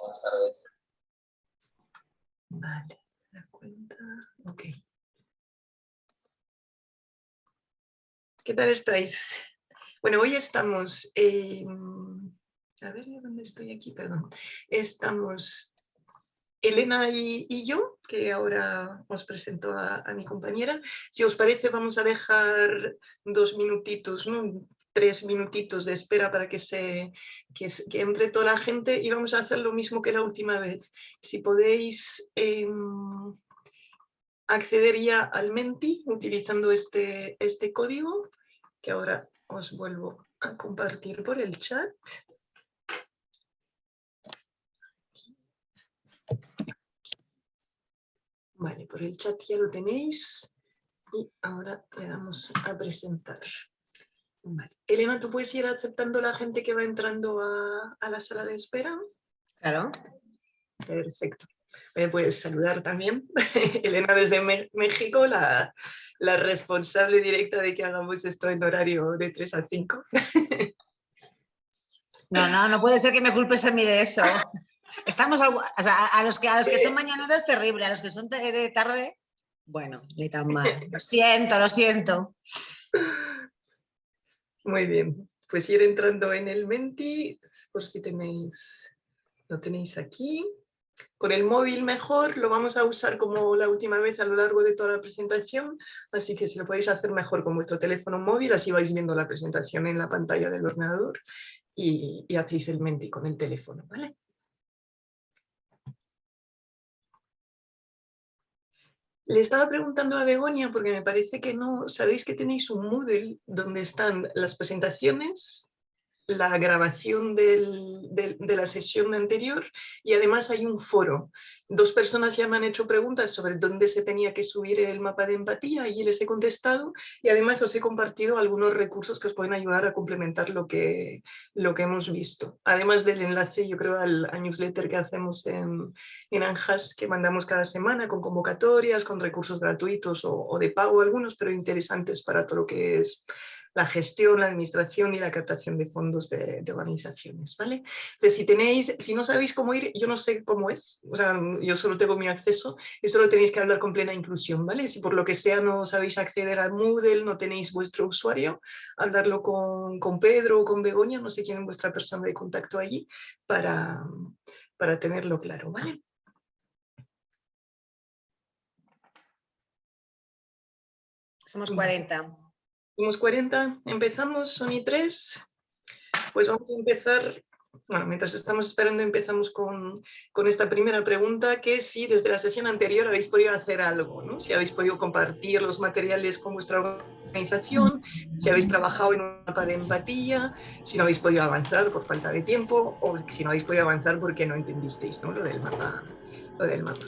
buenas tardes. Vale, la cuenta, ok. ¿Qué tal estáis? Bueno, hoy estamos, a ver, ¿dónde estoy aquí? Perdón. Estamos Elena y, yo, que ahora os presento a, mi compañera. Si os parece, vamos a dejar dos minutitos, ¿no? Tres minutitos de espera para que, se, que, entre toda la gente y vamos a hacer lo mismo que la última vez. Si podéis em, acceder ya al Menti utilizando este, este código, que ahora os vuelvo a compartir por el chat. Vale, por el chat ya lo tenéis y ahora le damos a presentar. Elena, ¿tú puedes ir aceptando la gente que va entrando a, la sala de espera? Claro. Perfecto. Me puedes saludar también. Elena desde México, la, responsable directa de que hagamos esto en horario de 3 a 5. No, no, no puede ser que me culpes a mí de eso. Estamos a, los que, a los que son mañaneros terrible, a los que son de tarde, bueno, ni tan mal. Lo siento, lo siento. Muy bien, pues ir entrando en el Menti, por si tenéis, lo tenéis aquí. Con el móvil mejor, lo vamos a usar como la última vez a lo largo de toda la presentación, así que si lo podéis hacer mejor con vuestro teléfono móvil, así vais viendo la presentación en la pantalla del ordenador y, y hacéis el Menti con el teléfono, ¿vale? Le estaba preguntando a Begoña, porque me parece que no, sabéis que tenéis un Moodle donde están las presentaciones la grabación de la sesión anterior y además hay un foro. Dos personas ya me han hecho preguntas sobre dónde se tenía que subir el mapa de empatía y les he contestado y además os he compartido algunos recursos que os pueden ayudar a complementar lo que, hemos visto. Además del enlace, yo creo, al, newsletter que hacemos en, en Anjas, que mandamos cada semana con convocatorias, con recursos gratuitos o de pago algunos, pero interesantes para todo lo que es la gestión, la administración y la captación de fondos de, organizaciones, ¿vale? Entonces, si tenéis, si no sabéis cómo ir, yo no sé cómo es, o sea, yo solo tengo mi acceso, esto lo tenéis que hablar con plena inclusión, ¿vale? Si por lo que sea no sabéis acceder al Moodle, no tenéis vuestro usuario, hablarlo con, con Pedro o con Begoña, no sé quién es vuestra persona de contacto allí, para, para tenerlo claro, ¿vale? Somos 40. Somos 40, empezamos, son y tres. Pues vamos a empezar, bueno, mientras estamos esperando empezamos con, con, esta primera pregunta, que si desde la sesión anterior habéis podido hacer algo, ¿no? Si habéis podido compartir los materiales con vuestra organización, si habéis trabajado en un mapa de empatía, si no habéis podido avanzar por falta de tiempo, o si no habéis podido avanzar porque no entendisteis ¿no? Lo, del mapa, lo del mapa.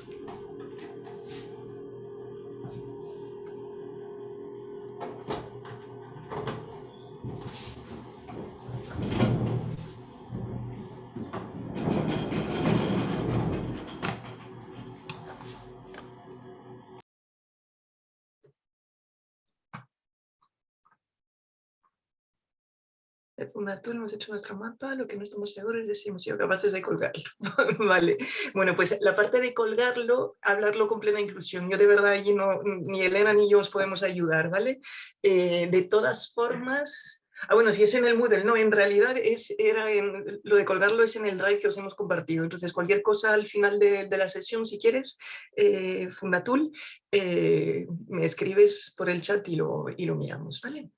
Tú hemos hecho nuestro mapa, lo que no estamos seguros es si hemos sido capaces de colgarlo. vale. Bueno, pues la parte de colgarlo, hablarlo con plena inclusión. Yo de verdad allí no, ni Elena ni yo os podemos ayudar, ¿vale? Eh, de todas formas, ah, bueno, si es en el Moodle, no, en realidad es, era en, lo de colgarlo es en el Drive que os hemos compartido. Entonces, cualquier cosa al final de, la sesión, si quieres, eh, Fundatul, eh, me escribes por el chat y lo, y lo miramos, ¿vale?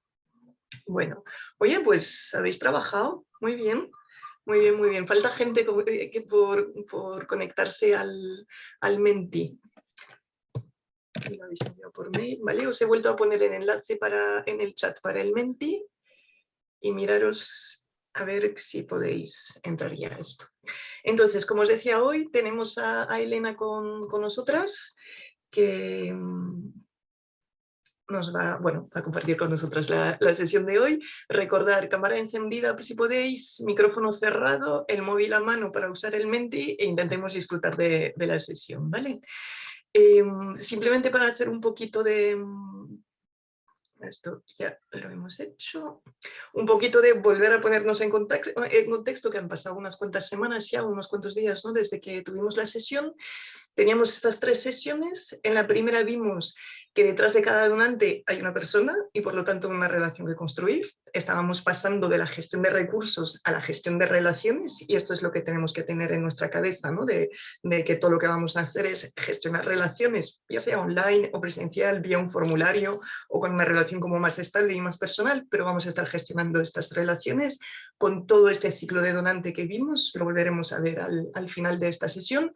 Bueno, oye, pues habéis trabajado muy bien, muy bien, muy bien. Falta gente eh, por, conectarse al, al Menti. lo habéis enviado por mail, ¿vale? Os he vuelto a poner el enlace para, en el chat para el Menti y miraros a ver si podéis entrar ya a esto. Entonces, como os decía hoy, tenemos a, Elena con, con nosotras, que, nos va, bueno, a compartir con nosotros la, sesión de hoy. Recordar, cámara encendida si podéis, micrófono cerrado, el móvil a mano para usar el Menti e intentemos disfrutar de, la sesión, ¿vale? Em, simplemente para hacer un poquito de, Esto ya lo hemos hecho. Un poquito de volver a ponernos en contexto, en contexto que han pasado unas cuantas semanas ya, unos cuantos días ¿no? desde que tuvimos la sesión. Teníamos estas tres sesiones. En la primera vimos que detrás de cada donante hay una persona y por lo tanto una relación que construir. Estábamos pasando de la gestión de recursos a la gestión de relaciones y esto es lo que tenemos que tener en nuestra cabeza, ¿no? de, de que todo lo que vamos a hacer es gestionar relaciones, ya sea online o presencial, vía un formulario o con una relación como más estable y más personal, pero vamos a estar gestionando estas relaciones con todo este ciclo de donante que vimos, lo volveremos a ver al, al final de esta sesión.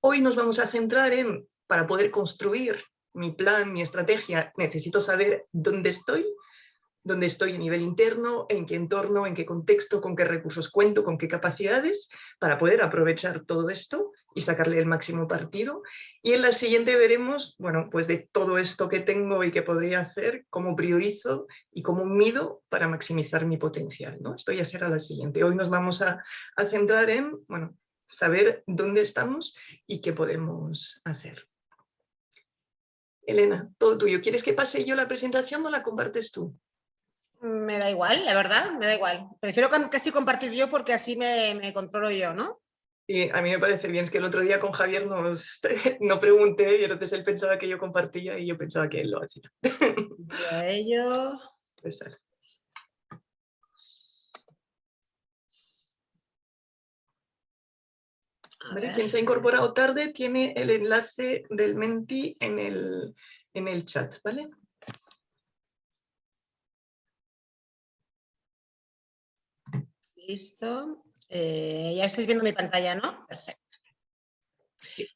Hoy nos vamos a centrar en, para poder construir mi plan, mi estrategia, necesito saber dónde estoy, dónde estoy a nivel interno, en qué entorno, en qué contexto, con qué recursos cuento, con qué capacidades, para poder aprovechar todo esto y sacarle el máximo partido. Y en la siguiente veremos, bueno, pues de todo esto que tengo y que podría hacer, cómo priorizo y cómo mido para maximizar mi potencial. ¿no? Esto ya será la siguiente. Hoy nos vamos a, a centrar en, bueno, saber dónde estamos y qué podemos hacer. Elena, todo tuyo. ¿Quieres que pase yo la presentación o la compartes tú? Me da igual, la verdad, me da igual. Prefiero casi compartir yo porque así me, controlo yo, ¿no? Sí, a mí me parece bien, es que el otro día con Javier nos, no pregunté y entonces él pensaba que yo compartía y yo pensaba que él lo hacía. Y ello... Pues, Quien se ha incorporado tarde tiene el enlace del Menti en el, en el chat, ¿vale? Listo. Eh, ya estáis viendo mi pantalla, ¿no? Perfecto.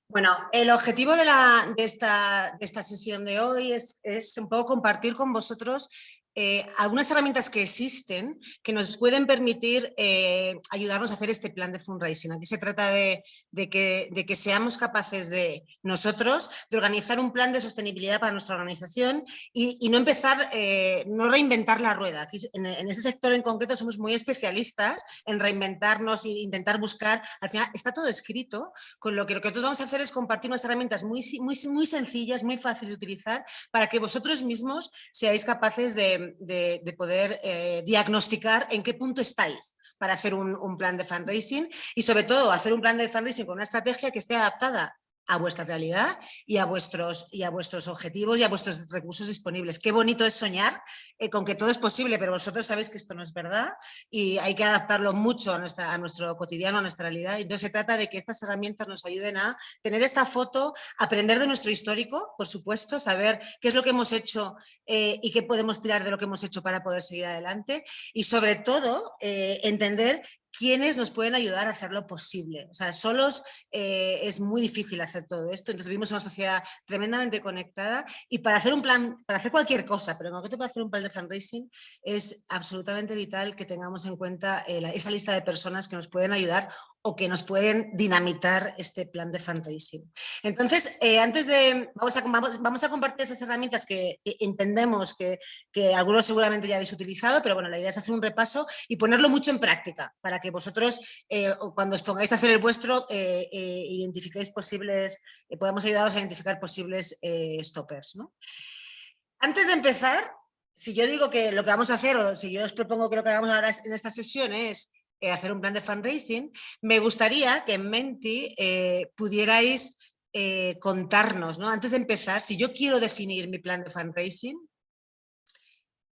Bueno, el objetivo de, la, de, esta, de esta, sesión de hoy es, es, un poco compartir con vosotros eh, algunas herramientas que existen que nos pueden permitir eh, ayudarnos a hacer este plan de fundraising. Aquí se trata de, que, de, que, seamos capaces de nosotros de organizar un plan de sostenibilidad para nuestra organización y, no empezar, eh, no reinventar la rueda. Aquí, en, ese sector en concreto somos muy especialistas en reinventarnos e intentar buscar, al final está todo escrito, con lo que lo que nosotros vamos a hacer es compartir unas herramientas muy, muy, muy sencillas, muy fáciles de utilizar para que vosotros mismos seáis capaces de de, poder eh, diagnosticar en qué punto estáis para hacer un, un, plan de fundraising y sobre todo hacer un plan de fundraising con una estrategia que esté adaptada a vuestra realidad y a vuestros, y a vuestros objetivos y a vuestros recursos disponibles. Qué bonito es soñar eh, con que todo es posible, pero vosotros sabéis que esto no es verdad y hay que adaptarlo mucho a, nuestra, a nuestro cotidiano, a nuestra realidad. Entonces se trata de que estas herramientas nos ayuden a tener esta foto, aprender de nuestro histórico, por supuesto, saber qué es lo que hemos hecho eh, y qué podemos tirar de lo que hemos hecho para poder seguir adelante y sobre todo eh, entender quiénes nos pueden ayudar a hacerlo posible. O sea, solos eh, es muy difícil hacer todo esto, entonces vivimos en una sociedad tremendamente conectada y para hacer un plan, para hacer cualquier cosa, pero en concreto para hacer un plan de fundraising es absolutamente vital que tengamos en cuenta eh, esa lista de personas que nos pueden ayudar o que nos pueden dinamitar este plan de fundraising. Entonces, eh, antes de, vamos a, vamos, a, compartir esas herramientas que, entendemos que, que, algunos seguramente ya habéis utilizado, pero bueno, la idea es hacer un repaso y ponerlo mucho en práctica para que vosotros, eh, cuando os pongáis a hacer el vuestro, eh, identifiquéis posibles, podamos ayudaros a identificar posibles stoppers. ¿no? Antes de empezar, si yo digo que lo que vamos a hacer, o si yo os propongo que lo que hagamos ahora en esta sesión es eh, hacer un plan de fundraising, me gustaría que en Menti eh, pudierais eh, contarnos, ¿no? antes de empezar, si yo quiero definir mi plan de fundraising,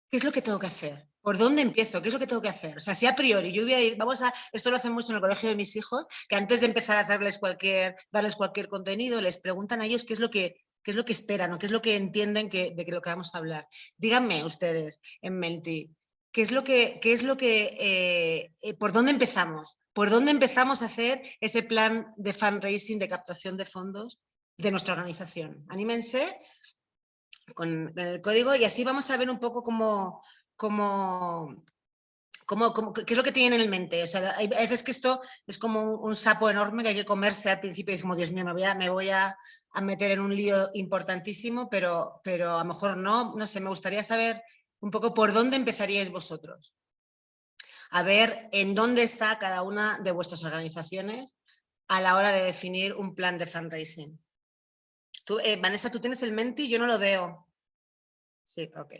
¿qué es lo que tengo que hacer? ¿Por dónde empiezo? ¿Qué es lo que tengo que hacer? O sea, si a priori yo voy a ir, vamos a, esto lo hacen mucho en el colegio de mis hijos, que antes de empezar a darles cualquier contenido, les preguntan a ellos qué es lo que, qué es lo que esperan o qué es lo que entienden que, de lo que vamos a hablar. Díganme ustedes en Menti, ¿Qué es lo que, qué es lo que eh, eh, por dónde empezamos? ¿Por dónde empezamos a hacer ese plan de fundraising, de captación de fondos de nuestra organización? Anímense con el código y así vamos a ver un poco cómo, cómo, cómo, qué es lo que tienen en mente. O sea, hay veces que esto es como un, sapo enorme que hay que comerse al principio y como, Dios mío, me voy a meter en un lío importantísimo, pero, pero a lo mejor no, no sé, me gustaría saber un poco por dónde empezaríais vosotros. A ver en dónde está cada una de vuestras organizaciones a la hora de definir un plan de fundraising. Tú, eh, Vanessa, tú tienes el Menti, yo no lo veo. Sí, ok.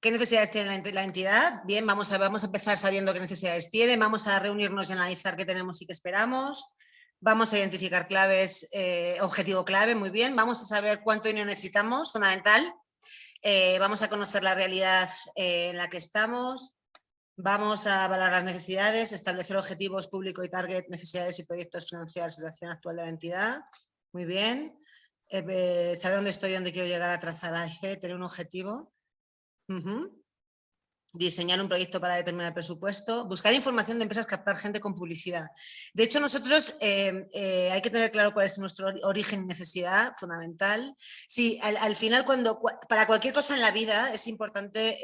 ¿Qué necesidades tiene la entidad? Bien, vamos a, vamos a empezar sabiendo qué necesidades tiene, vamos a reunirnos y analizar qué tenemos y qué esperamos. Vamos a identificar claves, eh, objetivo clave, muy bien. Vamos a saber cuánto dinero necesitamos, fundamental. Eh, vamos a conocer la realidad eh, en la que estamos. Vamos a valorar las necesidades, establecer objetivos público y target, necesidades y proyectos financiar situación actual de la entidad. Muy bien. saber dónde estoy, dónde quiero llegar a trazar a tener un objetivo. Diseñar un proyecto para determinar el presupuesto, buscar información de empresas, captar gente con publicidad. De hecho, nosotros eh, eh, hay que tener claro cuál es nuestro origen y necesidad fundamental. Sí, al, final, cuando para cualquier cosa en la vida es importante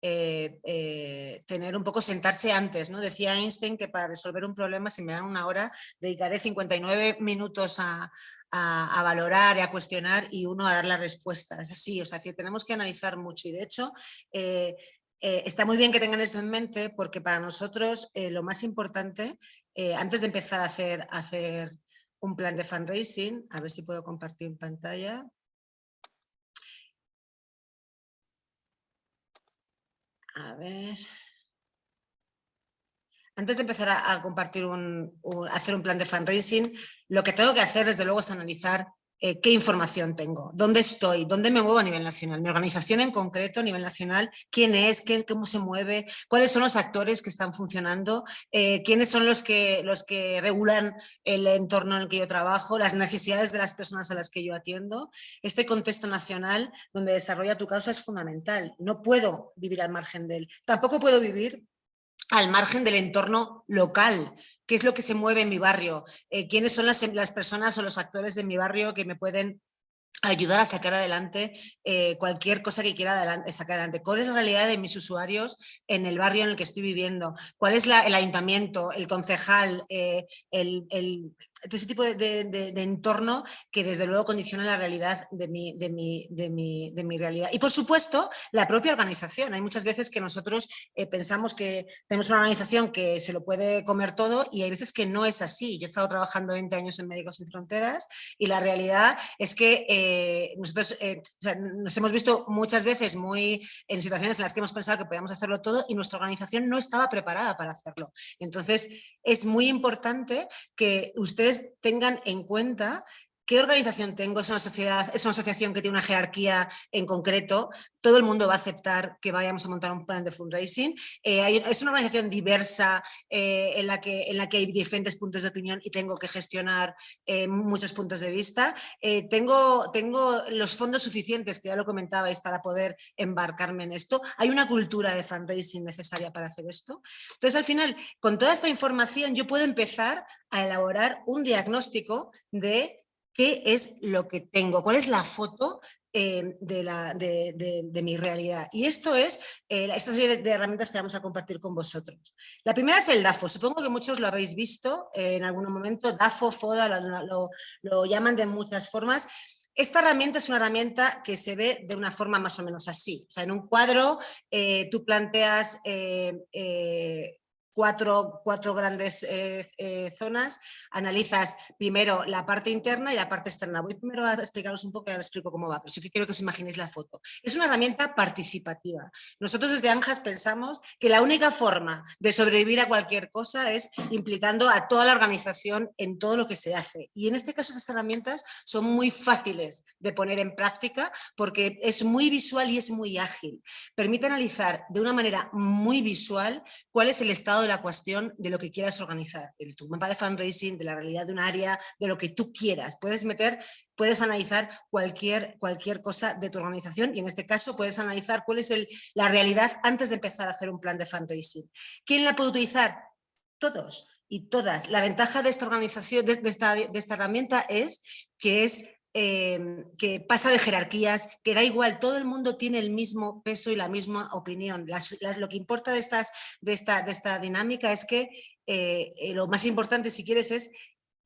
eh, tener un poco, sentarse antes. ¿no? Decía Einstein que para resolver un problema, si me dan una hora, dedicaré 59 minutos a, a, valorar y a cuestionar y uno a dar la respuesta. Es así, o sea, que tenemos que analizar mucho y de hecho eh, eh, está muy bien que tengan esto en mente porque para nosotros eh, lo más importante, antes de empezar a hacer, a hacer un plan de fundraising, a ver si puedo compartir pantalla. A ver antes de empezar a, compartir un, hacer un plan de fundraising, lo que tengo que hacer desde luego es analizar eh, qué información tengo, dónde estoy, dónde me muevo a nivel nacional, mi organización en concreto a nivel nacional, quién es, qué, cómo se mueve, cuáles son los actores que están funcionando, eh, quiénes son los que, los que regulan el entorno en el que yo trabajo, las necesidades de las personas a las que yo atiendo. Este contexto nacional donde desarrolla tu causa es fundamental. No puedo vivir al margen de él. Tampoco puedo vivir al margen del entorno local, qué es lo que se mueve en mi barrio, eh, quiénes son las, las, personas o los actores de mi barrio que me pueden ayudar a sacar adelante eh, cualquier cosa que quiera adelante, sacar adelante. ¿Cuál es la realidad de mis usuarios en el barrio en el que estoy viviendo? ¿Cuál es el ayuntamiento, el concejal, eh, el, ese tipo de, entorno que desde luego condiciona la realidad de mi, de, mi, de, mi, de mi, realidad. Y por supuesto, la propia organización. Hay muchas veces que nosotros eh, pensamos que tenemos una organización que se lo puede comer todo y hay veces que no es así. Yo he estado trabajando 20 años en Médicos Sin Fronteras y la realidad es que eh, nosotros eh, nos hemos visto muchas veces muy en situaciones en las que hemos pensado que podíamos hacerlo todo y nuestra organización no estaba preparada para hacerlo. Entonces, es muy importante que ustedes tengan en cuenta ¿Qué organización tengo? ¿Es una sociedad, es una asociación que tiene una jerarquía en concreto? ¿Todo el mundo va a aceptar que vayamos a montar un plan de fundraising? Eh, ¿Es una organización diversa eh, en, la que, en la que hay diferentes puntos de opinión y tengo que gestionar eh, muchos puntos de vista? tengo, ¿Tengo los fondos suficientes, que ya lo comentabais, para poder embarcarme en esto? ¿Hay una cultura de fundraising necesaria para hacer esto? Entonces, al final, con toda esta información, yo puedo empezar a elaborar un diagnóstico de qué es lo que tengo, cuál es la foto eh, de, la, de, mi realidad. Y esto es eh, esta serie de, herramientas que vamos a compartir con vosotros. La primera es el DAFO. Supongo que muchos lo habéis visto eh, en algún momento. DAFO, FODA, lo, llaman de muchas formas. Esta herramienta es una herramienta que se ve de una forma más o menos así. O sea, en un cuadro tú planteas cuatro, cuatro grandes eh, eh, zonas, analizas primero la parte interna y la parte externa. Voy primero a explicaros un poco y ahora explico cómo va, pero sí que quiero que os imaginéis la foto. Es una herramienta participativa. Nosotros desde ANJAS pensamos que la única forma de sobrevivir a cualquier cosa es implicando a toda la organización en todo lo que se hace. Y en este caso estas herramientas son muy fáciles de poner en práctica porque es muy visual y es muy ágil. Permite analizar de una manera muy visual cuál es el estado la cuestión de lo que quieras organizar, de tu mapa de fundraising, de la realidad de un área, de lo que tú quieras. Puedes meter, puedes analizar cualquier, cualquier cosa de tu organización y en este caso puedes analizar cuál es el, la realidad antes de empezar a hacer un plan de fundraising. ¿Quién la puede utilizar? Todos y todas. La ventaja de esta organización, de, esta, de esta herramienta es que es Em, que pasa de jerarquías, que da igual, todo el mundo tiene el mismo peso y la misma opinión. lo que importa de, estas, de, esta, de esta dinámica es que eh, eh, lo más importante, si quieres, es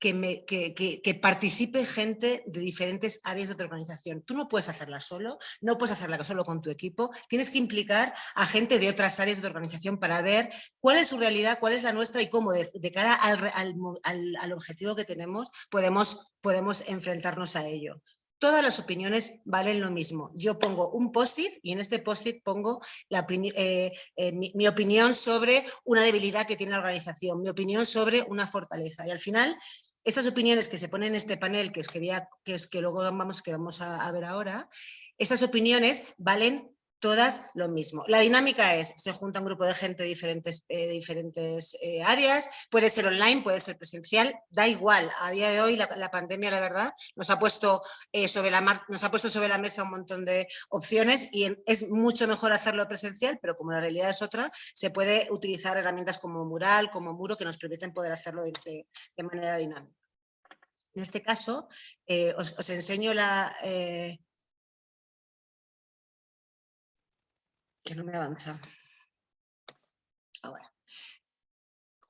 que, participe gente de diferentes áreas de tu organización. Tú no puedes hacerla solo, no puedes hacerla solo con tu equipo, tienes que implicar a gente de otras áreas de organización para ver cuál es su realidad, cuál es la nuestra y cómo de, cara al, al, al, objetivo que tenemos podemos, podemos enfrentarnos a ello todas las opiniones valen lo mismo. Yo pongo un post-it y en este post-it pongo la, eh, eh, mi, opinión sobre una debilidad que tiene la organización, mi opinión sobre una fortaleza. Y al final, estas opiniones que se ponen en este panel, que es que, que, es que luego vamos, que vamos a, a ver ahora, estas opiniones valen todas lo mismo. La dinámica es, se junta un grupo de gente de diferentes, eh, diferentes eh, áreas, puede ser online, puede ser presencial, da igual. A día de hoy la, pandemia, la verdad, nos ha, puesto, eh, sobre la nos ha puesto sobre la mesa un montón de opciones y es mucho mejor hacerlo presencial, pero como la realidad es otra, se puede utilizar herramientas como Mural, como Muro, que nos permiten poder hacerlo de, manera dinámica. En este caso, os, os, enseño la, que no me avanza. Ahora.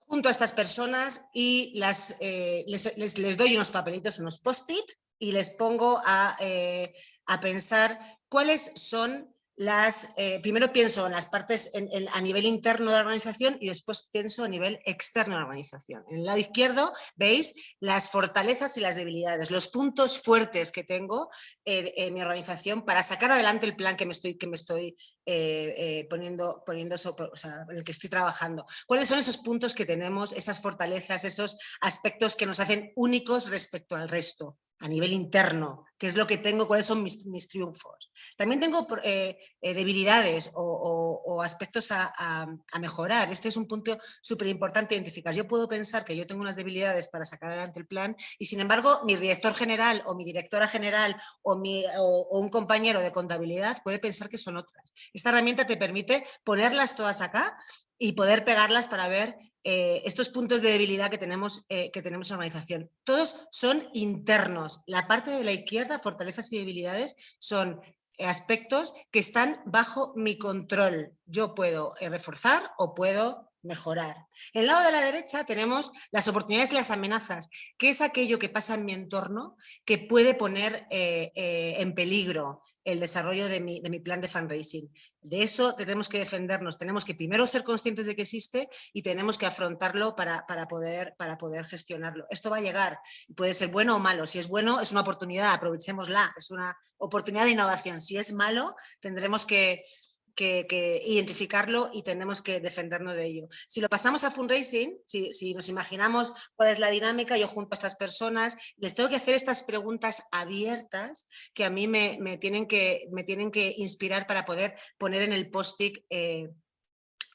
Junto a estas personas y las, eh, les, doy unos papelitos, unos post-it y les pongo a, eh, a pensar cuáles son las, eh, primero pienso en las partes a nivel interno de la organización y después pienso a nivel externo de la organización. En el lado izquierdo veis las fortalezas y las debilidades, los puntos fuertes que tengo eh, en mi organización para sacar adelante el plan que me estoy, que me estoy eh, poniendo, poniendo en el que estoy trabajando. ¿Cuáles son esos puntos que tenemos, esas fortalezas, esos aspectos que nos hacen únicos respecto al resto? A nivel interno, qué es lo que tengo, cuáles son mis, triunfos. También tengo eh, eh, debilidades o, aspectos a, mejorar. Este es un punto súper importante identificar. Yo puedo pensar que yo tengo unas debilidades para sacar adelante el plan y sin embargo mi director general o mi directora general o, un compañero de contabilidad puede pensar que son otras. Esta herramienta te permite ponerlas todas acá y poder pegarlas para ver eh, estos puntos de debilidad que tenemos, eh, que tenemos en la organización. Todos son internos. La parte de la izquierda, fortalezas y debilidades, son aspectos que están bajo mi control. Yo puedo eh, reforzar o puedo mejorar. En el lado de la derecha tenemos las oportunidades y las amenazas, que es aquello que pasa en mi entorno que puede poner en peligro el desarrollo de mi, de mi, plan de fundraising. De eso tenemos que defendernos, tenemos que primero ser conscientes de que existe y tenemos que afrontarlo para, para, poder, para poder gestionarlo. Esto va a llegar, puede ser bueno o malo. Si es bueno, es una oportunidad, aprovechémosla, es una oportunidad de innovación. Si es malo, tendremos que, que, identificarlo y tenemos que defendernos de ello. Si lo pasamos a fundraising, si, nos imaginamos cuál es la dinámica, yo junto a estas personas les tengo que hacer estas preguntas abiertas que a mí me, me tienen, que, me tienen que inspirar para poder poner en el post-it eh,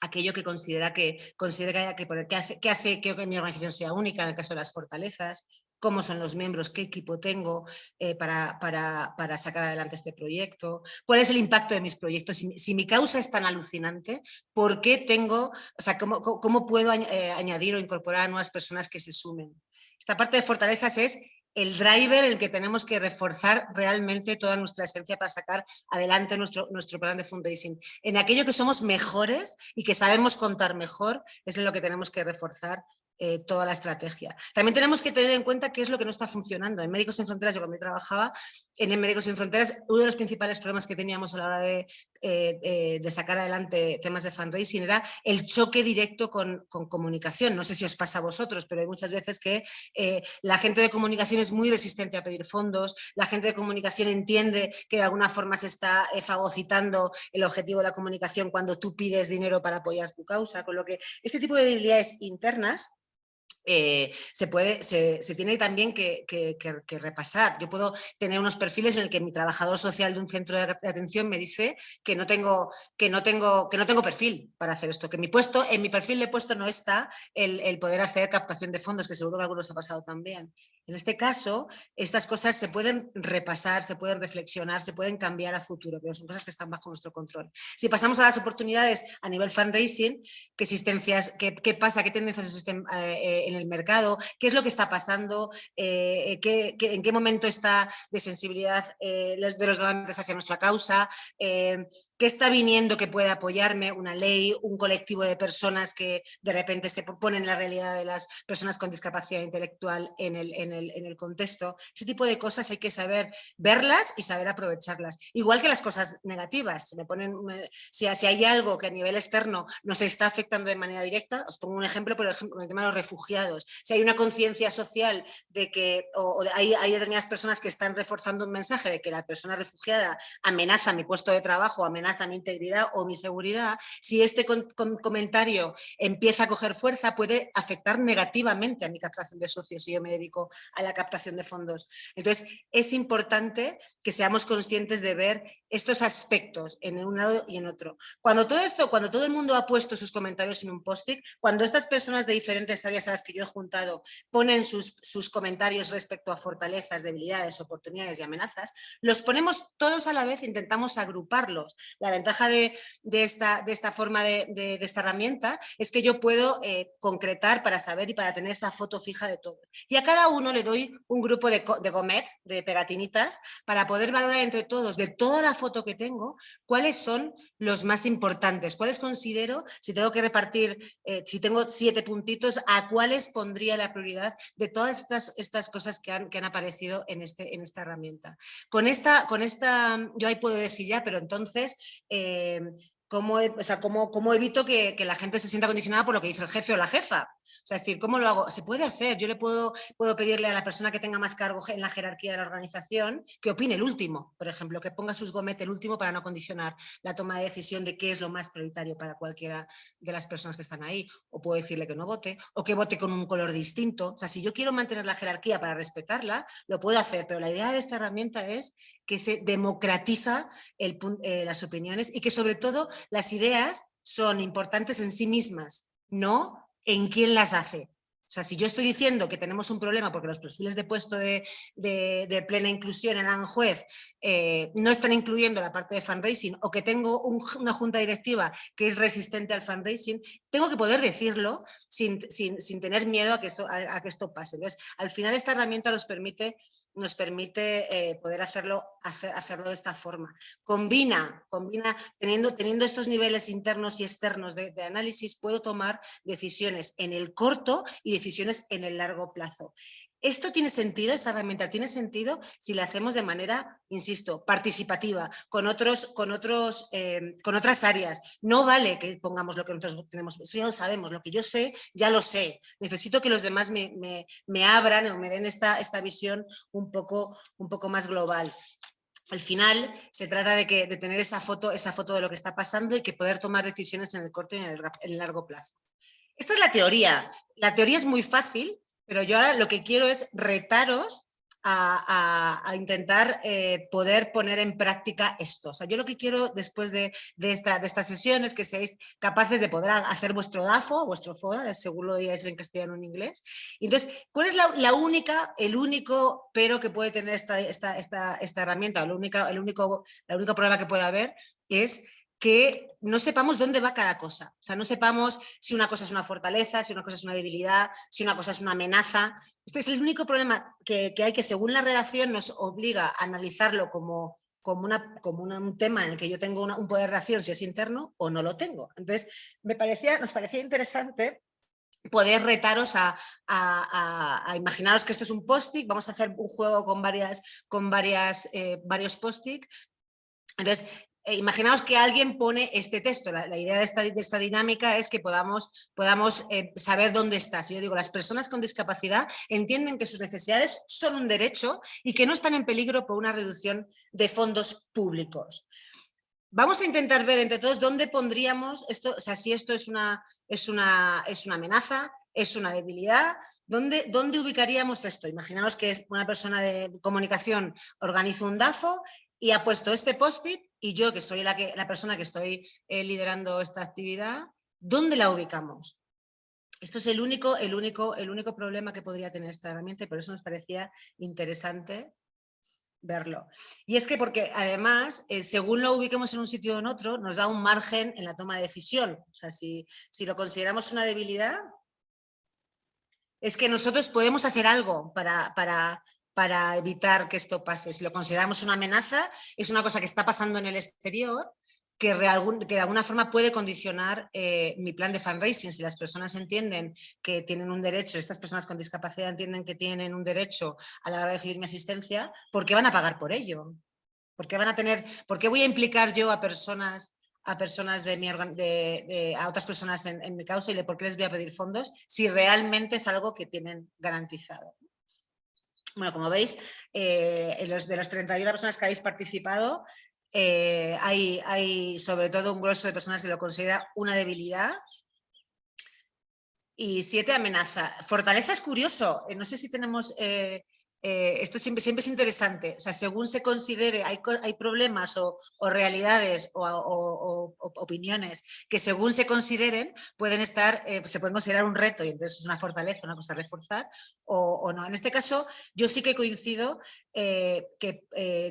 aquello que considera que, considera que haya que poner, que hace, que hace que mi organización sea única en el caso de las fortalezas, cómo son los miembros, qué equipo tengo eh, para, para, sacar adelante este proyecto, cuál es el impacto de mis proyectos, si, mi causa es tan alucinante, ¿por qué tengo, o sea, cómo, cómo puedo eh, añadir o incorporar a nuevas personas que se sumen? Esta parte de fortalezas es el driver el que tenemos que reforzar realmente toda nuestra esencia para sacar adelante nuestro, nuestro plan de fundraising. En aquello que somos mejores y que sabemos contar mejor es en lo que tenemos que reforzar eh, toda la estrategia. También tenemos que tener en cuenta qué es lo que no está funcionando. En Médicos Sin Fronteras, yo cuando trabajaba en Médicos Sin Fronteras, uno de los principales problemas que teníamos a la hora de, eh, de sacar adelante temas de fundraising era el choque directo con, con, comunicación. No sé si os pasa a vosotros, pero hay muchas veces que eh, la gente de comunicación es muy resistente a pedir fondos, la gente de comunicación entiende que de alguna forma se está fagocitando el objetivo de la comunicación cuando tú pides dinero para apoyar tu causa, con lo que este tipo de debilidades internas eh, se, puede, se, tiene también que, repasar. Yo puedo tener unos perfiles en el que mi trabajador social de un centro de atención me dice que no tengo, que no tengo, que no tengo perfil para hacer esto, que mi puesto, en mi perfil de puesto no está el, el poder hacer captación de fondos, que seguro que algunos ha pasado también. En este caso, estas cosas se pueden repasar, se pueden reflexionar, se pueden cambiar a futuro, pero son cosas que están bajo nuestro control. Si pasamos a las oportunidades a nivel fundraising, ¿qué existencias, qué, pasa, qué tendencias existen eh, eh, en el mercado, qué es lo que está pasando, eh, en qué momento está de sensibilidad de los donantes hacia nuestra causa, ¿Qué está viniendo que pueda apoyarme? Una ley, un colectivo de personas que de repente se proponen la realidad de las personas con discapacidad intelectual en el, en el, en el contexto. Ese tipo de cosas hay que saber verlas y saber aprovecharlas. Igual que las cosas negativas. Me ponen, si, si, hay algo que a nivel externo nos está afectando de manera directa, os pongo un ejemplo, por ejemplo, el tema de los refugiados. Si hay una conciencia social de que o, hay, hay determinadas personas que están reforzando un mensaje de que la persona refugiada amenaza mi puesto de trabajo, amenaza mi integridad o mi seguridad, si este comentario empieza a coger fuerza, puede afectar negativamente a mi captación de socios si yo me dedico a la captación de fondos. Entonces, es importante que seamos conscientes de ver estos aspectos en un lado y en otro. Cuando todo esto, cuando todo el mundo ha puesto sus comentarios en un post-it, cuando estas personas de diferentes áreas a las que yo he juntado ponen sus, sus comentarios respecto a fortalezas, debilidades, oportunidades y amenazas, los ponemos todos a la vez, intentamos agruparlos la ventaja de, esta, de esta, forma de, esta herramienta es que yo puedo eh, concretar para saber y para tener esa foto fija de todos. Y a cada uno le doy un grupo de, de de pegatinitas, para poder valorar entre todos, de toda la foto que tengo, cuáles son los más importantes, cuáles considero, si tengo que repartir, eh, si tengo siete puntitos, a cuáles pondría la prioridad de todas estas, estas cosas que han, que han aparecido en, este, en esta herramienta. Con esta, con esta, yo ahí puedo decir ya, pero entonces eh, ¿cómo, o sea, cómo, cómo evito que, que, la gente se sienta condicionada por lo que dice el jefe o la jefa? O sea, es decir, ¿cómo lo hago? Se puede hacer. Yo le puedo, puedo pedirle a la persona que tenga más cargo en la jerarquía de la organización que opine el último, por ejemplo, que ponga sus gometes el último para no condicionar la toma de decisión de qué es lo más prioritario para cualquiera de las personas que están ahí. O puedo decirle que no vote, o que vote con un color distinto. O sea, si yo quiero mantener la jerarquía para respetarla, lo puedo hacer, pero la idea de esta herramienta es que se democratiza eh, las opiniones y que sobre todo las ideas son importantes en sí mismas, no en quién las hace. O sea, si yo estoy diciendo que tenemos un problema porque los perfiles de puesto de, plena inclusión en Anjuez eh, no están incluyendo la parte de fundraising o que tengo una junta directiva que es resistente al fundraising, tengo que poder decirlo sin, tener miedo a que, esto, a, que esto pase. Entonces, al final esta herramienta nos permite, nos permite eh, poder hacerlo, hacerlo de esta forma. Combina, combina teniendo, teniendo estos niveles internos y externos de análisis, puedo tomar decisiones en el corto y decisiones en el largo plazo. Esto tiene sentido, esta herramienta tiene sentido si la hacemos de manera, insisto, participativa, con, otros, con, otros, eh, con otras áreas. No vale que pongamos lo que nosotros tenemos, eso ya lo sabemos, lo que yo sé, ya lo sé. Necesito que los demás me, me, abran o me den esta, esta visión un poco, un poco más global. Al final se trata de, que, de tener esa foto, esa foto de lo que está pasando y que poder tomar decisiones en el corto y en el largo plazo. Esta es la teoría. La teoría es muy fácil, pero yo ahora lo que quiero es retaros a, intentar eh, poder poner en práctica esto. O sea, yo lo que quiero después de, esta, de estas sesiones es que seáis capaces de poder hacer vuestro DAFO, vuestro FODA, según lo digáis en castellano o en inglés. entonces, ¿cuál es la, única, el único pero que puede tener esta, esta, esta, esta herramienta? O única, el único, la única problema que puede haber es que no sepamos dónde va cada cosa. O sea, no sepamos si una cosa es una fortaleza, si una cosa es una debilidad, si una cosa es una amenaza. Este es el único problema que, hay que, según la redacción, nos obliga a analizarlo como, como, una, como un tema en el que yo tengo un poder de acción, si es interno o no lo tengo. Entonces, me parecía, nos parecía interesante poder retaros a, imaginaros que esto es un post-it, vamos a hacer un juego con, varias, con varias, eh, varios post-it. Entonces, imaginaos que alguien pone este texto, la, idea de esta, dinámica es que podamos, podamos eh, saber dónde está. Si yo digo, las personas con discapacidad entienden que sus necesidades son un derecho y que no están en peligro por una reducción de fondos públicos. Vamos a intentar ver entre todos dónde pondríamos esto, o sea, si esto es una, es una, es una amenaza, es una debilidad, ¿dónde, ¿dónde ubicaríamos esto? Imaginaos que una persona de comunicación organiza un DAFO y ha puesto este post-it y yo, que soy la, que, la persona que estoy eh, liderando esta actividad, ¿dónde la ubicamos? Esto es el único, el, único, el único problema que podría tener esta herramienta y por eso nos parecía interesante verlo. Y es que porque además, eh, según lo ubiquemos en un sitio o en otro, nos da un margen en la toma de decisión. O sea, si, si lo consideramos una debilidad, es que nosotros podemos hacer algo para, para, para evitar que esto pase. Si lo consideramos una amenaza, es una cosa que está pasando en el exterior que, de alguna forma puede condicionar eh, mi plan de fundraising. Si las personas entienden que tienen un derecho, estas personas con discapacidad entienden que tienen un derecho a la hora de recibir mi asistencia, ¿por qué van a pagar por ello? ¿Por qué van a tener, por qué voy a implicar yo a personas a personas de mi de, otras personas en, mi causa y por qué les voy a pedir fondos si realmente es algo que tienen garantizado. Bueno, como veis, eh, los, de las 31 personas que habéis participado, eh, hay, hay, sobre todo un grueso de personas que lo considera una debilidad y siete amenaza. Fortaleza es curioso, eh, no sé si tenemos eh, esto siempre, es interesante, o sea, según se considere, hay, hay problemas o, realidades o, opiniones que según se consideren pueden estar, eh, se pueden considerar un reto y entonces es una fortaleza, una cosa a reforzar o, no. En este caso yo sí que coincido eh, que,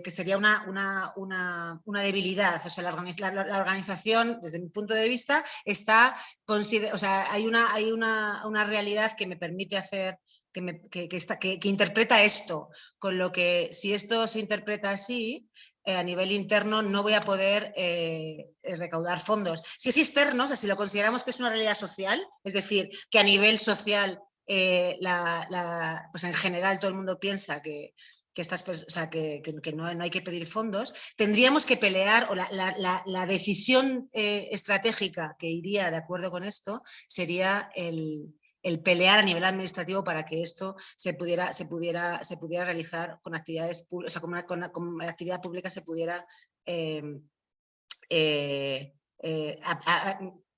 que, sería una, una, una, una, debilidad, o sea, la, la, organización desde mi punto de vista está, o sea, hay, una, hay una realidad que me permite hacer que, interpreta esto, con lo que si esto se interpreta así, eh, a nivel interno no voy a poder eh, eh, recaudar fondos. Si es externo, o si lo consideramos que es una realidad social, es decir, que a nivel social, pues en general todo el mundo piensa que, estas, que, no, hay que pedir fondos, tendríamos que pelear, o la, decisión estratégica que iría de acuerdo con esto sería el, el pelear a nivel administrativo para que esto se pudiera, se pudiera, se pudiera realizar con actividades o sea, con, actividad pública se pudiera em, eh, eh,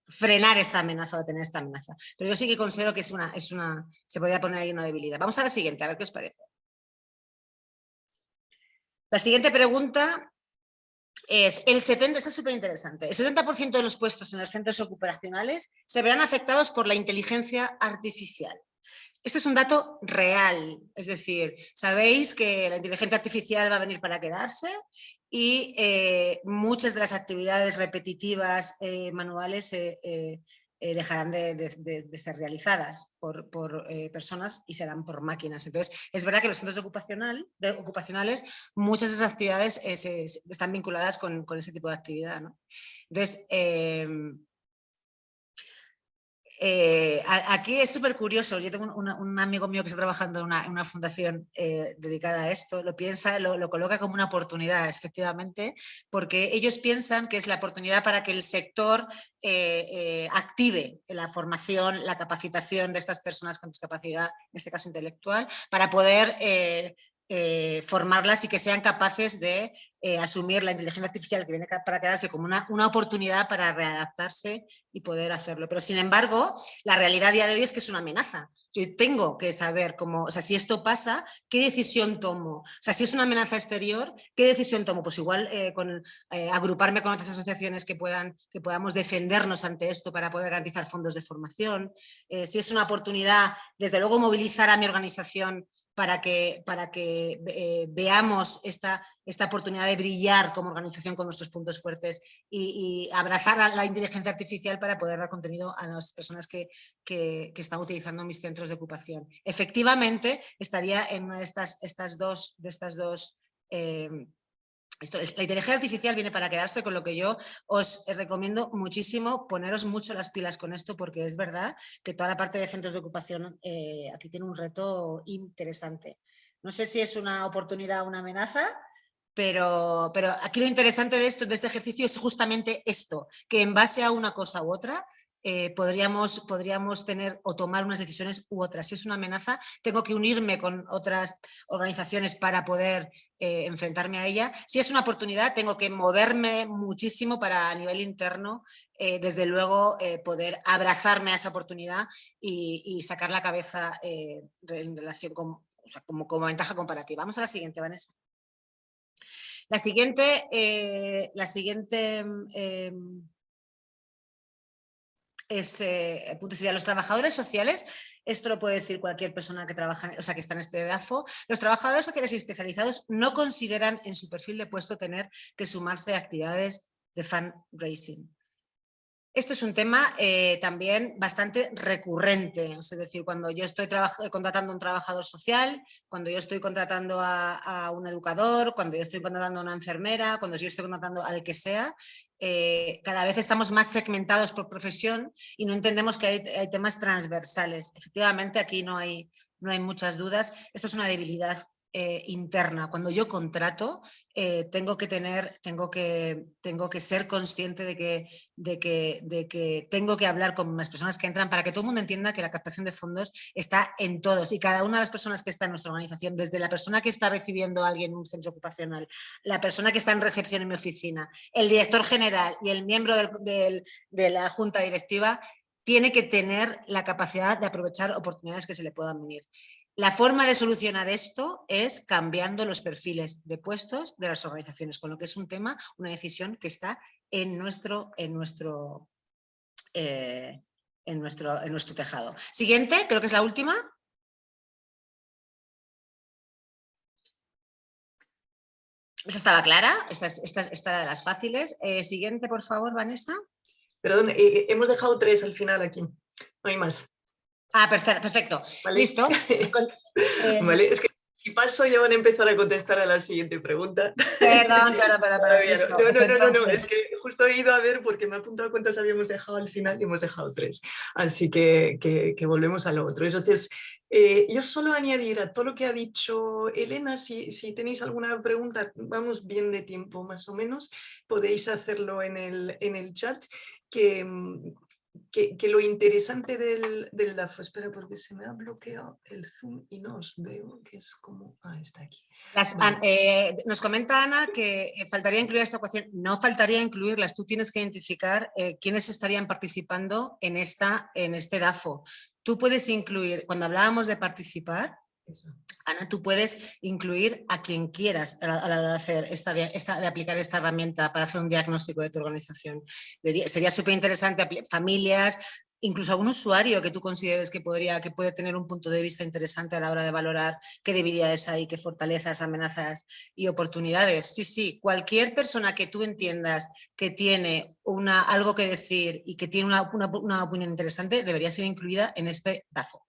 frenar esta amenaza o tener esta amenaza. Pero yo sí que considero que es una, es una, se podría poner ahí una debilidad. Vamos a la siguiente, a ver qué os parece. La siguiente pregunta es el 70, está súper interesante, el 70% de los puestos en los centros ocupacionales se verán afectados por la inteligencia artificial. Este es un dato real, es decir, sabéis que la inteligencia artificial va a venir para quedarse y eh, muchas de las actividades repetitivas eh, manuales eh, eh, dejarán de, ser realizadas por, eh, personas y serán por máquinas. Entonces, es verdad que los centros ocupacional, ocupacionales, muchas de esas actividades eh, están vinculadas con, ese tipo de actividad. Entonces, eh, aquí es súper curioso, yo tengo un, amigo mío que está trabajando en una, fundación eh, dedicada a esto, lo piensa, lo, coloca como una oportunidad, efectivamente, porque ellos piensan que es la oportunidad para que el sector eh, active la formación, la capacitación de estas personas con discapacidad, en este caso intelectual, para poder formarlas y que sean capaces de eh, asumir la inteligencia artificial que viene para quedarse como una, una, oportunidad para readaptarse y poder hacerlo. Pero sin embargo, la realidad día de hoy es que es una amenaza. Yo tengo que saber cómo, o sea, si esto pasa, ¿qué decisión tomo? O sea, si es una amenaza exterior, ¿qué decisión tomo? Pues igual eh, con, eh, agruparme con otras asociaciones que, puedan, que podamos defendernos ante esto para poder garantizar fondos de formación. si es una oportunidad, desde luego movilizar a mi organización para que, para que eh, veamos esta, esta oportunidad de brillar como organización con nuestros puntos fuertes y, abrazar a la inteligencia artificial para poder dar contenido a las personas que, que, están utilizando mis centros de ocupación. Efectivamente, estaría en una de estas, estas dos, de estas dos eh, la inteligencia artificial viene para quedarse, con lo que yo os recomiendo muchísimo poneros mucho las pilas con esto, porque es verdad que toda la parte de centros de ocupación eh, aquí tiene un reto interesante. No sé si es una oportunidad o una amenaza, pero, pero aquí lo interesante de esto, de este ejercicio, es justamente esto, que en base a una cosa u otra, eh, podríamos, podríamos tener o tomar unas decisiones u otras. Si es una amenaza, tengo que unirme con otras organizaciones para poder eh, enfrentarme a ella. Si es una oportunidad, tengo que moverme muchísimo para a nivel interno, eh, desde luego, poder abrazarme a esa oportunidad y, sacar la cabeza en relación como, como ventaja comparativa. Vamos a la siguiente, Vanessa. La siguiente, la siguiente em, es, eh, los trabajadores sociales, esto lo puede decir cualquier persona que trabaja, o sea, que está en este DAFO, los trabajadores sociales y especializados no consideran en su perfil de puesto tener que sumarse a actividades de fundraising. Esto es un tema eh, también bastante recurrente, es decir, cuando yo estoy contratando a un trabajador social, cuando yo estoy contratando a, un educador, cuando yo estoy contratando a una enfermera, cuando yo estoy contratando al que sea, eh, cada vez estamos más segmentados por profesión y no entendemos que hay, temas transversales. Efectivamente, aquí no hay, no hay muchas dudas. Esto es una debilidad eh, interna. Cuando yo contrato, eh, tengo, que tener, tengo, que, tengo que ser consciente de que, de, que, de que tengo que hablar con las personas que entran para que todo el mundo entienda que la captación de fondos está en todos y cada una de las personas que está en nuestra organización, desde la persona que está recibiendo a alguien en un centro ocupacional, la persona que está en recepción en mi oficina, el director general y el miembro de la junta directiva, tiene que tener la capacidad de aprovechar oportunidades que se le puedan venir. La forma de solucionar esto es cambiando los perfiles de puestos de las organizaciones, con lo que es un tema, una decisión que está en nuestro, en nuestro, eh, en nuestro, en nuestro tejado. Siguiente, creo que es la última. Esta estaba clara, esta es, de las fáciles. Eh, siguiente, por favor, Vanessa. Perdón, eh, hemos dejado tres al final aquí, no hay más. Ah, perfecto. Listo. Eh, vale, es que si paso ya van a empezar a contestar a la siguiente pregunta. Perdón, perdón, perdón. No, no, no, no, es que justo he ido a ver porque me ha apuntado cuántas habíamos dejado al final y hemos dejado tres. Así que, que, volvemos a lo otro. Entonces, eh, yo solo añadir a todo lo que ha dicho Elena, si, si, tenéis alguna pregunta, vamos bien de tiempo más o menos, podéis hacerlo en el, en el chat, que, que, lo interesante del, del DAFO, espera porque se me ha bloqueado el zoom y no os veo, que es como, ah, está aquí. Eh, nos comenta Ana que eh, faltaría incluir esta ecuación, no faltaría incluirlas, tú tienes que identificar eh, quiénes estarían participando en, esta, en este DAFO. Tú puedes incluir, cuando hablábamos de participar, Ana, tú puedes incluir a quien quieras a la, hora de, hacer esta, de aplicar esta herramienta para hacer un diagnóstico de tu organización. Sería súper interesante familias, incluso algún usuario que tú consideres que, podría, que puede tener un punto de vista interesante a la hora de valorar qué debilidades hay, qué fortalezas, amenazas y oportunidades. Sí, sí, cualquier persona que tú entiendas que tiene una, algo que decir y que tiene una, una opinión interesante debería ser incluida en este DAFO.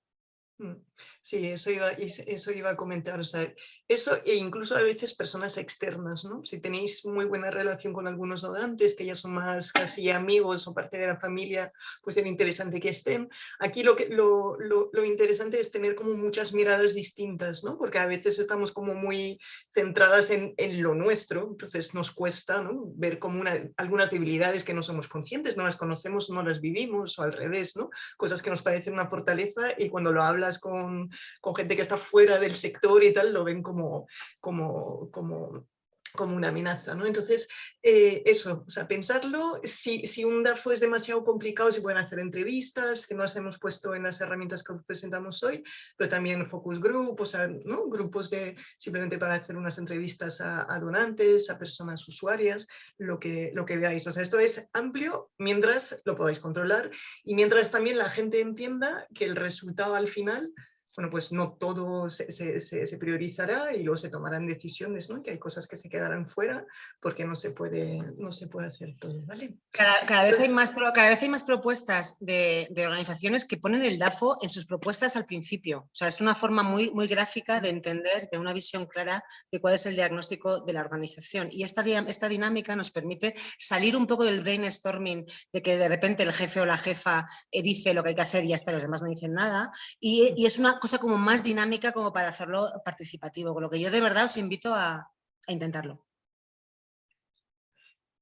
Sí, eso iba, eso iba a comentar. O sea, eso e incluso a veces personas externas, ¿no? Si tenéis muy buena relación con algunos donantes, que ya son más casi amigos o parte de la familia, pues es interesante que estén. Aquí lo, que, lo, lo, interesante es tener como muchas miradas distintas, ¿no? Porque a veces estamos como muy centradas en, en lo nuestro, entonces nos cuesta ¿no? ver como una, algunas debilidades que no somos conscientes, no las conocemos, no las vivimos o al revés, ¿no? Cosas que nos parecen una fortaleza y cuando lo hablas con con gente que está fuera del sector y tal, lo ven como, como, como como una amenaza. ¿no? Entonces, eh, eso, o sea, pensarlo, si, si un DAFO es demasiado complicado, se pueden hacer entrevistas, que nos hemos puesto en las herramientas que presentamos hoy, pero también focus group, o sea, ¿no? grupos de simplemente para hacer unas entrevistas a, a, donantes, a personas usuarias, lo que, lo que veáis. O sea, esto es amplio mientras lo podáis controlar y mientras también la gente entienda que el resultado al final bueno, pues no todo se, se, priorizará y luego se tomarán decisiones, ¿no? Que hay cosas que se quedarán fuera porque no se puede, no se puede hacer todo, ¿vale? Cada, vez, hay más, cada vez hay más propuestas de, de, organizaciones que ponen el DAFO en sus propuestas al principio. O sea, es una forma muy, muy gráfica de entender, de una visión clara de cuál es el diagnóstico de la organización. Y esta, esta dinámica nos permite salir un poco del brainstorming de que de repente el jefe o la jefa eh, dice lo que hay que hacer y hasta los demás no dicen nada. Y, y es una cosa como más dinámica como para hacerlo participativo, con lo que yo de verdad os invito a, intentarlo.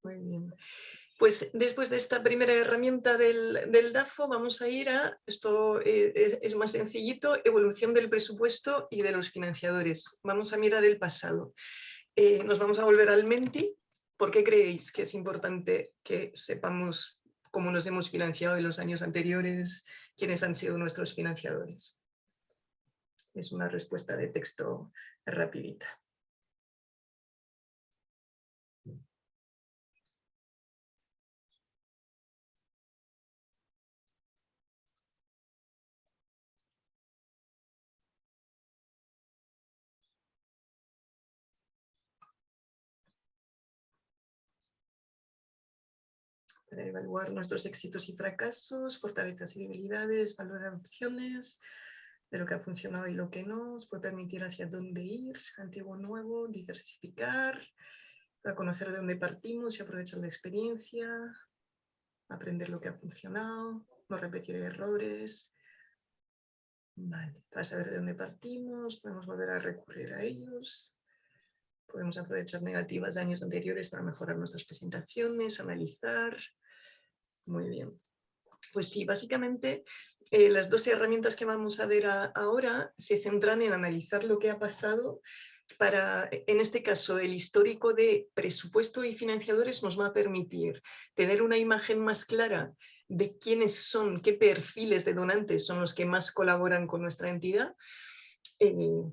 Muy bien. Pues después de esta primera herramienta del, DAFO vamos a ir a, esto eh, es, más sencillito, evolución del presupuesto y de los financiadores. Vamos a mirar el pasado. Eh, nos vamos a volver al Menti. ¿Por qué creéis que es importante que sepamos cómo nos hemos financiado en los años anteriores, quiénes han sido nuestros financiadores? Es una respuesta de texto rapidita. para evaluar nuestros éxitos y fracasos, fortalezas y debilidades, valorar opciones, de lo que ha funcionado y lo que no, os puede permitir hacia dónde ir, antiguo, nuevo, diversificar, para conocer de dónde partimos y aprovechar la experiencia, aprender lo que ha funcionado, no repetir errores. Vale, para saber de dónde partimos, podemos volver a recurrir a ellos. Podemos aprovechar negativas de años anteriores para mejorar nuestras presentaciones, analizar. Muy bien. Pues sí, básicamente eh, las dos herramientas que vamos a ver ahora se centran en analizar lo que ha pasado para, en este caso, el histórico de presupuesto y financiadores nos va a permitir tener una imagen más clara de quiénes son, qué perfiles de donantes son los que más colaboran con nuestra entidad, eh,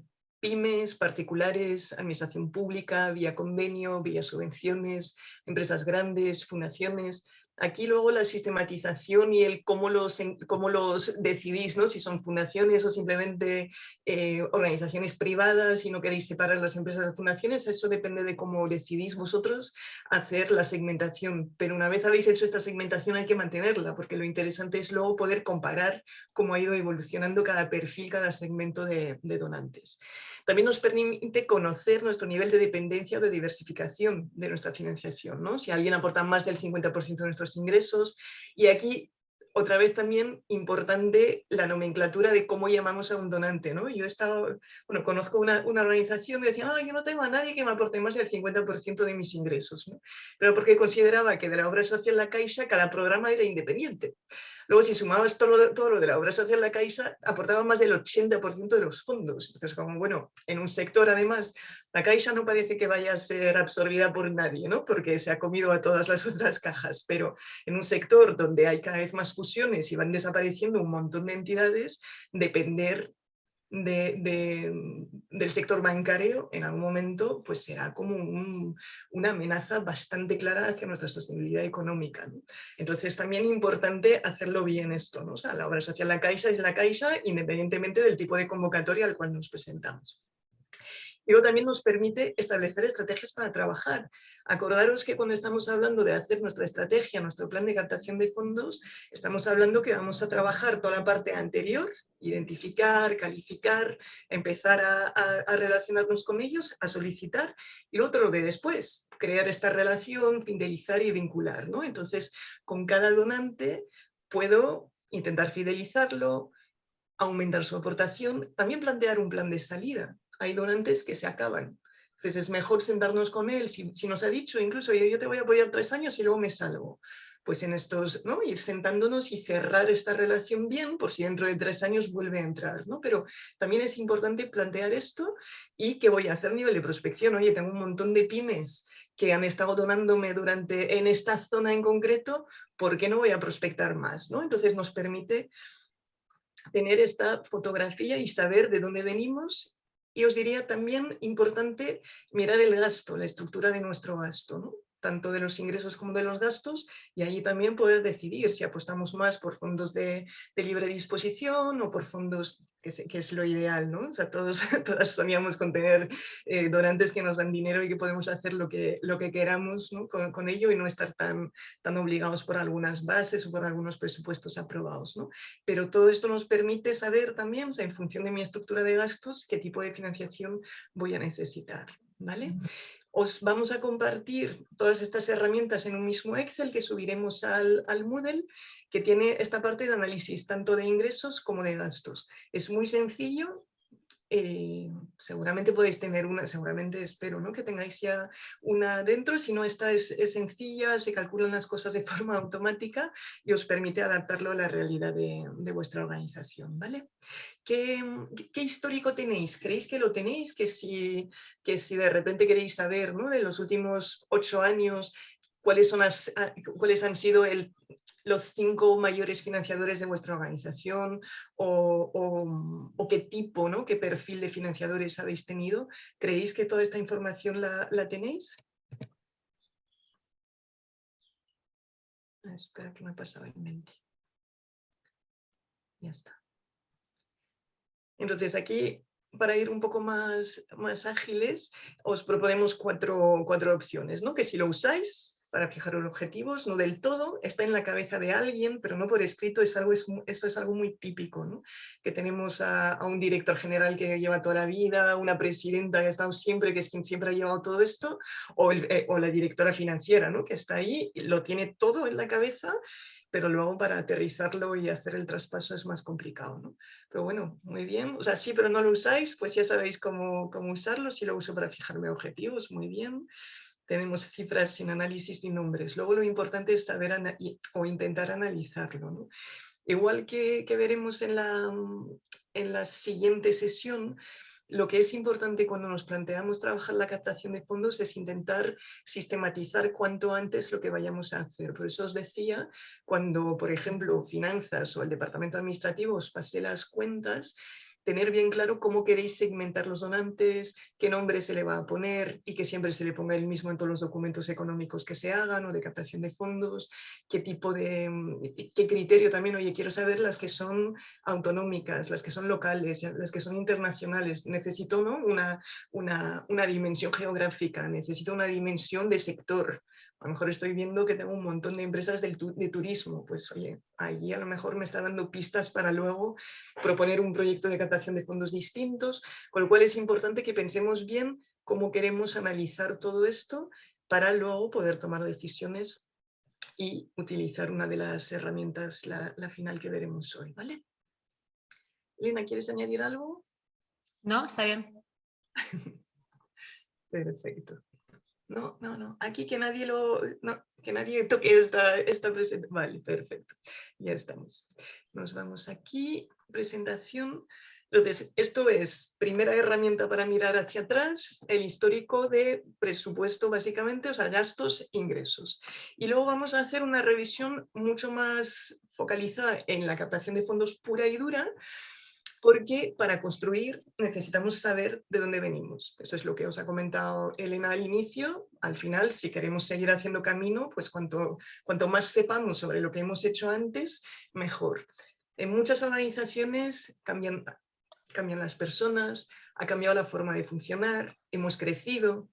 pymes, particulares, administración pública, vía convenio, vía subvenciones, empresas grandes, fundaciones, Aquí luego la sistematización y el cómo los, cómo los decidís, ¿no? si son fundaciones o simplemente eh, organizaciones privadas y no queréis separar las empresas de fundaciones, eso depende de cómo decidís vosotros hacer la segmentación. Pero una vez habéis hecho esta segmentación hay que mantenerla, porque lo interesante es luego poder comparar cómo ha ido evolucionando cada perfil, cada segmento de donantes. También nos permite conocer nuestro nivel de dependencia o de diversificación de nuestra financiación. ¿no? Si alguien aporta más del 50% de nuestros ingresos y aquí otra vez también importante la nomenclatura de cómo llamamos a un donante. ¿no? Yo he estado, bueno, conozco una, organización que decía, no, yo no tengo a nadie que me aporte más del 50% de mis ingresos, ¿no? pero porque consideraba que de la obra social La Caixa cada programa era independiente. Luego, si sumabas todo lo, todo lo de la obra social La Caixa, aportaba más del 80% de los fondos. Entonces, como bueno, en un sector además, la Caixa no parece que vaya a ser absorbida por nadie, ¿no? porque se ha comido a todas las otras cajas, pero en un sector donde hay cada vez más fusiones y van desapareciendo un montón de entidades, depender del sector bancario en algún momento pues será como una amenaza bastante clara hacia nuestra sostenibilidad económica. Entonces también importante hacerlo bien esto, ¿no? o sea, la obra social La Caixa es La Caixa independientemente del tipo de convocatoria al cual nos presentamos. Y luego también nos permite establecer estrategias para trabajar. Acordaros que cuando estamos hablando de hacer nuestra estrategia, nuestro plan de captación de fondos, estamos hablando que vamos a trabajar toda la parte anterior, identificar, calificar, empezar a, relacionarnos con ellos, a solicitar, y lo otro de después, crear esta relación, fidelizar y vincular. ¿no? Entonces, con cada donante puedo intentar fidelizarlo, aumentar su aportación, también plantear un plan de salida hay donantes que se acaban. Entonces es mejor sentarnos con él, si, nos ha dicho incluso yo te voy a apoyar tres años y luego me salgo. Pues en estos, ¿no? Ir sentándonos y cerrar esta relación bien por si dentro de tres años vuelve a entrar, ¿no? Pero también es importante plantear esto y que voy a hacer nivel de prospección. Oye, tengo un montón de pymes que han estado donándome durante, en esta zona en concreto, ¿por qué no voy a prospectar más? ¿no? Entonces nos permite tener esta fotografía y saber de dónde venimos y os diría también importante mirar el gasto, la estructura de nuestro gasto, ¿no? Tanto de los ingresos como de los gastos, y ahí también poder decidir si apostamos más por fondos de, libre disposición o por fondos, que, es lo ideal, ¿no? O sea, todos, todas soñamos con tener eh, donantes que nos dan dinero y que podemos hacer lo que, lo que queramos con, ello y no estar tan, tan obligados por algunas bases o por algunos presupuestos aprobados, ¿no? Pero todo esto nos permite saber también, o sea, en función de mi estructura de gastos, qué tipo de financiación voy a necesitar, ¿vale? Os vamos a compartir todas estas herramientas en un mismo Excel que subiremos al, al Moodle, que tiene esta parte de análisis tanto de ingresos como de gastos. Es muy sencillo, eh, seguramente podéis tener una, seguramente espero ¿no? que tengáis ya una dentro, si no esta es, sencilla, se calculan las cosas de forma automática y os permite adaptarlo a la realidad de, vuestra organización. ¿vale? ¿Qué, histórico tenéis? ¿Creéis que lo tenéis? Que si, que si de repente queréis saber ¿no? de los últimos ocho años cuáles, son las, cuáles han sido el, los cinco mayores financiadores de vuestra organización o, qué tipo, ¿no? qué perfil de financiadores habéis tenido. ¿Creéis que toda esta información la, tenéis? Ah, espera que me ha pasado en mente. Ya está. Entonces aquí, para ir un poco más, más ágiles, os proponemos cuatro, cuatro opciones, ¿no? Que si lo usáis, para fijar objetivos, no del todo, está en la cabeza de alguien, pero no por escrito, es algo, es, eso es algo muy típico, que tenemos a, un director general que lleva toda la vida, una presidenta que ha estado siempre, que es quien siempre ha llevado todo esto, o, eh, la directora financiera, ¿no? que está ahí, lo tiene todo en la cabeza pero luego para aterrizarlo y hacer el traspaso es más complicado. Pero bueno, muy bien, o sea, sí, pero no lo usáis, pues ya sabéis cómo, cómo usarlo, si lo uso para fijarme objetivos, muy bien. Tenemos cifras sin análisis ni nombres. Luego lo importante es saber o intentar analizarlo. Igual que, que veremos en la, en la siguiente sesión, lo que es importante cuando nos planteamos trabajar la captación de fondos es intentar sistematizar cuanto antes lo que vayamos a hacer. Por eso os decía, cuando, por ejemplo, finanzas o el departamento administrativo os pase las cuentas, tener bien claro cómo queréis segmentar los donantes, qué nombre se le va a poner y que siempre se le ponga el mismo en todos los documentos económicos que se hagan o de captación de fondos, qué tipo de, mm, qué criterio también, oye, quiero saber las que son autonómicas, las que son locales, las que son internacionales, necesito ¿no? una, una, una dimensión geográfica, necesito una dimensión de sector, a lo mejor estoy viendo que tengo un montón de empresas del de turismo, pues oye, allí a lo mejor me está dando pistas para luego proponer un proyecto de captación de fondos distintos, con lo cual es importante que pensemos bien cómo queremos analizar todo esto para luego poder tomar decisiones y utilizar una de las herramientas, la, la final que veremos hoy, ¿vale? Lina, ¿quieres añadir algo? No, está bien. Perfecto. No, no, no. Aquí que nadie lo, que nadie toque esta, esta presentación. Vale, perfecto. Ya estamos. Nos vamos aquí. Presentación. Entonces, esto es primera herramienta para mirar hacia atrás, el histórico de presupuesto básicamente, o sea, gastos, ingresos. Y luego vamos a hacer una revisión mucho más focalizada en la captación de fondos pura y dura, porque para construir necesitamos saber de dónde venimos. Eso es lo que os ha comentado Elena al inicio. Al final, si queremos seguir haciendo camino, pues cuanto, cuanto más sepamos sobre lo que hemos hecho antes, mejor. En muchas organizaciones cambian, cambian las personas, ha cambiado la forma de funcionar, hemos crecido.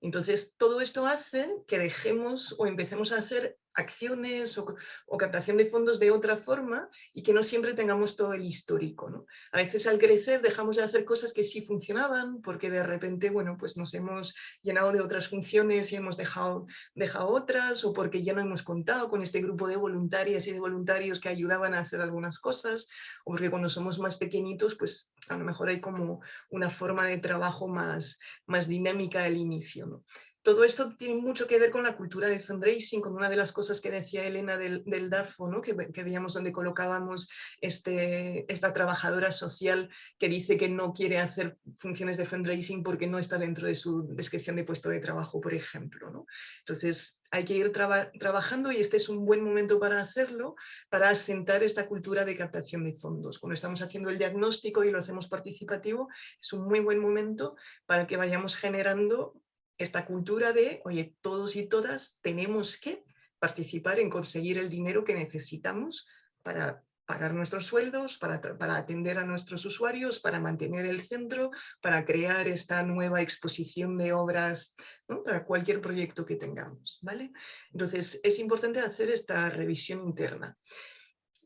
Entonces, todo esto hace que dejemos o empecemos a hacer acciones o, captación de fondos de otra forma y que no siempre tengamos todo el histórico. ¿no? A veces al crecer dejamos de hacer cosas que sí funcionaban porque de repente bueno, pues nos hemos llenado de otras funciones y hemos dejado, dejado otras o porque ya no hemos contado con este grupo de voluntarias y de voluntarios que ayudaban a hacer algunas cosas o porque cuando somos más pequeñitos pues a lo mejor hay como una forma de trabajo más, más dinámica al inicio. ¿no? Todo esto tiene mucho que ver con la cultura de fundraising, con una de las cosas que decía Elena del, DAFO, ¿no? que, veíamos donde colocábamos este, esta trabajadora social que dice que no quiere hacer funciones de fundraising porque no está dentro de su descripción de puesto de trabajo, por ejemplo. ¿no? Entonces, hay que ir trabajando y este es un buen momento para hacerlo, para asentar esta cultura de captación de fondos. Cuando estamos haciendo el diagnóstico y lo hacemos participativo, es un muy buen momento para que vayamos generando esta cultura de, oye, todos y todas tenemos que participar en conseguir el dinero que necesitamos para pagar nuestros sueldos, para, para, atender a nuestros usuarios, para mantener el centro, para crear esta nueva exposición de obras para cualquier proyecto que tengamos. ¿vale? Entonces es importante hacer esta revisión interna,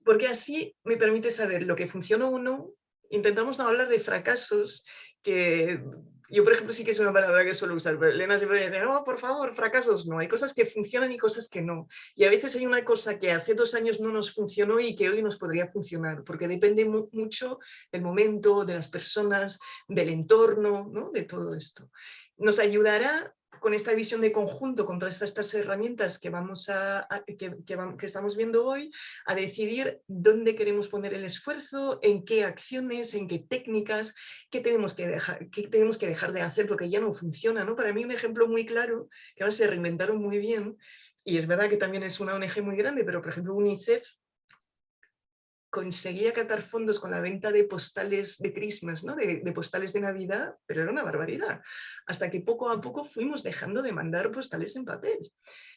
porque así me permite saber lo que funciona o no. Intentamos no hablar de fracasos que yo, por ejemplo, sí que es una palabra que suelo usar, pero Elena siempre dice, no, por favor, fracasos no, hay cosas que funcionan y cosas que no. Y a veces hay una cosa que hace dos años no nos funcionó y que hoy nos podría funcionar, porque depende mucho del momento, de las personas, del entorno, ¿no? de todo esto. Nos ayudará con esta visión de conjunto, con todas estas herramientas que, vamos a, que, estamos viendo hoy, a decidir dónde queremos poner el esfuerzo, en qué acciones, en qué técnicas, qué tenemos que dejar, qué tenemos que dejar de hacer porque ya no funciona. ¿no? Para mí un ejemplo muy claro, que ahora se reinventaron muy bien, y es verdad que también es una ONG muy grande, pero por ejemplo UNICEF conseguía catar fondos con la venta de postales de Christmas, ¿no? de, postales de Navidad, pero era una barbaridad. Hasta que poco a poco fuimos dejando de mandar postales en papel.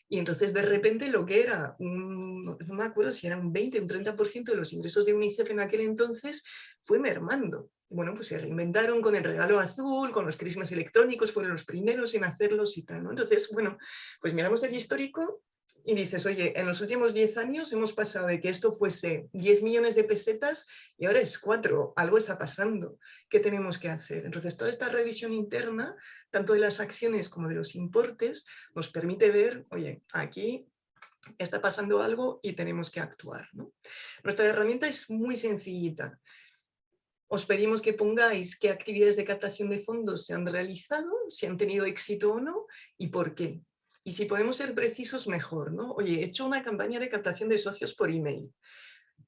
Y entonces de repente lo que era, no me acuerdo si era un 20 o un 30% de los ingresos de UNICEF en aquel entonces, fue mermando. bueno, pues se reinventaron con el regalo azul, con los crismas electrónicos, fueron los primeros en hacerlos y tal. Entonces, bueno, pues miramos el histórico y dices, oye, en los últimos 10 años hemos pasado de que esto fuese 10 millones de pesetas y ahora es 4, algo está pasando, ¿qué tenemos que hacer? Entonces, toda esta revisión interna, tanto de las acciones como de los importes, nos permite ver, oye, aquí está pasando algo y tenemos que actuar. Nuestra herramienta es muy sencillita. Os pedimos que pongáis qué actividades de captación de fondos se han realizado, si han tenido éxito o no y por qué. Y si podemos ser precisos, mejor. ¿no? Oye, he hecho una campaña de captación de socios por email.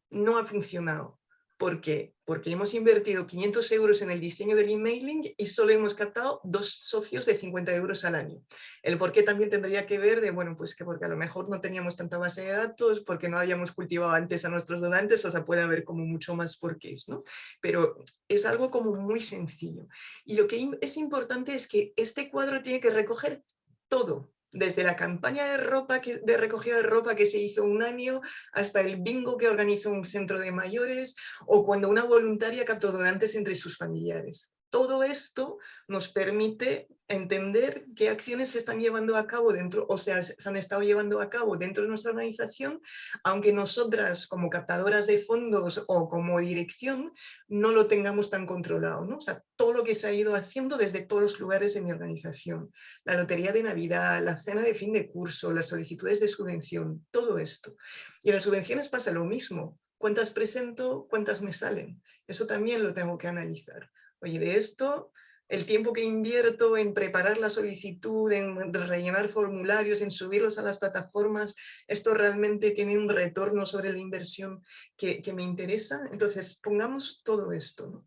No ha funcionado. ¿Por qué? Porque hemos invertido 500 euros en el diseño del emailing y solo hemos captado dos socios de 50 euros al año. El por qué también tendría que ver de, bueno, pues que porque a lo mejor no teníamos tanta base de datos, porque no habíamos cultivado antes a nuestros donantes, o sea, puede haber como mucho más porqués, ¿no? Pero es algo como muy sencillo. Y lo que es importante es que este cuadro tiene que recoger todo, desde la campaña de, ropa de recogida de ropa que se hizo un año hasta el bingo que organizó un centro de mayores o cuando una voluntaria captó donantes entre sus familiares. Todo esto nos permite entender qué acciones se están llevando a cabo dentro, o sea, se han estado llevando a cabo dentro de nuestra organización, aunque nosotras como captadoras de fondos o como dirección no lo tengamos tan controlado, ¿no? O sea, todo lo que se ha ido haciendo desde todos los lugares de mi organización, la lotería de Navidad, la cena de fin de curso, las solicitudes de subvención, todo esto. Y en las subvenciones pasa lo mismo, cuántas presento, cuántas me salen, eso también lo tengo que analizar. Oye, de esto, el tiempo que invierto en preparar la solicitud, en rellenar formularios, en subirlos a las plataformas, esto realmente tiene un retorno sobre la inversión que, me interesa. Entonces, pongamos todo esto.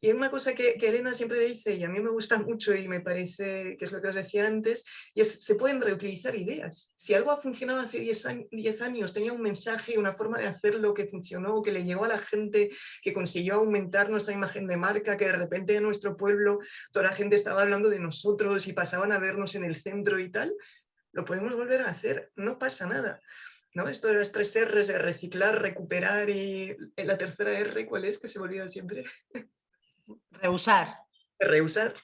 Y una cosa que, Elena siempre dice, y a mí me gusta mucho y me parece que es lo que os decía antes, y es se pueden reutilizar ideas. Si algo ha funcionado hace 10 años, tenía un mensaje, una forma de hacerlo que funcionó, que le llegó a la gente, que consiguió aumentar nuestra imagen de marca, que de repente en nuestro pueblo toda la gente estaba hablando de nosotros y pasaban a vernos en el centro y tal, lo podemos volver a hacer, no pasa nada. ¿No? Esto de las tres R's de reciclar, recuperar y la tercera R, ¿cuál es? Que se me olvida siempre. Reusar. Reusar.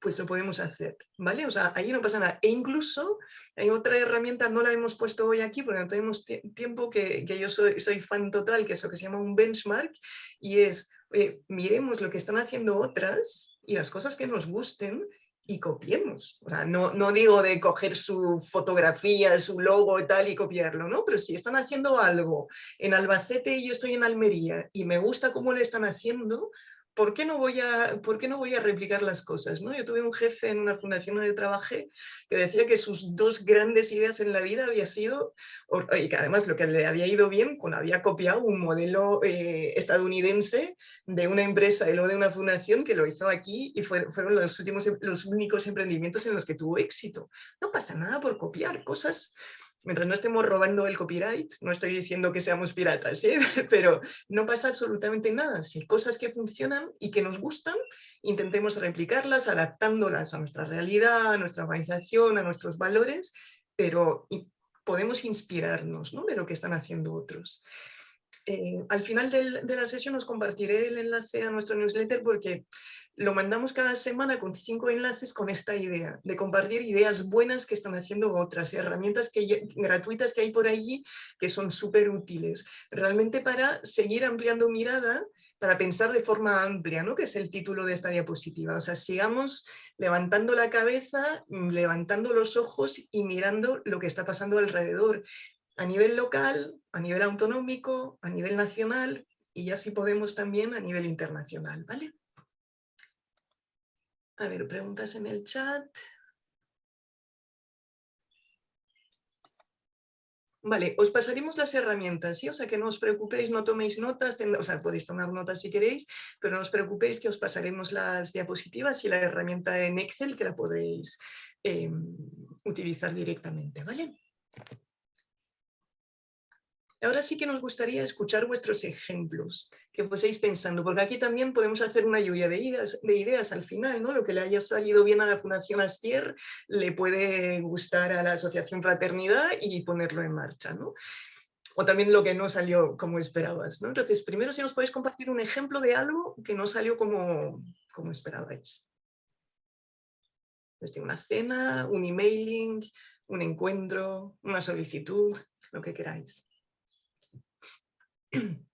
Pues lo podemos hacer, ¿vale? O sea, ahí no pasa nada. E incluso hay otra herramienta, no la hemos puesto hoy aquí porque no tenemos tiempo, que, yo soy, soy, fan total, que es lo que se llama un benchmark, y es, miremos lo que están haciendo otras y las cosas que nos gusten y copiemos. O sea, no, no, digo de coger su fotografía, su logo y tal y copiarlo, ¿no? Pero si están haciendo algo en Albacete y yo estoy en Almería y me gusta cómo lo están haciendo, ¿por qué no voy a, por qué no voy a replicar las cosas? ¿no? Yo tuve un jefe en una fundación donde trabajé que decía que sus dos grandes ideas en la vida había sido, y que además lo que le había ido bien, cuando había copiado un modelo eh, estadounidense de una empresa y luego de una fundación que lo hizo aquí y fueron los, últimos, los únicos emprendimientos en los que tuvo éxito. No pasa nada por copiar cosas mientras no estemos robando el copyright, no estoy diciendo que seamos piratas, ¿eh? pero no pasa absolutamente nada. Si hay cosas que funcionan y que nos gustan, intentemos replicarlas, adaptándolas a nuestra realidad, a nuestra organización, a nuestros valores, pero podemos inspirarnos ¿no? de lo que están haciendo otros. Eh, al final de la sesión os compartiré el enlace a nuestro newsletter porque lo mandamos cada semana con cinco enlaces con esta idea, de compartir ideas buenas que están haciendo otras, herramientas que, gratuitas que hay por allí que son súper útiles, realmente para seguir ampliando mirada, para pensar de forma amplia, ¿no? que es el título de esta diapositiva. O sea, sigamos levantando la cabeza, levantando los ojos y mirando lo que está pasando alrededor, a nivel local, a nivel autonómico, a nivel nacional y ya si podemos también a nivel internacional. ¿vale? A ver, preguntas en el chat. Vale, os pasaremos las herramientas, ¿sí? O sea, que no os preocupéis, no toméis notas, o sea, podéis tomar notas si queréis, pero no os preocupéis que os pasaremos las diapositivas y la herramienta en Excel que la podéis em, utilizar directamente, ¿vale? Ahora sí que nos gustaría escuchar vuestros ejemplos, que fueseis pensando, porque aquí también podemos hacer una lluvia de ideas, de ideas al final, ¿no? Lo que le haya salido bien a la Fundación Astier le puede gustar a la Asociación Fraternidad y ponerlo en marcha, ¿no? o también lo que no salió como esperabas. Entonces, primero si nos podéis compartir un ejemplo de algo que no salió como, como esperabais. Desde una cena, un emailing, un encuentro, una solicitud, lo que queráis. Mm-hmm.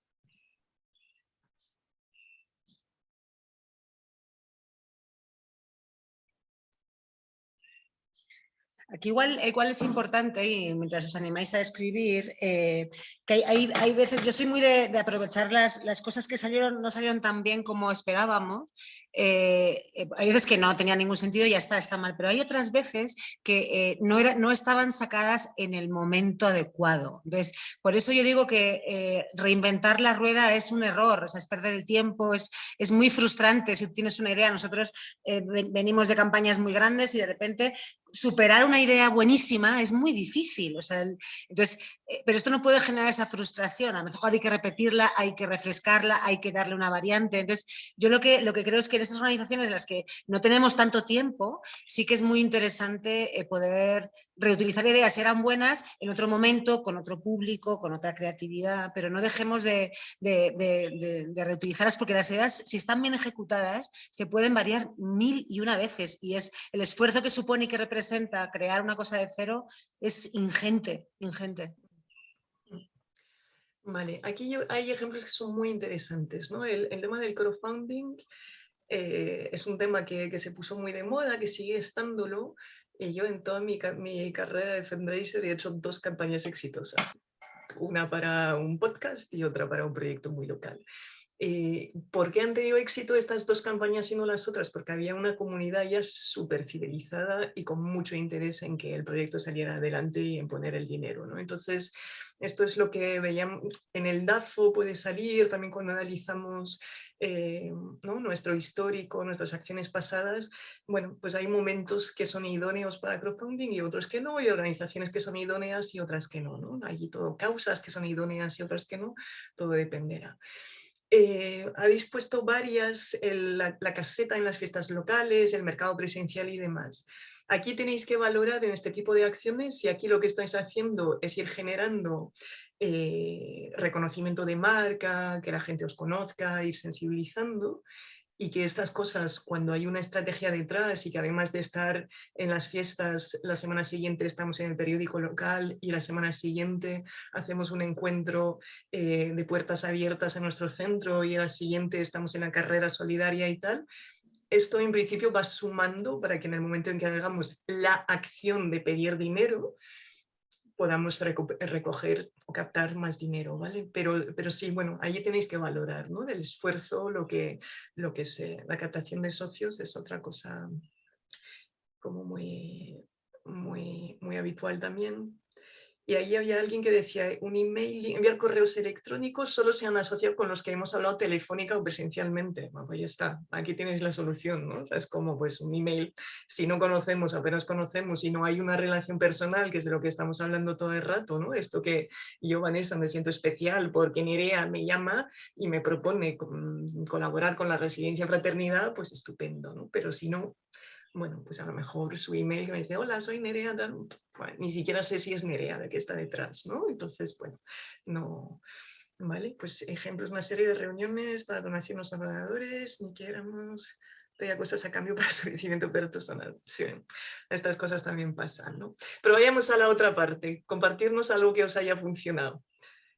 Aquí igual, igual es importante, y mientras os animáis a escribir, eh, que hay, hay, veces, yo soy muy de, aprovechar las, las, cosas que salieron, no salieron tan bien como esperábamos, eh, eh, hay veces que no tenía ningún sentido y ya está, está mal, pero hay otras veces que no, era, no estaban sacadas en el momento adecuado. Entonces, por eso yo digo que reinventar la rueda es un error, es perder el tiempo, es, es muy frustrante si tienes una idea. Nosotros venimos de campañas muy grandes y de repente superar una idea buenísima es muy difícil. O sea, entonces, eh, pero esto no puede generar esa frustración. A lo mejor hay que repetirla, hay que refrescarla, hay que darle una variante. Entonces, yo lo que, lo que creo es que en estas organizaciones en las que no tenemos tanto tiempo, sí que es muy interesante eh, poder reutilizar ideas, eran buenas en otro momento, con otro público, con otra creatividad, pero no dejemos de, de, reutilizarlas porque las ideas, si están bien ejecutadas, se pueden variar mil y una veces y es el esfuerzo que supone y que representa crear una cosa de cero es ingente, ingente. Vale, aquí hay ejemplos que son muy interesantes. ¿no? El, tema del crowdfunding eh, es un tema que, se puso muy de moda, que sigue estándolo. Y yo en toda mi, mi carrera de fundraiser he hecho dos campañas exitosas. Una para un podcast y otra para un proyecto muy local. Eh, ¿Por qué han tenido éxito estas dos campañas y no las otras? Porque había una comunidad ya súper fidelizada y con mucho interés en que el proyecto saliera adelante y en poner el dinero. ¿no? Entonces, esto es lo que veíamos en el DAFO, puede salir también cuando analizamos eh, ¿no? nuestro histórico, nuestras acciones pasadas. Bueno, pues hay momentos que son idóneos para crowdfunding y otros que no, y organizaciones que son idóneas y otras que no. ¿no? Hay todo causas que son idóneas y otras que no, todo dependerá. Eh, habéis puesto varias, la, caseta en las fiestas locales, el mercado presencial y demás. Aquí tenéis que valorar en este tipo de acciones si aquí lo que estáis haciendo es ir generando eh, reconocimiento de marca, que la gente os conozca, ir sensibilizando y que estas cosas, cuando hay una estrategia detrás y que además de estar en las fiestas, la semana siguiente estamos en el periódico local y la semana siguiente hacemos un encuentro eh, de puertas abiertas en nuestro centro y la siguiente estamos en la carrera solidaria y tal, esto en principio va sumando para que en el momento en que hagamos la acción de pedir dinero, podamos recoger o captar más dinero, ¿vale? Pero, pero sí, bueno, allí tenéis que valorar, ¿no? Del esfuerzo, lo que, lo que es la captación de socios es otra cosa como muy, muy, muy habitual también. Y ahí había alguien que decía, un email, enviar correos electrónicos solo se han asociado con los que hemos hablado telefónica o presencialmente. Bueno, pues ya está, aquí tienes la solución, ¿no? es como pues un email, si no conocemos, apenas conocemos y no hay una relación personal, que es de lo que estamos hablando todo el rato, ¿no? Esto que yo, Vanessa, me siento especial porque Nerea me llama y me propone colaborar con la residencia fraternidad, pues estupendo, ¿no? Pero si no, bueno, pues a lo mejor su email me dice, hola, soy Nerea, ni siquiera sé si es Nerea de que está detrás, ¿no? Entonces, bueno, no, ¿vale? Pues ejemplos, una serie de reuniones para donación a los ordenadores, ni que éramos pedía cosas a cambio para su crecimiento personal. Sí, estas cosas también pasan, ¿no? Pero vayamos a la otra parte, compartirnos algo que os haya funcionado,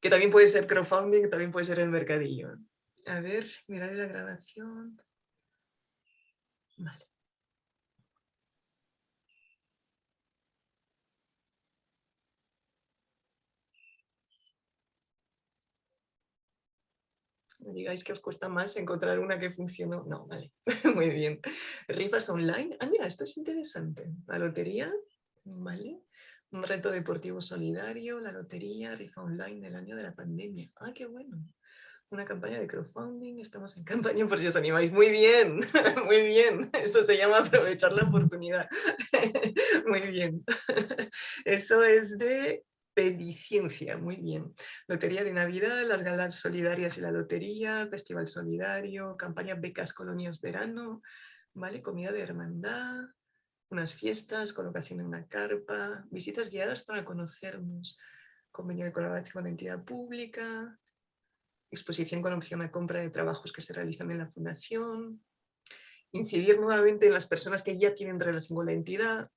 que también puede ser crowdfunding, también puede ser el mercadillo. A ver, mirar la grabación. Vale. Digáis que os cuesta más encontrar una que funcionó. No, vale, muy bien. Rifas online. Ah, mira, esto es interesante. La lotería, vale. Un reto deportivo solidario, la lotería, rifa online del año de la pandemia. Ah, qué bueno. Una campaña de crowdfunding, estamos en campaña por si os animáis. Muy bien, muy bien. Eso se llama aprovechar la oportunidad. Muy bien. Eso es de Pediciencia, muy bien. Lotería de Navidad, las galas solidarias y la lotería, Festival Solidario, campaña Becas Colonias Verano, ¿vale? Comida de hermandad, unas fiestas, colocación en una carpa, visitas guiadas para conocernos, convenio de colaboración con la entidad pública, exposición con opción a compra de trabajos que se realizan en la fundación, incidir nuevamente en las personas que ya tienen relación con la entidad,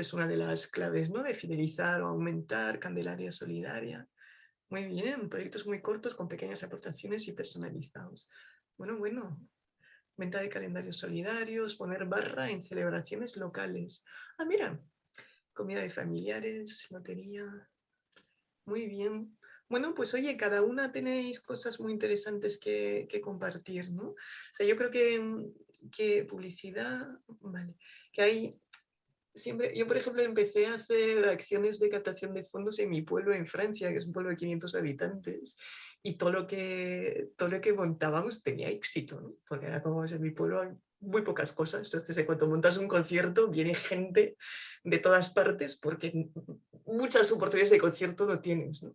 es una de las claves ¿no? de fidelizar o aumentar, Candelaria Solidaria, muy bien, proyectos muy cortos con pequeñas aportaciones y personalizados. Bueno, bueno, venta de calendarios solidarios, poner barra en celebraciones locales. Ah, mira, comida de familiares, lotería. Muy bien. Bueno, pues oye, cada una tenéis cosas muy interesantes que, compartir, ¿no? O sea, yo creo que, que publicidad, vale, que hay siempre, yo por ejemplo empecé a hacer acciones de captación de fondos en mi pueblo en Francia, que es un pueblo de 500 habitantes, y todo lo que, todo lo que montábamos tenía éxito, porque era como en mi pueblo muy pocas cosas, entonces cuando montas un concierto viene gente de todas partes porque muchas oportunidades de concierto no tienes.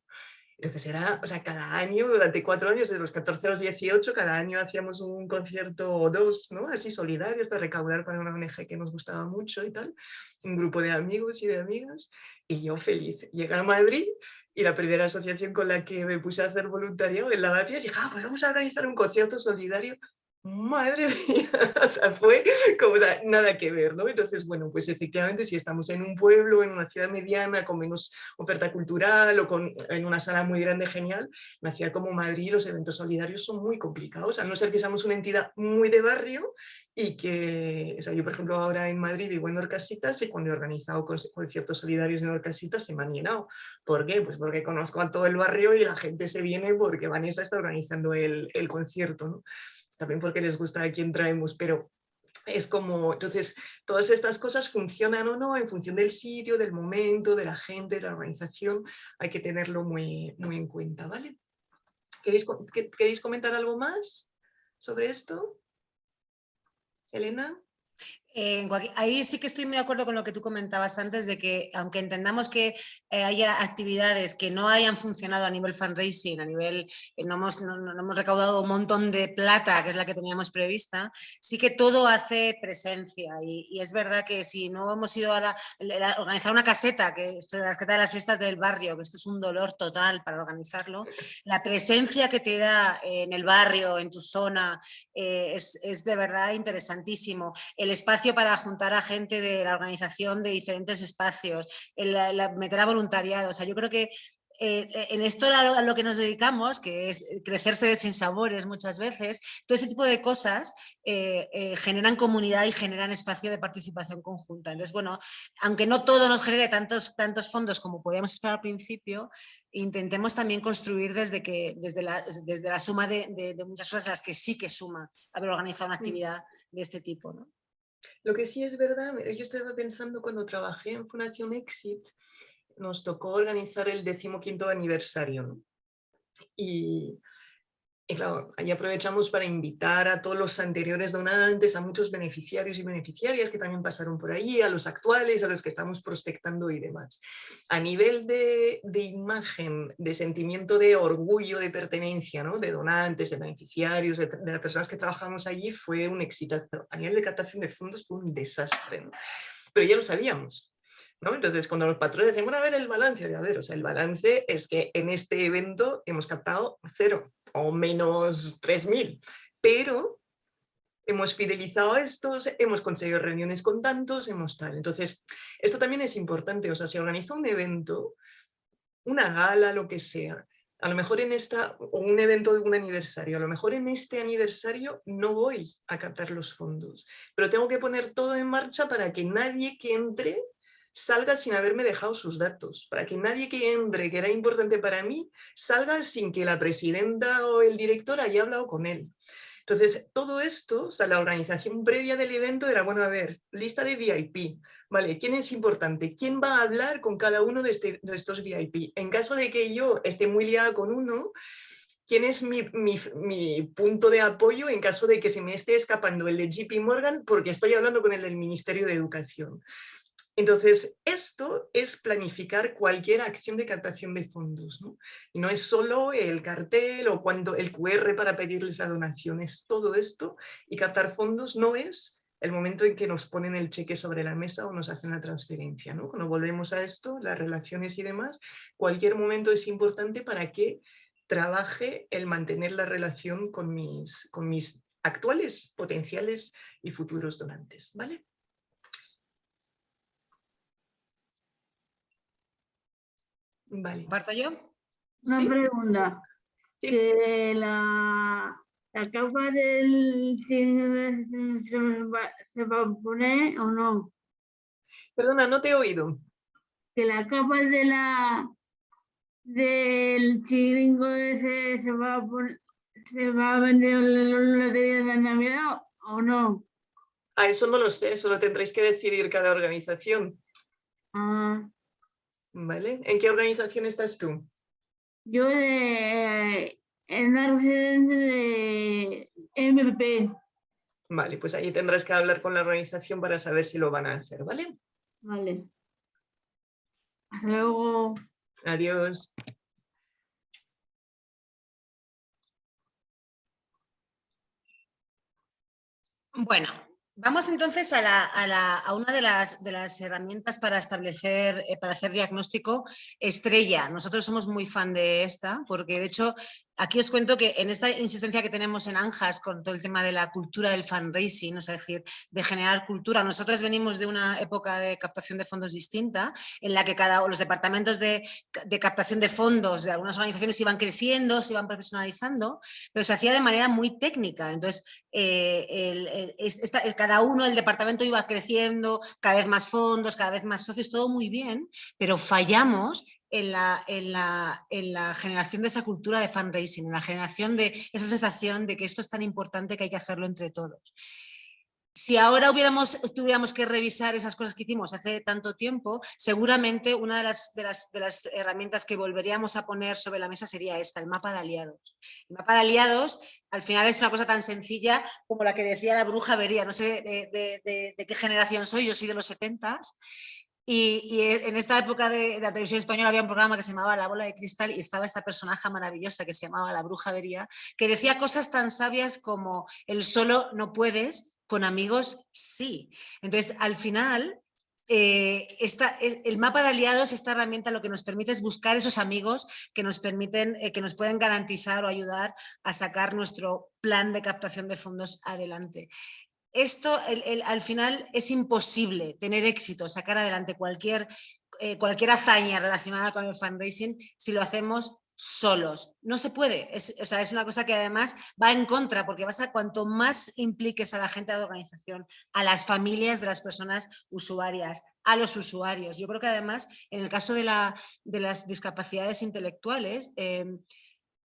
Entonces era, o sea, cada año, durante cuatro años, de los 14 a los 18, cada año hacíamos un concierto o dos, ¿no? Así solidarios para recaudar para una ONG que nos gustaba mucho y tal. Un grupo de amigos y de amigas. Y yo feliz. Llegué a Madrid y la primera asociación con la que me puse a hacer voluntariado en Lavapiés, dije, ah, pues vamos a organizar un concierto solidario madre mía, o sea, fue como, o sea, nada que ver, ¿no? Entonces, bueno, pues efectivamente si estamos en un pueblo, en una ciudad mediana, con menos oferta cultural o con, en una sala muy grande, genial, una ciudad como Madrid los eventos solidarios son muy complicados, a no ser que seamos una entidad muy de barrio y que, o sea, yo por ejemplo ahora en Madrid vivo en Orcasitas y cuando he organizado conciertos solidarios en Orcasitas se me han llenado. ¿Por qué? Pues porque conozco a todo el barrio y la gente se viene porque Vanessa está organizando el, el concierto, ¿no? También porque les gusta a quién traemos, pero es como, entonces, todas estas cosas funcionan o no en función del sitio, del momento, de la gente, de la organización, hay que tenerlo muy, muy en cuenta, ¿vale? ¿Queréis, ¿Queréis comentar algo más sobre esto? Elena? Eh, ahí sí que estoy muy de acuerdo con lo que tú comentabas antes, de que aunque entendamos que eh, haya actividades que no hayan funcionado a nivel fundraising, a nivel, eh, no, hemos, no, hemos recaudado un montón de plata, que es la que teníamos prevista, sí que todo hace presencia y, es verdad que si no hemos ido a, organizar una caseta, que es la caseta de las fiestas del barrio, que esto es un dolor total para organizarlo, la presencia que te da en el barrio, en tu zona, es, es de verdad interesantísimo. El espacio para juntar a gente de la organización de diferentes espacios, el, meter a voluntariado. O sea, yo creo que eh, en esto a lo, que nos dedicamos, que es crecerse de sin sabores muchas veces, todo ese tipo de cosas eh, eh, generan comunidad y generan espacio de participación conjunta. Entonces, bueno, aunque no todo nos genere tantos, tantos fondos como podíamos esperar al principio, intentemos también construir desde, que, desde, la, desde la suma de, de, muchas cosas las que sí que suma haber organizado una actividad de este tipo. ¿no? Lo que sí es verdad, yo estaba pensando cuando trabajé en Fundación Exit, nos tocó organizar el decimoquinto aniversario. Y claro, ahí aprovechamos para invitar a todos los anteriores donantes, a muchos beneficiarios y beneficiarias que también pasaron por ahí, a los actuales, a los que estamos prospectando y demás. A nivel de, imagen, de sentimiento de orgullo, de pertenencia, ¿no? de donantes, de beneficiarios, de, las personas que trabajamos allí, fue un exitazo. A nivel de captación de fondos fue un desastre, pero ya lo sabíamos. ¿No? Entonces, cuando los patrones decían, bueno, a ver el balance, de a ver, o sea, el balance es que en este evento hemos captado cero, o menos 3.000, pero hemos fidelizado a estos, hemos conseguido reuniones con tantos, hemos tal. Entonces, esto también es importante, o sea, si organiza un evento, una gala, lo que sea, a lo mejor en esta, o un evento de un aniversario, a lo mejor en este aniversario no voy a captar los fondos, pero tengo que poner todo en marcha para que nadie que entre salga sin haberme dejado sus datos, para que nadie que entre, que era importante para mí, salga sin que la presidenta o el director haya hablado con él. Entonces, todo esto, o sea, la organización previa del evento era, bueno, a ver, lista de VIP, ¿vale? ¿Quién es importante? ¿Quién va a hablar con cada uno de, este, de estos VIP? En caso de que yo esté muy liada con uno, ¿quién es mi, mi, mi, punto de apoyo en caso de que se me esté escapando el de JP Morgan porque estoy hablando con el del Ministerio de Educación? Entonces, esto es planificar cualquier acción de captación de fondos. ¿no? Y no es solo el cartel o cuando el QR para pedirles la donación, es todo esto. Y captar fondos no es el momento en que nos ponen el cheque sobre la mesa o nos hacen la transferencia. ¿no? Cuando volvemos a esto, las relaciones y demás, cualquier momento es importante para que trabaje el mantener la relación con mis, con mis actuales, potenciales y futuros donantes. ¿vale? Vale. ¿Parto yo? Una pregunta. Que la, la capa del se se va a poner o no. Perdona, no te he oído. Que la capa de la del chiringo ese se va a poner, se va a vender la lotería de Navidad o no. Ah, eso no lo sé, eso lo tendréis que decidir cada organización. Ah, ¿Vale? ¿En qué organización estás tú? yo de en la residencia de MP. Vale, pues ahí tendrás que hablar con la organización para saber si lo van a hacer, ¿vale? Vale. Hasta luego. Adiós. Bueno, vamos entonces a, una de las, de las herramientas para establecer, eh, para hacer diagnóstico estrella. Nosotros somos muy fan de esta porque de hecho aquí os cuento que en esta insistencia que tenemos en ANJAS con todo el tema de la cultura del fundraising, es decir, de generar cultura, nosotros venimos de una época de captación de fondos distinta en la que cada los departamentos de, captación de fondos de algunas organizaciones iban creciendo, se iban profesionalizando, pero se hacía de manera muy técnica. Entonces, eh, cada uno, el departamento iba creciendo, cada vez más fondos, cada vez más socios, todo muy bien, pero fallamos en la, en la- en la generación de esa cultura de fundraising, en la generación de esa sensación de que esto es tan importante que hay que hacerlo entre todos. Si ahora hubiéramos, tuviéramos que revisar esas cosas que hicimos hace tanto tiempo, seguramente una de las, de las, de las herramientas que volveríamos a poner sobre la mesa sería esta, el mapa de aliados. El mapa de aliados al final es una cosa tan sencilla como la que decía la bruja vería, no sé de, de- qué generación soy, yo soy de los 70 y, y en esta época de, la televisión española había un programa que se llamaba La bola de cristal y estaba esta personaje maravillosa que se llamaba la bruja vería, que decía cosas tan sabias como el solo no puedes, con amigos sí. Entonces, al final, eh, esta, es- el mapa de aliados, esta herramienta lo que nos permite es buscar esos amigos que nos permiten, eh, que nos pueden garantizar o ayudar a sacar nuestro plan de captación de fondos adelante. Esto al final es imposible tener éxito, sacar adelante cualquier, eh, cualquier hazaña relacionada con el fundraising si lo hacemos solos. No se puede, es, o sea, es una cosa que además va en contra porque vas a cuanto más impliques a la gente de la organización, a las familias de las personas usuarias, a los usuarios. Yo creo que además en el caso de, la, de las discapacidades intelectuales, em,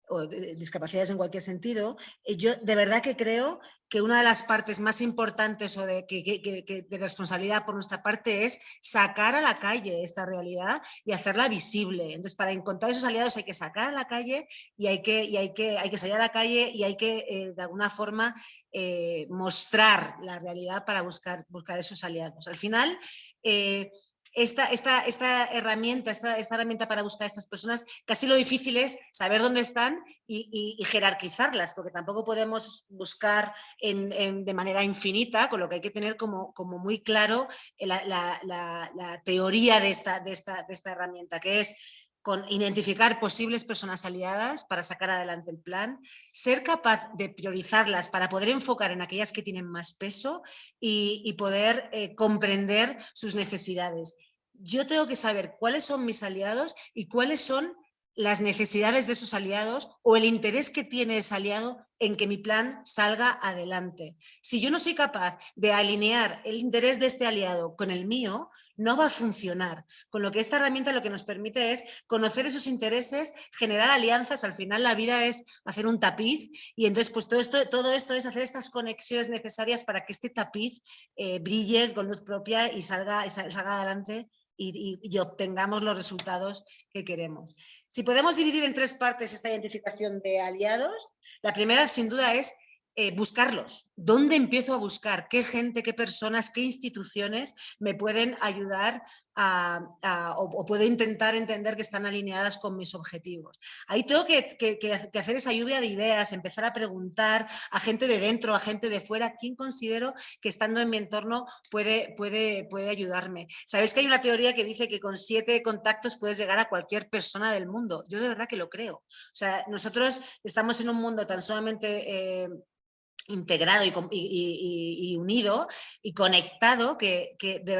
o de- de discapacidades en cualquier sentido, eh, yo de verdad que creo que una de las partes más importantes o de, que, de responsabilidad por nuestra parte es sacar a la calle esta realidad y hacerla visible. Entonces, para encontrar esos aliados hay que sacar a la calle y hay que, y hay que, hay que salir a la calle y hay que, eh, de alguna forma, eh, mostrar la realidad para buscar, buscar esos aliados. Al final, eh, esta, esta, esta herramienta, esta, esta herramienta para buscar a estas personas, casi lo difícil es saber dónde están y, jerarquizarlas, porque tampoco podemos buscar en- de manera infinita, con lo que hay que tener como, como muy claro eh, la, la- la- la teoría de esta, de, esta, de esta herramienta, que es con identificar posibles personas aliadas para sacar adelante el plan, ser capaz de priorizarlas para poder enfocar en aquellas que tienen más peso y, poder eh, comprender sus necesidades. Yo tengo que saber cuáles son mis aliados y cuáles son las necesidades de esos aliados o el interés que tiene ese aliado en que mi plan salga adelante. Si yo no soy capaz de alinear el interés de este aliado con el mío, no va a funcionar. Con lo que esta herramienta lo que nos permite es conocer esos intereses, generar alianzas. Al final la vida es hacer un tapiz y entonces pues todo esto, todo esto es hacer estas conexiones necesarias para que este tapiz eh, brille con luz propia y salga, salga adelante y obtengamos los resultados que queremos. Si podemos dividir en tres partes esta identificación de aliados, la primera sin duda es eh, buscarlos. ¿Dónde empiezo a buscar? ¿Qué gente, qué personas, qué instituciones me pueden ayudar o, puedo intentar entender que están alineadas con mis objetivos. Ahí tengo que, hacer esa lluvia de ideas, empezar a preguntar a gente de dentro, a gente de fuera, quién considero que estando en mi entorno puede, puede, puede ayudarme. Sabéis que hay una teoría que dice que con siete contactos puedes llegar a cualquier persona del mundo. Yo de verdad que lo creo. O sea, nosotros estamos en un mundo tan solamente... Eh, integrado y, unido y conectado que,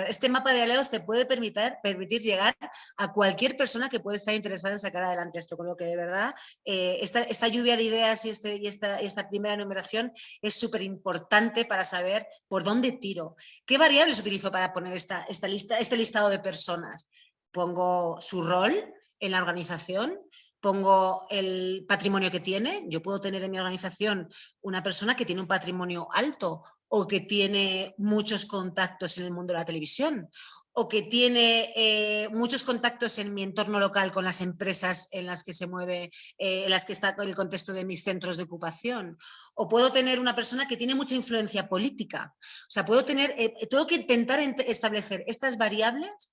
este mapa de aliados te puede permitir, permitir llegar a cualquier persona que puede estar interesada en sacar adelante esto, con lo que de verdad eh, esta, lluvia de ideas y, este, y esta, esta primera numeración es súper importante para saber por dónde tiro. ¿Qué variables utilizo para poner esta, esta lista, este listado de personas? Pongo su rol en la organización, pongo el patrimonio que tiene. Yo puedo tener en mi organización una persona que tiene un patrimonio alto o que tiene muchos contactos en el mundo de la televisión o que tiene eh, muchos contactos en mi entorno local con las empresas en las que se mueve, eh, en las que está el contexto de mis centros de ocupación. O puedo tener una persona que tiene mucha influencia política. O sea, puedo tener, eh, tengo que intentar establecer estas variables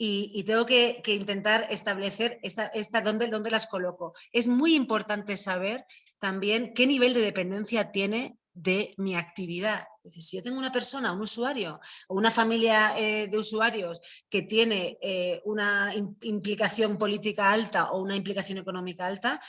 y, tengo que, intentar establecer esta, dónde, dónde las coloco. Es muy importante saber también qué nivel de dependencia tiene de mi actividad. si yo tengo una persona, un usuario o una familia eh, de usuarios que tiene eh, una implicación política alta o una implicación económica alta,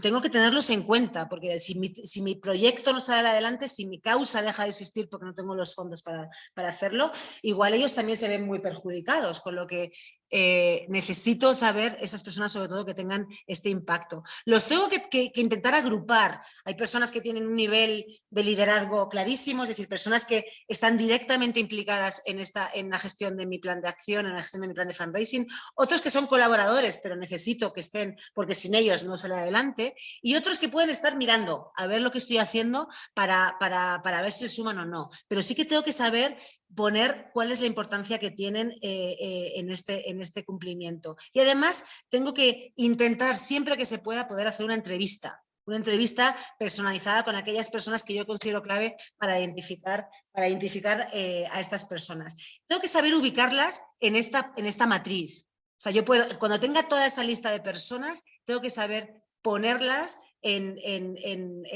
tengo que tenerlos en cuenta, porque si mi, si mi, proyecto no sale adelante, si mi causa deja de existir porque no tengo los fondos para, para hacerlo, igual ellos también se ven muy perjudicados, con lo que eh, necesito saber esas personas sobre todo que tengan este impacto. Los tengo que, intentar agrupar. Hay personas que tienen un nivel de liderazgo clarísimo, es decir, personas que están directamente implicadas en, esta, en la gestión de mi plan de acción, en la gestión de mi plan de fundraising, otros que son colaboradores, pero necesito que estén porque sin ellos no sale adelante, y otros que pueden estar mirando a ver lo que estoy haciendo para, para, para ver si se suman o no. Pero sí que tengo que saber poner cuál es la importancia que tienen eh, eh, en, este, en este cumplimiento. Y además tengo que intentar siempre que se pueda poder hacer una entrevista, una entrevista personalizada con aquellas personas que yo considero clave para identificar, para identificar eh, a estas personas. Tengo que saber ubicarlas en esta, en esta matriz. O sea, yo puedo, cuando tenga toda esa lista de personas, tengo que saber ponerlas en,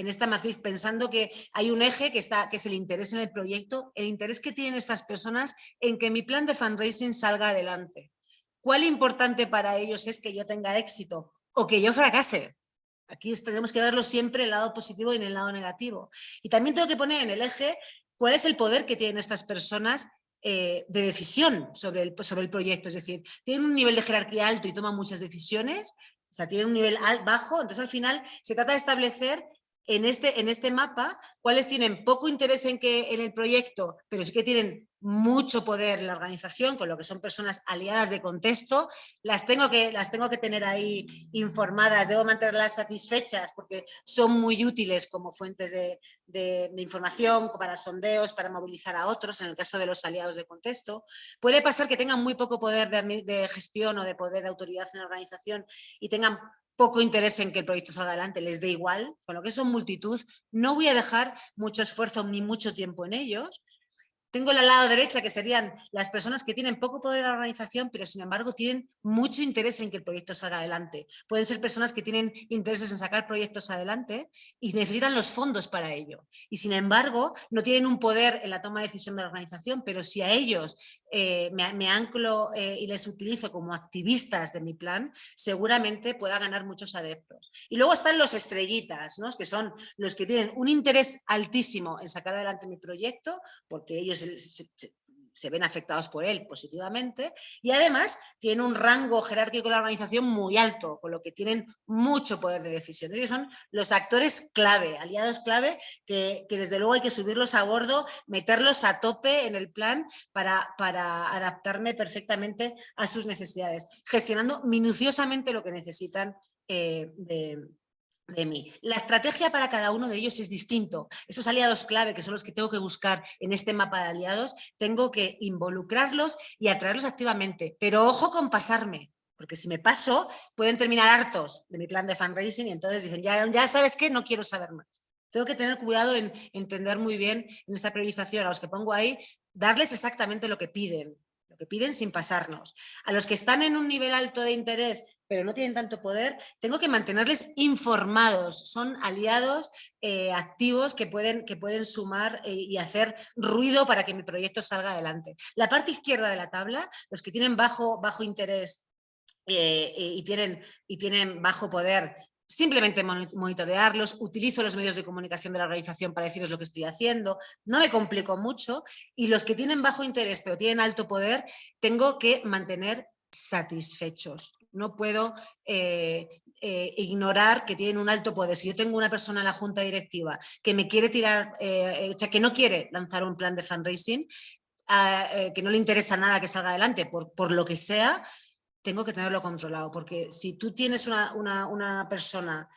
esta matriz, pensando que hay un eje que, está, que es el interés en el proyecto, el interés que tienen estas personas en que mi plan de fundraising salga adelante. ¿Cuál importante para ellos es que yo tenga éxito o que yo fracase? Aquí tenemos que verlo siempre en el lado positivo y en el lado negativo. Y también tengo que poner en el eje cuál es el poder que tienen estas personas eh, de decisión sobre el, sobre el proyecto. Es decir, tienen un nivel de jerarquía alto y toman muchas decisiones, o sea, tiene un nivel bajo, entonces al final se trata de establecer en este, en este mapa cuáles tienen poco interés en, que, en el proyecto, pero sí que tienen mucho poder en la organización, con lo que son personas aliadas de contexto, las tengo que, las tengo que tener ahí informadas, debo mantenerlas satisfechas porque son muy útiles como fuentes de, información, para sondeos, para movilizar a otros, en el caso de los aliados de contexto. Puede pasar que tengan muy poco poder de, de gestión o de poder de autoridad en la organización y tengan poco interés en que el proyecto salga adelante, les dé igual, con lo que son multitud, no voy a dejar mucho esfuerzo ni mucho tiempo en ellos, tengo el lado derecha, que serían las personas que tienen poco poder en la organización, pero sin embargo tienen mucho interés en que el proyecto salga adelante. Pueden ser personas que tienen intereses en sacar proyectos adelante y necesitan los fondos para ello. Y sin embargo, no tienen un poder en la toma de decisión de la organización, pero si a ellos eh, me, anclo eh, y les utilizo como activistas de mi plan, seguramente pueda ganar muchos adeptos. Y luego están los estrellitas, ¿no? que son los que tienen un interés altísimo en sacar adelante mi proyecto, porque ellos se, ven afectados por él positivamente y además tiene un rango jerárquico de la organización muy alto, con lo que tienen mucho poder de decisión. Ellos son los actores clave, aliados clave, que, desde luego hay que subirlos a bordo, meterlos a tope en el plan para, para adaptarme perfectamente a sus necesidades, gestionando minuciosamente lo que necesitan eh, de, de mí. La estrategia para cada uno de ellos es distinto. Esos aliados clave, que son los que tengo que buscar en este mapa de aliados, tengo que involucrarlos y atraerlos activamente. Pero ojo con pasarme, porque si me paso, pueden terminar hartos de mi plan de fundraising y entonces dicen, ya, ya sabes qué, no quiero saber más. Tengo que tener cuidado en entender muy bien en esta priorización a los que pongo ahí, darles exactamente lo que piden, que piden sin pasarnos. A los que están en un nivel alto de interés pero no tienen tanto poder, tengo que mantenerles informados. Son aliados eh, activos que pueden, que pueden sumar eh, y hacer ruido para que mi proyecto salga adelante. La parte izquierda de la tabla, los que tienen bajo, bajo interés eh, y, tienen, y tienen bajo poder, simplemente monitorearlos, utilizo los medios de comunicación de la organización para decirles lo que estoy haciendo, no me complico mucho y los que tienen bajo interés pero tienen alto poder, tengo que mantener satisfechos. No puedo eh, eh, ignorar que tienen un alto poder. Si yo tengo una persona en la junta directiva que me quiere tirar, eh, o sea, que no quiere lanzar un plan de fundraising, ah, que no le interesa nada que salga adelante por, por, lo que sea, tengo que tenerlo controlado. Porque si tú tienes una, una, persona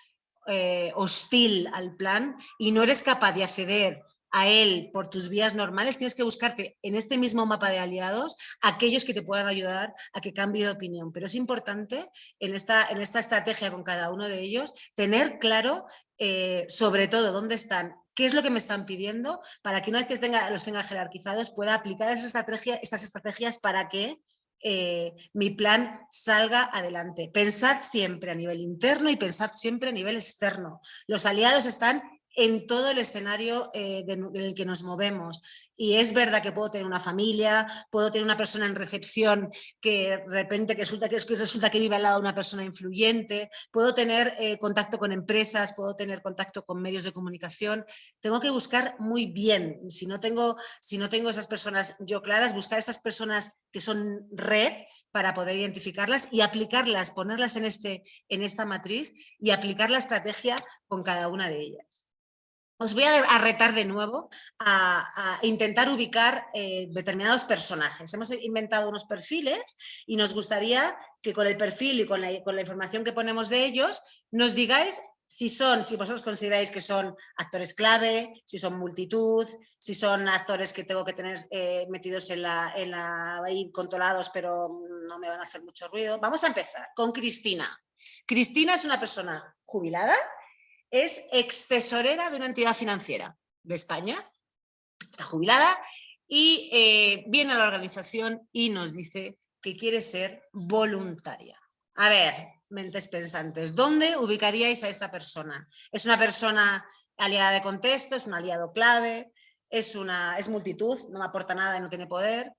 hostil al plan y no eres capaz de acceder a él por tus vías normales, tienes que buscarte en este mismo mapa de aliados aquellos que te puedan ayudar a que cambie de opinión. Pero es importante en esta, en esta estrategia con cada uno de ellos tener claro eh, sobre todo dónde están, qué es lo que me están pidiendo, para que una vez que los tenga jerarquizados pueda aplicar esa estrategia, estas estrategias para que eh, mi plan salga adelante. Pensad siempre a nivel interno y pensad siempre a nivel externo. Los aliados están en todo el escenario eh, en el que nos movemos. Y es verdad que puedo tener una familia, puedo tener una persona en recepción que de repente que resulta que, resulta que vive al lado de una persona influyente, puedo tener eh, contacto con empresas, puedo tener contacto con medios de comunicación. Tengo que buscar muy bien, si no tengo, si no tengo esas personas yo claras, buscar esas personas que son red para poder identificarlas y aplicarlas, ponerlas en, este, en esta matriz y aplicar la estrategia con cada una de ellas. Os voy a, retar de nuevo a, intentar ubicar eh, determinados personajes. Hemos inventado unos perfiles y nos gustaría que con el perfil y con la, información que ponemos de ellos nos digáis si son, si vosotros consideráis que son actores clave, si son multitud, si son actores que tengo que tener eh, metidos en la, en la, ahí controlados pero no me van a hacer mucho ruido. Vamos a empezar con Cristina. Cristina es una persona jubilada, es ex tesorera de una entidad financiera de España, está jubilada y eh, viene a la organización y nos dice que quiere ser voluntaria. A ver, mentes pensantes, ¿dónde ubicaríais a esta persona? ¿Es una persona aliada de contexto? ¿Es un aliado clave? ¿Es, una, es multitud? ¿No aporta nada y no tiene poder?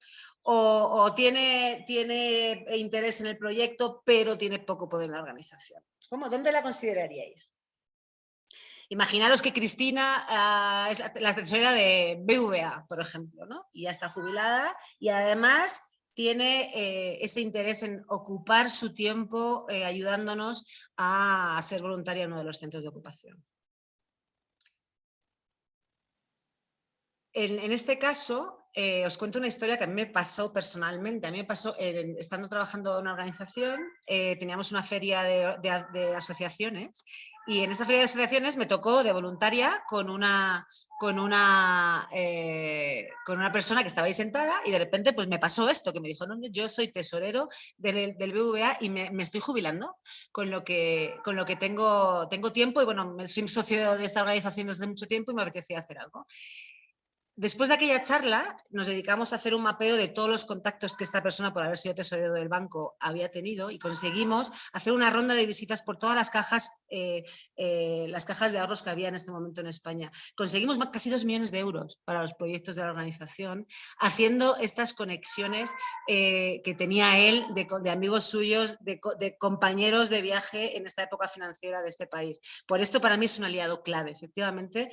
¿O, tiene, tiene interés en el proyecto pero tiene poco poder en la organización? ¿Cómo? ¿Dónde la consideraríais? Imaginaros que Cristina ah, es la, tesorera de BVA, por ejemplo, ¿no? y ya está jubilada y además tiene eh, ese interés en ocupar su tiempo eh, ayudándonos a ser voluntaria en uno de los centros de ocupación. En, este caso, eh, os cuento una historia que a mí me pasó personalmente. A mí me pasó, estando trabajando en una organización, teníamos una feria de asociaciones y en esa feria de asociaciones me tocó de voluntaria con una, con una, eh, con una persona que estaba ahí sentada y de repente pues me pasó esto, que me dijo, no, yo soy tesorero del, del BVA y me, me, estoy jubilando, con lo que, con lo que tengo, tengo tiempo y bueno, soy socio de esta organización desde mucho tiempo y me apetecía hacer algo. Después de aquella charla nos dedicamos a hacer un mapeo de todos los contactos que esta persona, por haber sido tesorero del banco, había tenido y conseguimos hacer una ronda de visitas por todas las cajas, eh, eh, las cajas de ahorros que había en este momento en España. Conseguimos casi dos millones de euros para los proyectos de la organización, haciendo estas conexiones eh, que tenía él de, amigos suyos, de, de, compañeros de viaje en esta época financiera de este país. Por esto para mí es un aliado clave, efectivamente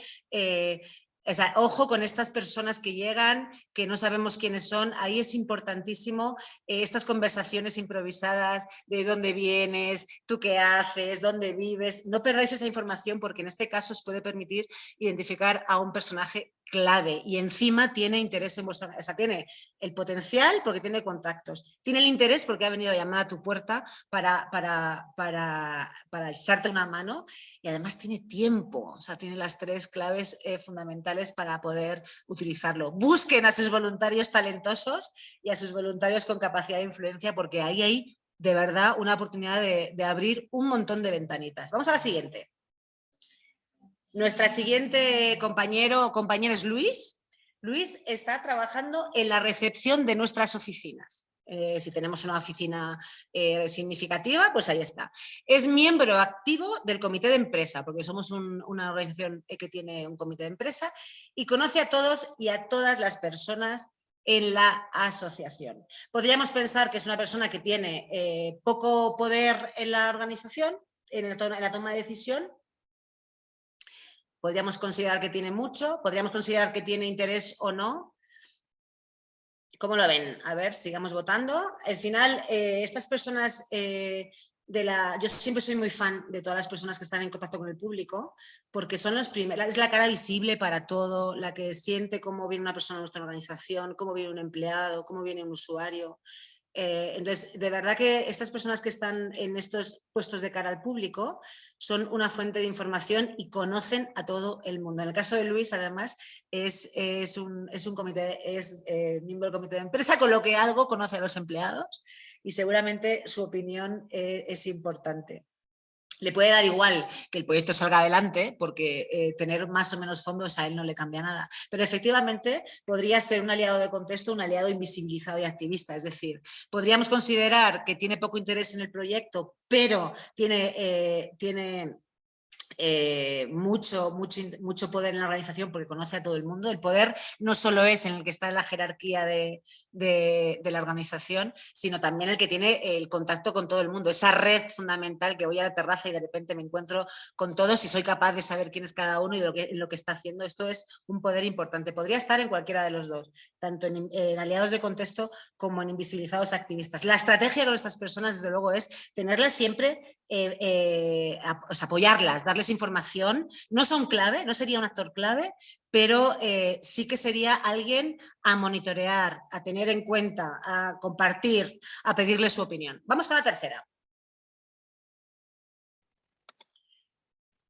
ojo con estas personas que llegan, que no sabemos quiénes son, ahí es importantísimo eh, estas conversaciones improvisadas de dónde vienes, tú qué haces, dónde vives, no perdáis esa información porque en este caso os puede permitir identificar a un personaje clave y encima tiene interés en vuestra... O sea, tiene el potencial porque tiene contactos, tiene el interés porque ha venido a llamar a tu puerta para, para, para, para echarte una mano y además tiene tiempo, o sea, tiene las tres claves eh, fundamentales para poder utilizarlo. Busquen a sus voluntarios talentosos y a sus voluntarios con capacidad de influencia porque ahí hay de verdad una oportunidad de, de abrir un montón de ventanitas. Vamos a la siguiente. Nuestra siguiente compañero o compañera es Luis. Luis está trabajando en la recepción de nuestras oficinas. Eh, si tenemos una oficina eh, significativa, pues ahí está. Es miembro activo del comité de empresa, porque somos una organización que tiene un comité de empresa, y conoce a todos y a todas las personas en la asociación. Podríamos pensar que es una persona que tiene eh, poco poder en la organización, en la toma de decisión, podríamos considerar que tiene mucho, podríamos considerar que tiene interés o no, ¿Cómo lo ven? A ver, sigamos votando. Al final, eh, estas personas eh, de la... Yo siempre soy muy fan de todas las personas que están en contacto con el público, porque son los primeros, es la cara visible para todo, la que siente cómo viene una persona en nuestra organización, cómo viene un empleado, cómo viene un usuario. Eh, entonces, de verdad que estas personas que están en estos puestos de cara al público son una fuente de información y conocen a todo el mundo. En el caso de Luis, además, es, es, un, es un, comité, es eh, miembro del comité de empresa, con lo que algo conoce a los empleados y seguramente su opinión eh, es importante le puede dar igual que el proyecto salga adelante porque eh, tener más o menos fondos a él no le cambia nada. Pero efectivamente podría ser un aliado de contexto, un aliado invisibilizado y activista. Es decir, podríamos considerar que tiene poco interés en el proyecto, pero tiene, eh, tiene eh, mucho, mucho, mucho poder en la organización porque conoce a todo el mundo. El poder no solo es en el que está en la jerarquía de, la organización, sino también el que tiene el contacto con todo el mundo. Esa red fundamental que voy a la terraza y de repente me encuentro con todos y soy capaz de saber quién es cada uno y lo que, lo que está haciendo. Esto es un poder importante. Podría estar en cualquiera de los dos, tanto en, aliados de contexto como en invisibilizados activistas. La estrategia con estas personas, desde luego, es tenerlas siempre, eh, eh, apoyarlas, darles información, no son clave, no sería un actor clave, pero eh, sí que sería alguien a monitorear, a tener en cuenta, a compartir, a pedirle su opinión. Vamos con la tercera.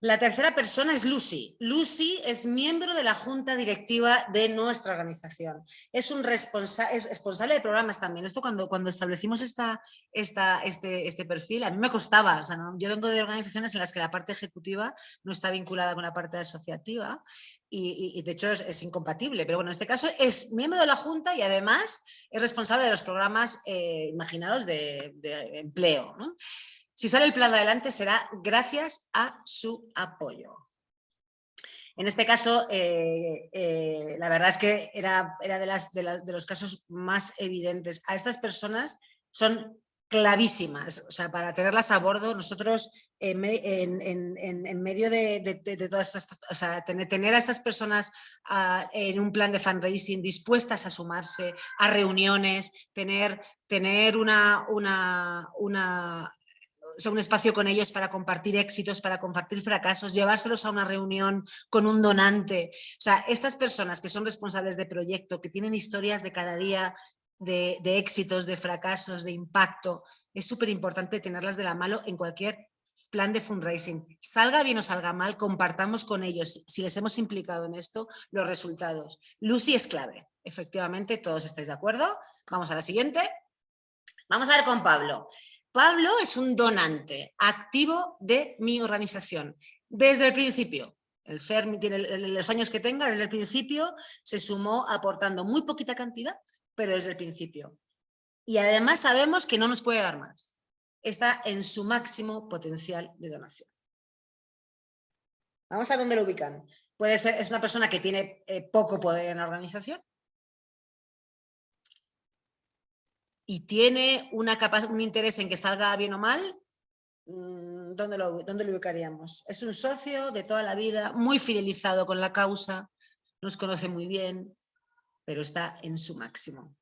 La tercera persona es Lucy. Lucy es miembro de la junta directiva de nuestra organización. Es, un responsable de programas también. Esto cuando, cuando establecimos esta, esta, este, este perfil, a mí me costaba. Yo vengo de organizaciones en las que la parte ejecutiva no está vinculada con la parte asociativa y, de hecho es, incompatible. Pero bueno, en este caso es miembro de la junta y además es responsable de los programas, eh, imaginaros, de, de empleo. ¿no? Si sale el plan adelante será gracias a su apoyo. En este caso, eh, eh, la verdad es que era, era de, los casos más evidentes. A estas personas son clavísimas, o sea, para tenerlas a bordo, nosotros en, medio de, todas estas, o sea, tener, a estas personas ah, en un plan de fundraising dispuestas a sumarse a reuniones, tener, tener una, una, una un espacio con ellos para compartir éxitos, para compartir fracasos, llevárselos a una reunión con un donante. O sea, estas personas que son responsables de proyecto, que tienen historias de cada día de, éxitos, de fracasos, de impacto, es súper importante tenerlas de la mano en cualquier plan de fundraising. Salga bien o salga mal, compartamos con ellos, si les hemos implicado en esto, los resultados. Lucy es clave, efectivamente, todos estáis de acuerdo. Vamos a la siguiente. Vamos a ver con Pablo. Pablo es un donante activo de mi organización, desde el principio. El FERMI tiene los años que tenga, desde el principio se sumó aportando muy poquita cantidad, pero desde el principio. Y además sabemos que no nos puede dar más. Está en su máximo potencial de donación. Vamos a dónde lo ubican. Puede ser, es una persona que tiene eh, poco poder en la organización, y tiene una un interés en que salga bien o mal, mm, ¿dónde lo, ¿dónde lo ubicaríamos? Es un socio de toda la vida, muy fidelizado con la causa, nos conoce muy bien, pero está en su máximo.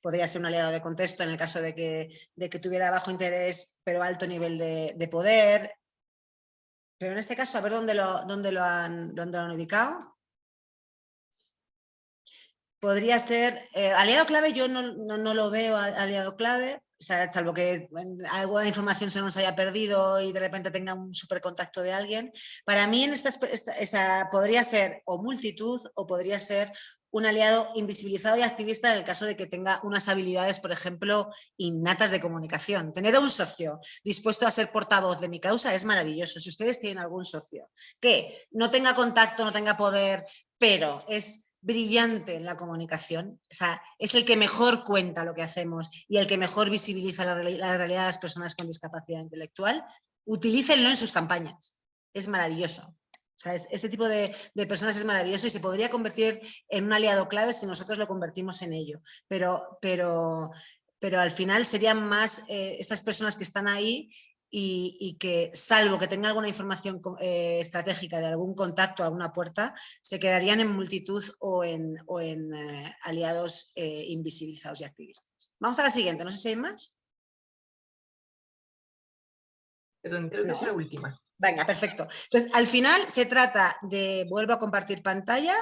Podría ser un aliado de contexto en el caso de que, de que tuviera bajo interés pero alto nivel de, poder. Pero en este caso, a ver dónde lo, dónde lo, han, dónde lo han ubicado podría ser, eh, aliado clave yo no, no, lo veo aliado clave, salvo que alguna información se nos haya perdido y de repente tenga un super contacto de alguien. Para mí en esta, esa, podría ser o multitud o podría ser un aliado invisibilizado y activista en el caso de que tenga unas habilidades, por ejemplo, innatas de comunicación. Tener a un socio dispuesto a ser portavoz de mi causa es maravilloso. Si ustedes tienen algún socio que no tenga contacto, no tenga poder, pero es brillante en la comunicación, o sea, es el que mejor cuenta lo que hacemos y el que mejor visibiliza la, realidad de las personas con discapacidad intelectual, utilícenlo en sus campañas. Es maravilloso. O sea, este tipo de, personas es maravilloso y se podría convertir en un aliado clave si nosotros lo convertimos en ello. Pero, pero, pero al final serían más eh, estas personas que están ahí y, que, salvo que tengan alguna información eh, estratégica de algún contacto, alguna puerta, se quedarían en multitud o en, en eh, aliados invisibilizados y activistas. Vamos a la siguiente, no sé si hay más. Perdón, creo que es la última. Venga, perfecto. Entonces, al final se trata de, vuelvo a compartir pantalla.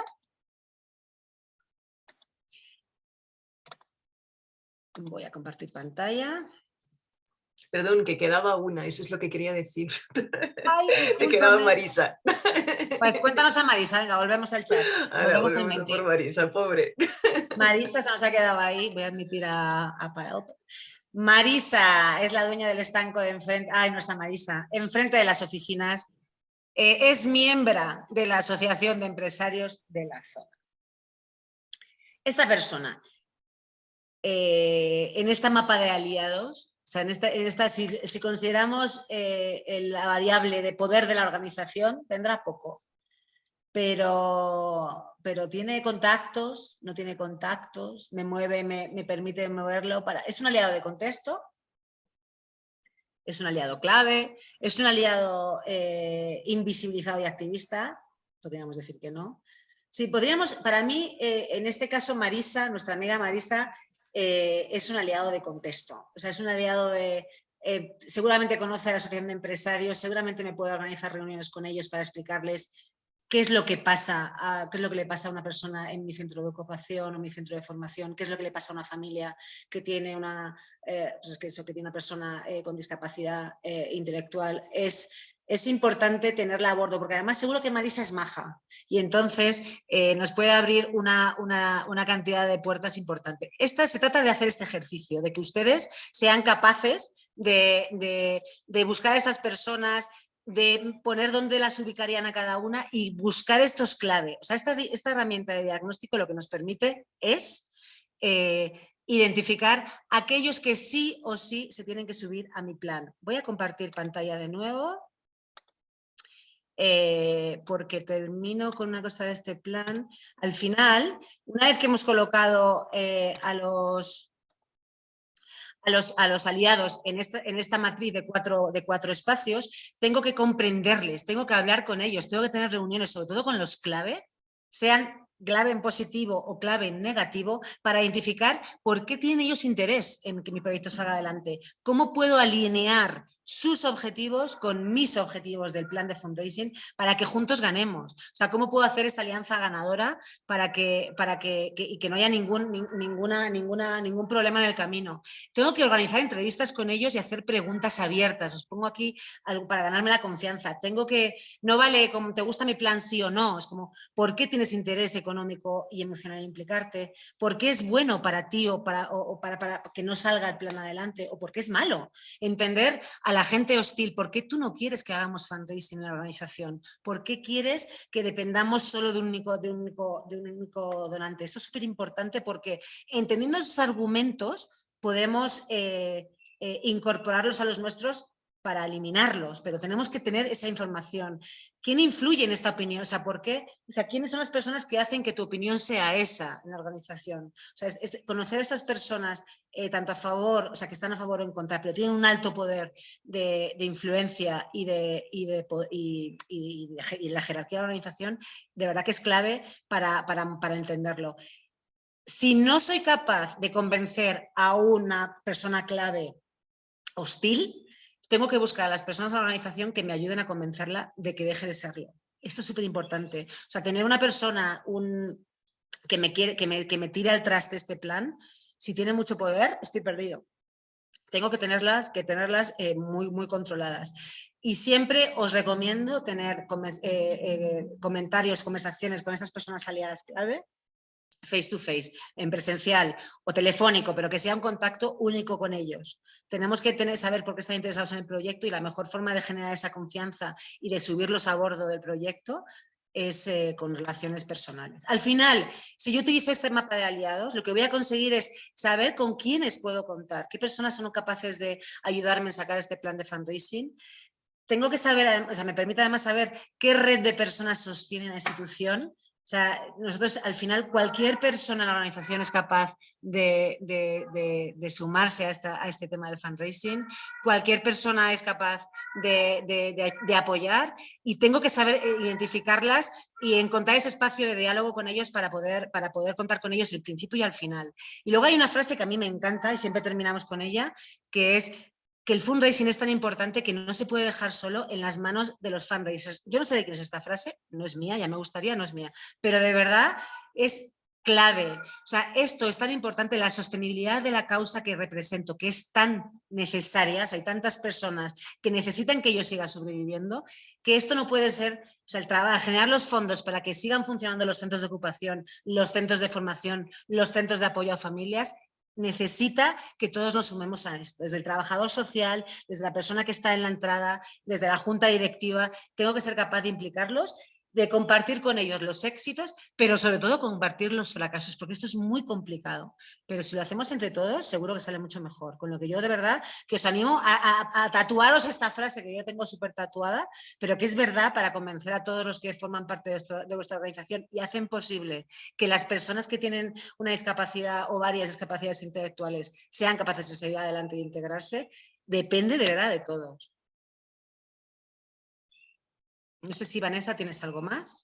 Voy a compartir pantalla. Perdón, que quedaba una, eso es lo que quería decir. Ay, Te quedaba Marisa. Pues cuéntanos a Marisa, venga, volvemos al chat. volvemos por Marisa, pobre. Marisa se nos ha quedado ahí, voy a admitir a, a Marisa es la dueña del estanco de enfrente, ay no está Marisa, enfrente de las oficinas, eh, es miembro de la Asociación de Empresarios de la Zona. Esta persona, eh, en esta mapa de aliados, o sea, en esta, si, consideramos eh, la variable de poder de la organización, tendrá poco, pero, pero tiene contactos, no tiene contactos, me mueve, me, permite moverlo. Para... Es un aliado de contexto, es un aliado clave, es un aliado eh, invisibilizado y activista, podríamos decir que no. Sí, podríamos, para mí, eh, en este caso Marisa, nuestra amiga Marisa, eh, es un aliado de contexto, o sea, es un aliado de, seguramente conoce a la asociación de empresarios, seguramente me puede organizar reuniones con ellos para explicarles qué es lo que pasa, qué es lo que le pasa a una persona en mi centro de ocupación o mi centro de formación, qué es lo que le pasa a una familia que tiene una, eh, pues que eso, que tiene una persona eh, con discapacidad eh, intelectual. Es, es importante tenerla a bordo, porque además seguro que Marisa es maja y entonces nos puede abrir una, una, cantidad de puertas importante. Esta, se trata de hacer este ejercicio, de que ustedes sean capaces de, de, buscar a estas personas, de poner dónde las ubicarían a cada una y buscar estos claves. O sea, esta, esta herramienta de diagnóstico lo que nos permite es eh, identificar aquellos que sí o sí se tienen que subir a mi plan. Voy a compartir pantalla de nuevo. Eh, porque termino con una cosa de este plan. Al final, una vez que hemos colocado eh, a los a los, a los aliados en esta, en esta matriz de cuatro, de cuatro espacios, tengo que comprenderles, tengo que hablar con ellos, tengo que tener reuniones, sobre todo con los clave, sean clave en positivo o clave en negativo, para identificar por qué tienen ellos interés en que mi proyecto salga adelante, cómo puedo alinear sus objetivos con mis objetivos del plan de fundraising para que juntos ganemos. O sea, ¿cómo puedo hacer esa alianza ganadora para que, para que, y que no haya ningún, ninguna, ninguna, ningún problema en el camino? Tengo que organizar entrevistas con ellos y hacer preguntas abiertas. Os pongo aquí algo para ganarme la confianza. Tengo que, no vale como te gusta mi plan sí o no, es como, ¿por qué tienes interés económico y emocional en implicarte? ¿Por qué es bueno para ti o para, o, para, para que no salga el plan adelante? ¿O por qué es malo? Entender a la gente hostil, ¿por qué tú no quieres que hagamos fundraising en la organización? ¿Por qué quieres que dependamos solo de un único, donante? Esto es súper importante porque entendiendo esos argumentos podemos eh, eh, incorporarlos a los nuestros para eliminarlos, pero tenemos que tener esa información. ¿Quién influye en esta opinión? O sea, ¿por qué? O sea, ¿quiénes son las personas que hacen que tu opinión sea esa en la organización? O sea, conocer a estas personas eh, tanto a favor, o sea, que están a favor o en contra, pero tienen un alto poder de, influencia y de, y, de, y, la jerarquía de la organización, de verdad que es clave para, para, para entenderlo. Si no soy capaz de convencer a una persona clave hostil, tengo que buscar a las personas de la organización que me ayuden a convencerla de que deje de serlo. Esto es súper importante. O sea, tener una persona un, que, me quiere, que, me, que me tire al traste este plan, si tiene mucho poder, estoy perdido. Tengo que tenerlas, que tenerlas eh, muy, muy controladas. Y siempre os recomiendo tener eh, eh, comentarios, conversaciones con estas personas aliadas clave face to face, en presencial o telefónico, pero que sea un contacto único con ellos. Tenemos que saber por qué están interesados en el proyecto y la mejor forma de generar esa confianza y de subirlos a bordo del proyecto es eh, con relaciones personales. Al final, si yo utilizo este mapa de aliados, lo que voy a conseguir es saber con quiénes puedo contar, qué personas son capaces de ayudarme a sacar este plan de fundraising. Tengo que saber, o sea, me permite además saber qué red de personas sostiene la institución, o sea, nosotros al final cualquier persona en la organización es capaz de, sumarse a, este tema del fundraising, cualquier persona es capaz de, apoyar y tengo que saber eh, identificarlas y encontrar ese espacio de diálogo con ellos para poder, para poder contar con ellos al principio y al final. Y luego hay una frase que a mí me encanta y siempre terminamos con ella, que es que el fundraising es tan importante que no se puede dejar solo en las manos de los fundraisers. Yo no sé de quién es esta frase, no es mía, ya me gustaría, no es mía, pero de verdad es clave. O sea, esto es tan importante, la sostenibilidad de la causa que represento, que es tan necesaria, hay tantas personas que necesitan que yo siga sobreviviendo, que esto no puede ser, o sea, el trabajo, generar los fondos para que sigan funcionando los centros de ocupación, los centros de formación, los centros de apoyo a familias, necesita que todos nos sumemos a esto, desde el trabajador social, desde la persona que está en la entrada, desde la junta directiva, tengo que ser capaz de implicarlos de compartir con ellos los éxitos, pero sobre todo compartir los fracasos, porque esto es muy complicado. Pero si lo hacemos entre todos, seguro que sale mucho mejor. Con lo que yo de verdad que os animo a, tatuaros esta frase que yo tengo súper tatuada, pero que es verdad para convencer a todos los que forman parte de, de vuestra organización y hacen posible que las personas que tienen una discapacidad o varias discapacidades intelectuales sean capaces de seguir adelante e integrarse, depende de verdad de todos. No sé si Vanessa tienes algo más.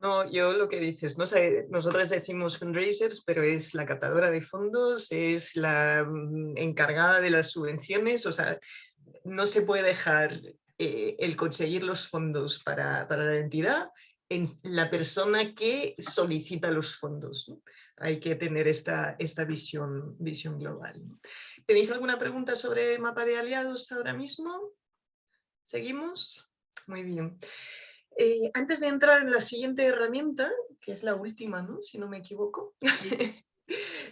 No, yo lo que dices, no nosotros decimos fundraisers, pero es la captadora de fondos, es la mm, encargada de las subvenciones, o sea, no se puede dejar eh, el conseguir los fondos para, la entidad en la persona que solicita los fondos. Hay que tener esta, esta visión, visión global. ¿Tenéis alguna pregunta sobre mapa de aliados ahora mismo? ¿Seguimos? Muy bien. Eh, antes de entrar en la siguiente herramienta, que es la última, ¿no? si no me equivoco,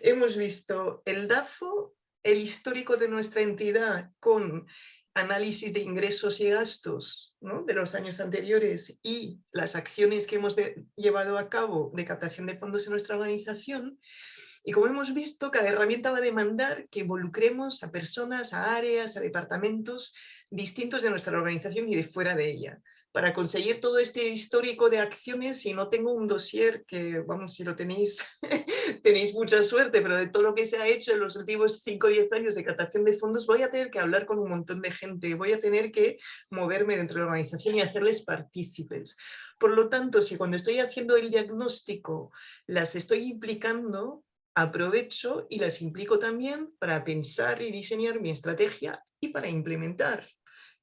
hemos visto el DAFO, el histórico de nuestra entidad con análisis de ingresos y gastos de los años anteriores y las acciones que hemos llevado a cabo de captación de fondos en nuestra organización. Y como hemos visto, cada herramienta va a demandar que involucremos a personas, a áreas, a departamentos distintos de nuestra organización y de fuera de ella. Para conseguir todo este histórico de acciones, si no tengo un dossier, que vamos, si lo tenéis, tenéis mucha suerte, pero de todo lo que se ha hecho en los últimos 5 o 10 años de captación de fondos, voy a tener que hablar con un montón de gente, voy a tener que moverme dentro de la organización y hacerles partícipes. Por lo tanto, si cuando estoy haciendo el diagnóstico las estoy implicando, aprovecho y las implico también para pensar y diseñar mi estrategia y para implementar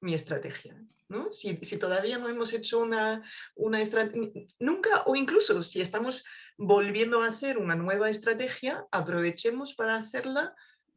mi estrategia. ¿no? Si, todavía no hemos hecho una, una estrategia, nunca o incluso si estamos volviendo a hacer una nueva estrategia, aprovechemos para hacerla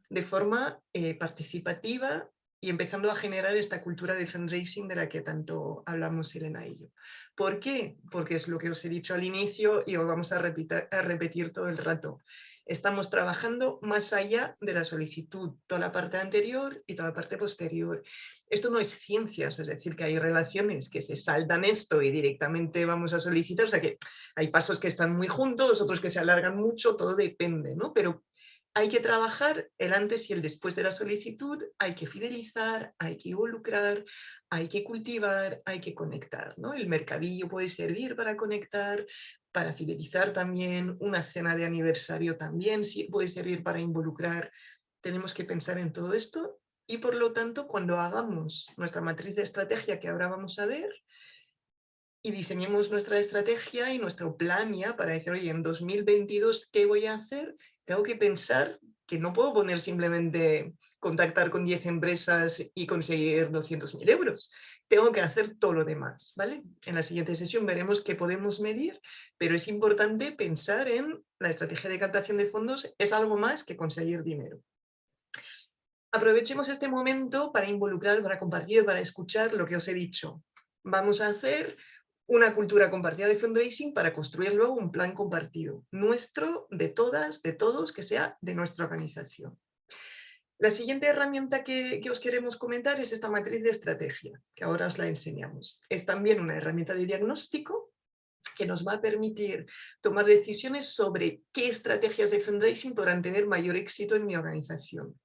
de forma eh, participativa y empezando a generar esta cultura de fundraising de la que tanto hablamos Elena y yo. ¿Por qué? Porque es lo que os he dicho al inicio y os vamos a repetir, a repetir todo el rato estamos trabajando más allá de la solicitud, toda la parte anterior y toda la parte posterior. Esto no es ciencias, es decir, que hay relaciones que se saltan esto y directamente vamos a solicitar, o sea que hay pasos que están muy juntos, otros que se alargan mucho, todo depende, ¿no? Pero hay que trabajar el antes y el después de la solicitud, hay que fidelizar, hay que involucrar, hay que cultivar, hay que conectar. ¿no? El mercadillo puede servir para conectar, para fidelizar también, una cena de aniversario también puede servir para involucrar. Tenemos que pensar en todo esto y por lo tanto cuando hagamos nuestra matriz de estrategia que ahora vamos a ver y diseñemos nuestra estrategia y nuestro plan ya para decir, oye, en 2022, ¿qué voy a hacer? tengo que pensar que no puedo poner simplemente contactar con 10 empresas y conseguir 200.000 euros. Tengo que hacer todo lo demás, ¿vale? En la siguiente sesión veremos qué podemos medir, pero es importante pensar en la estrategia de captación de fondos, es algo más que conseguir dinero. Aprovechemos este momento para involucrar, para compartir, para escuchar lo que os he dicho. Vamos a hacer una cultura compartida de fundraising para construir luego un plan compartido, nuestro, de todas, de todos, que sea de nuestra organización. La siguiente herramienta que, os queremos comentar es esta matriz de estrategia, que ahora os la enseñamos. Es también una herramienta de diagnóstico que nos va a permitir tomar decisiones sobre qué estrategias de fundraising podrán tener mayor éxito en mi organización.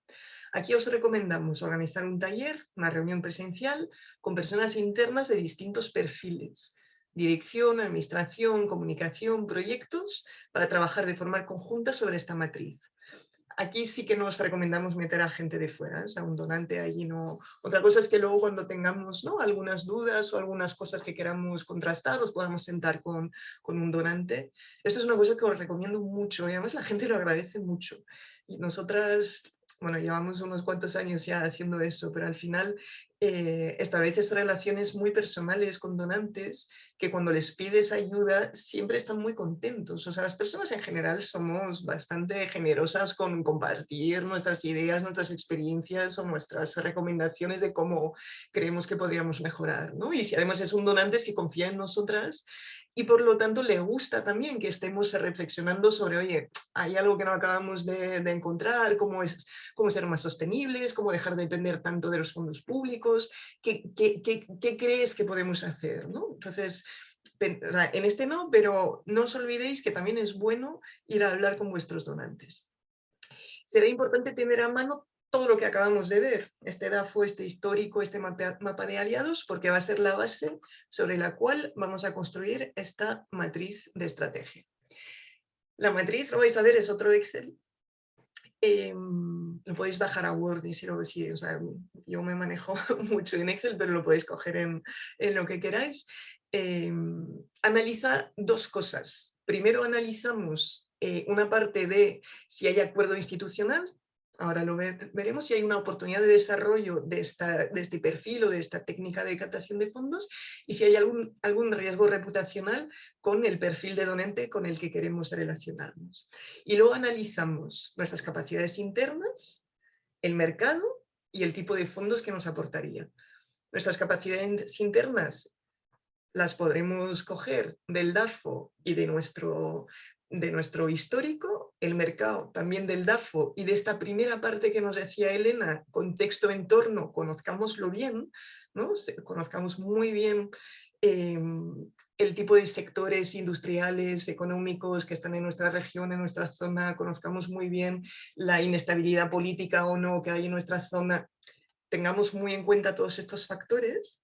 Aquí os recomendamos organizar un taller, una reunión presencial, con personas internas de distintos perfiles, dirección, administración, comunicación, proyectos, para trabajar de forma conjunta sobre esta matriz. Aquí sí que nos recomendamos meter a gente de fuera, o sea, un donante allí no... Otra cosa es que luego cuando tengamos ¿no? algunas dudas o algunas cosas que queramos contrastar, os podamos sentar con, con un donante. Esto es una cosa que os recomiendo mucho y además la gente lo agradece mucho. Y nosotras bueno, llevamos unos cuantos años ya haciendo eso, pero al final eh, estableces relaciones muy personales con donantes que cuando les pides ayuda siempre están muy contentos. O sea, las personas en general somos bastante generosas con compartir nuestras ideas, nuestras experiencias o nuestras recomendaciones de cómo creemos que podríamos mejorar. ¿no? Y si además es un donante que confía en nosotras y por lo tanto le gusta también que estemos reflexionando sobre, oye, hay algo que no acabamos de, encontrar, cómo, es, cómo ser más sostenibles, cómo dejar de depender tanto de los fondos públicos, qué, qué, qué, crees que podemos hacer, ¿no? Entonces, en este no, pero no os olvidéis que también es bueno ir a hablar con vuestros donantes. Será importante tener a mano todo lo que acabamos de ver, este DAFO, este histórico, este mapa de aliados, porque va a ser la base sobre la cual vamos a construir esta matriz de estrategia. La matriz, lo vais a ver, es otro Excel. Em, lo podéis bajar a Word y si o sea, yo me manejo mucho en Excel, pero lo podéis coger en, lo que queráis. Em, analiza dos cosas. Primero analizamos eh, una parte de si hay acuerdo institucional, ahora lo veremos, si hay una oportunidad de desarrollo de, de, este perfil o de esta técnica de captación de fondos y si hay algún, algún riesgo reputacional con el perfil de donante con el que queremos relacionarnos. Y luego analizamos nuestras capacidades internas, el mercado y el tipo de fondos que nos aportaría. Nuestras capacidades internas las podremos coger del DAFO y de nuestro de nuestro histórico, el mercado también del DAFO y de esta primera parte que nos decía Elena, contexto entorno, conozcámoslo bien, ¿no? conozcamos muy bien em, el tipo de sectores industriales, económicos que están en nuestra región, en nuestra zona, conozcamos muy bien la inestabilidad política o no que hay en nuestra zona, tengamos muy en cuenta todos estos factores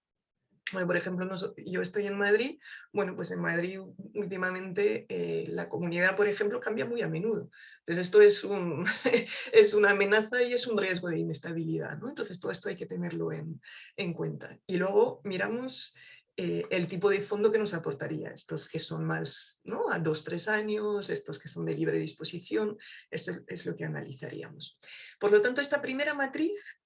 por ejemplo, yo estoy en Madrid, bueno, pues en Madrid últimamente eh, la comunidad, por ejemplo, cambia muy a menudo. Entonces esto es, un, es una amenaza y es un riesgo de inestabilidad, ¿no? Entonces todo esto hay que tenerlo en, en cuenta. Y luego miramos eh, el tipo de fondo que nos aportaría, estos que son más ¿no? a dos, tres años, estos que son de libre disposición, esto es lo que analizaríamos. Por lo tanto, esta primera matriz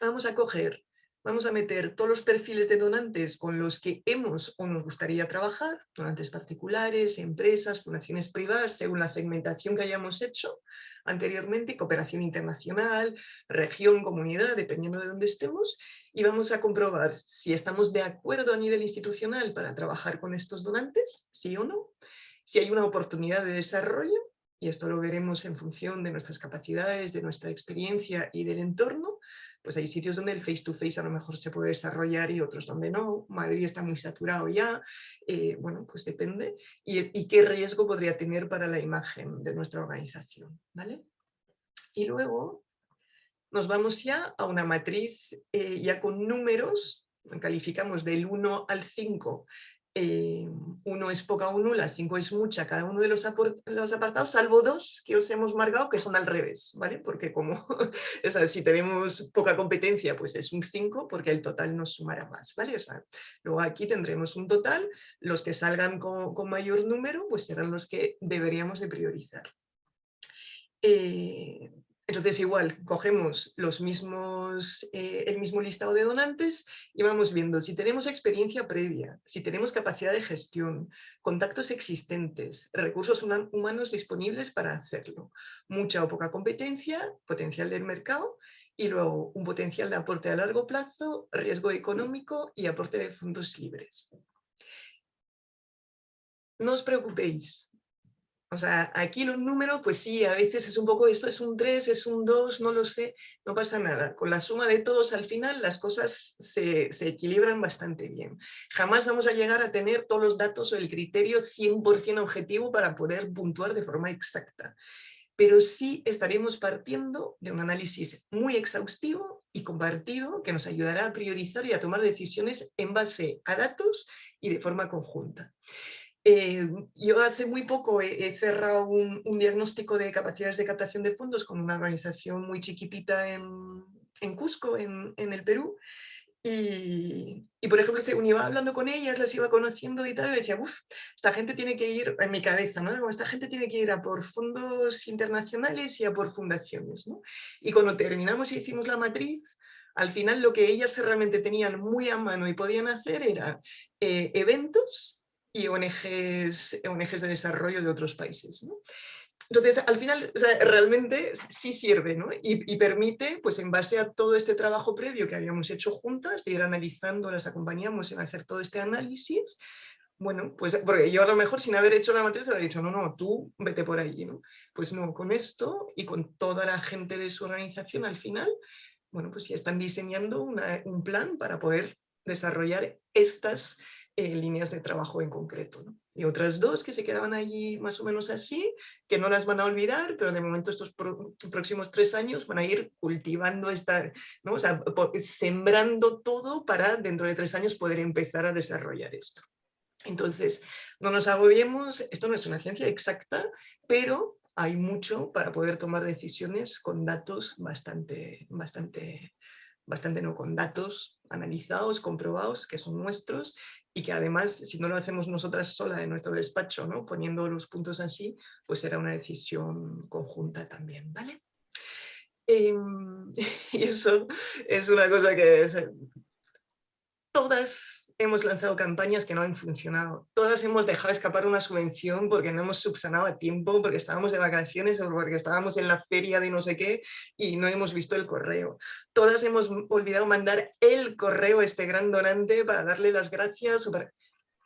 vamos a coger vamos a meter todos los perfiles de donantes con los que hemos o nos gustaría trabajar, donantes particulares, empresas, fundaciones privadas, según la segmentación que hayamos hecho anteriormente, cooperación internacional, región, comunidad, dependiendo de dónde estemos, y vamos a comprobar si estamos de acuerdo a nivel institucional para trabajar con estos donantes, sí o no, si hay una oportunidad de desarrollo, y esto lo veremos en función de nuestras capacidades, de nuestra experiencia y del entorno, pues hay sitios donde el face-to-face a lo mejor se puede desarrollar y otros donde no. Madrid está muy saturado ya, eh, bueno, pues depende. Y, qué riesgo podría tener para la imagen de nuestra organización, ¿vale? Y luego nos vamos ya a una matriz eh, ya con números, calificamos del 1 al 5 eh, uno es poca o nula, cinco es mucha, cada uno de los, apartados, salvo dos que os hemos marcado que son al revés, ¿vale? Porque como si tenemos poca competencia, pues es un 5 porque el total nos sumará más, ¿vale? luego aquí tendremos un total, los que salgan con, con mayor número, pues serán los que deberíamos de priorizar. Eh, entonces igual, cogemos los mismos, eh, el mismo listado de donantes y vamos viendo si tenemos experiencia previa, si tenemos capacidad de gestión, contactos existentes, recursos humanos disponibles para hacerlo, mucha o poca competencia, potencial del mercado y luego un potencial de aporte a largo plazo, riesgo económico y aporte de fondos libres. no os preocupéis. O sea, aquí los números, pues sí, a veces es un poco, esto es un 3, es un 2, no lo sé, no pasa nada. Con la suma de todos al final las cosas se, se equilibran bastante bien. Jamás vamos a llegar a tener todos los datos o el criterio 100% objetivo para poder puntuar de forma exacta pero sí estaremos partiendo de un análisis muy exhaustivo y compartido que nos ayudará a priorizar y a tomar decisiones en base a datos y de forma conjunta. Eh, yo hace muy poco he, cerrado un, diagnóstico de capacidades de captación de fondos con una organización muy chiquitita en, Cusco, en, el Perú, y, por ejemplo, según iba hablando con ellas, las iba conociendo y tal, y decía, uff, esta gente tiene que ir, en mi cabeza, ¿no? esta gente tiene que ir a por fondos internacionales y a por fundaciones, ¿no? Y cuando terminamos y hicimos la matriz, al final lo que ellas realmente tenían muy a mano y podían hacer era eh, eventos y ONGs, ONGs de desarrollo de otros países. Entonces, al final, realmente sí sirve ¿no? y, permite, pues en base a todo este trabajo previo que habíamos hecho juntas, de ir analizando, las acompañamos en hacer todo este análisis, bueno, pues porque yo a lo mejor sin haber hecho la matriz le he dicho, no, no, tú vete por ahí, ¿no? Pues no, con esto y con toda la gente de su organización al final, bueno, pues ya están diseñando un plan para poder desarrollar estas eh, líneas de trabajo en concreto. ¿no? Y otras dos que se quedaban allí más o menos así, que no las van a olvidar, pero de momento estos próximos tres años van a ir cultivando esta, ¿no? o sea, sembrando todo para dentro de tres años poder empezar a desarrollar esto. Entonces, no nos agobiemos, esto no es una ciencia exacta, pero hay mucho para poder tomar decisiones con datos bastante, bastante, bastante no, con datos analizados, comprobados, que son nuestros y que además, si no lo hacemos nosotras sola en nuestro despacho, ¿no? poniendo los puntos así, pues será una decisión conjunta también, ¿vale? Em, y eso es una cosa que todas hemos lanzado campañas que no han funcionado. Todas hemos dejado escapar una subvención porque no hemos subsanado a tiempo, porque estábamos de vacaciones o porque estábamos en la feria de no sé qué y no hemos visto el correo. Todas hemos olvidado mandar el correo a este gran donante para darle las gracias.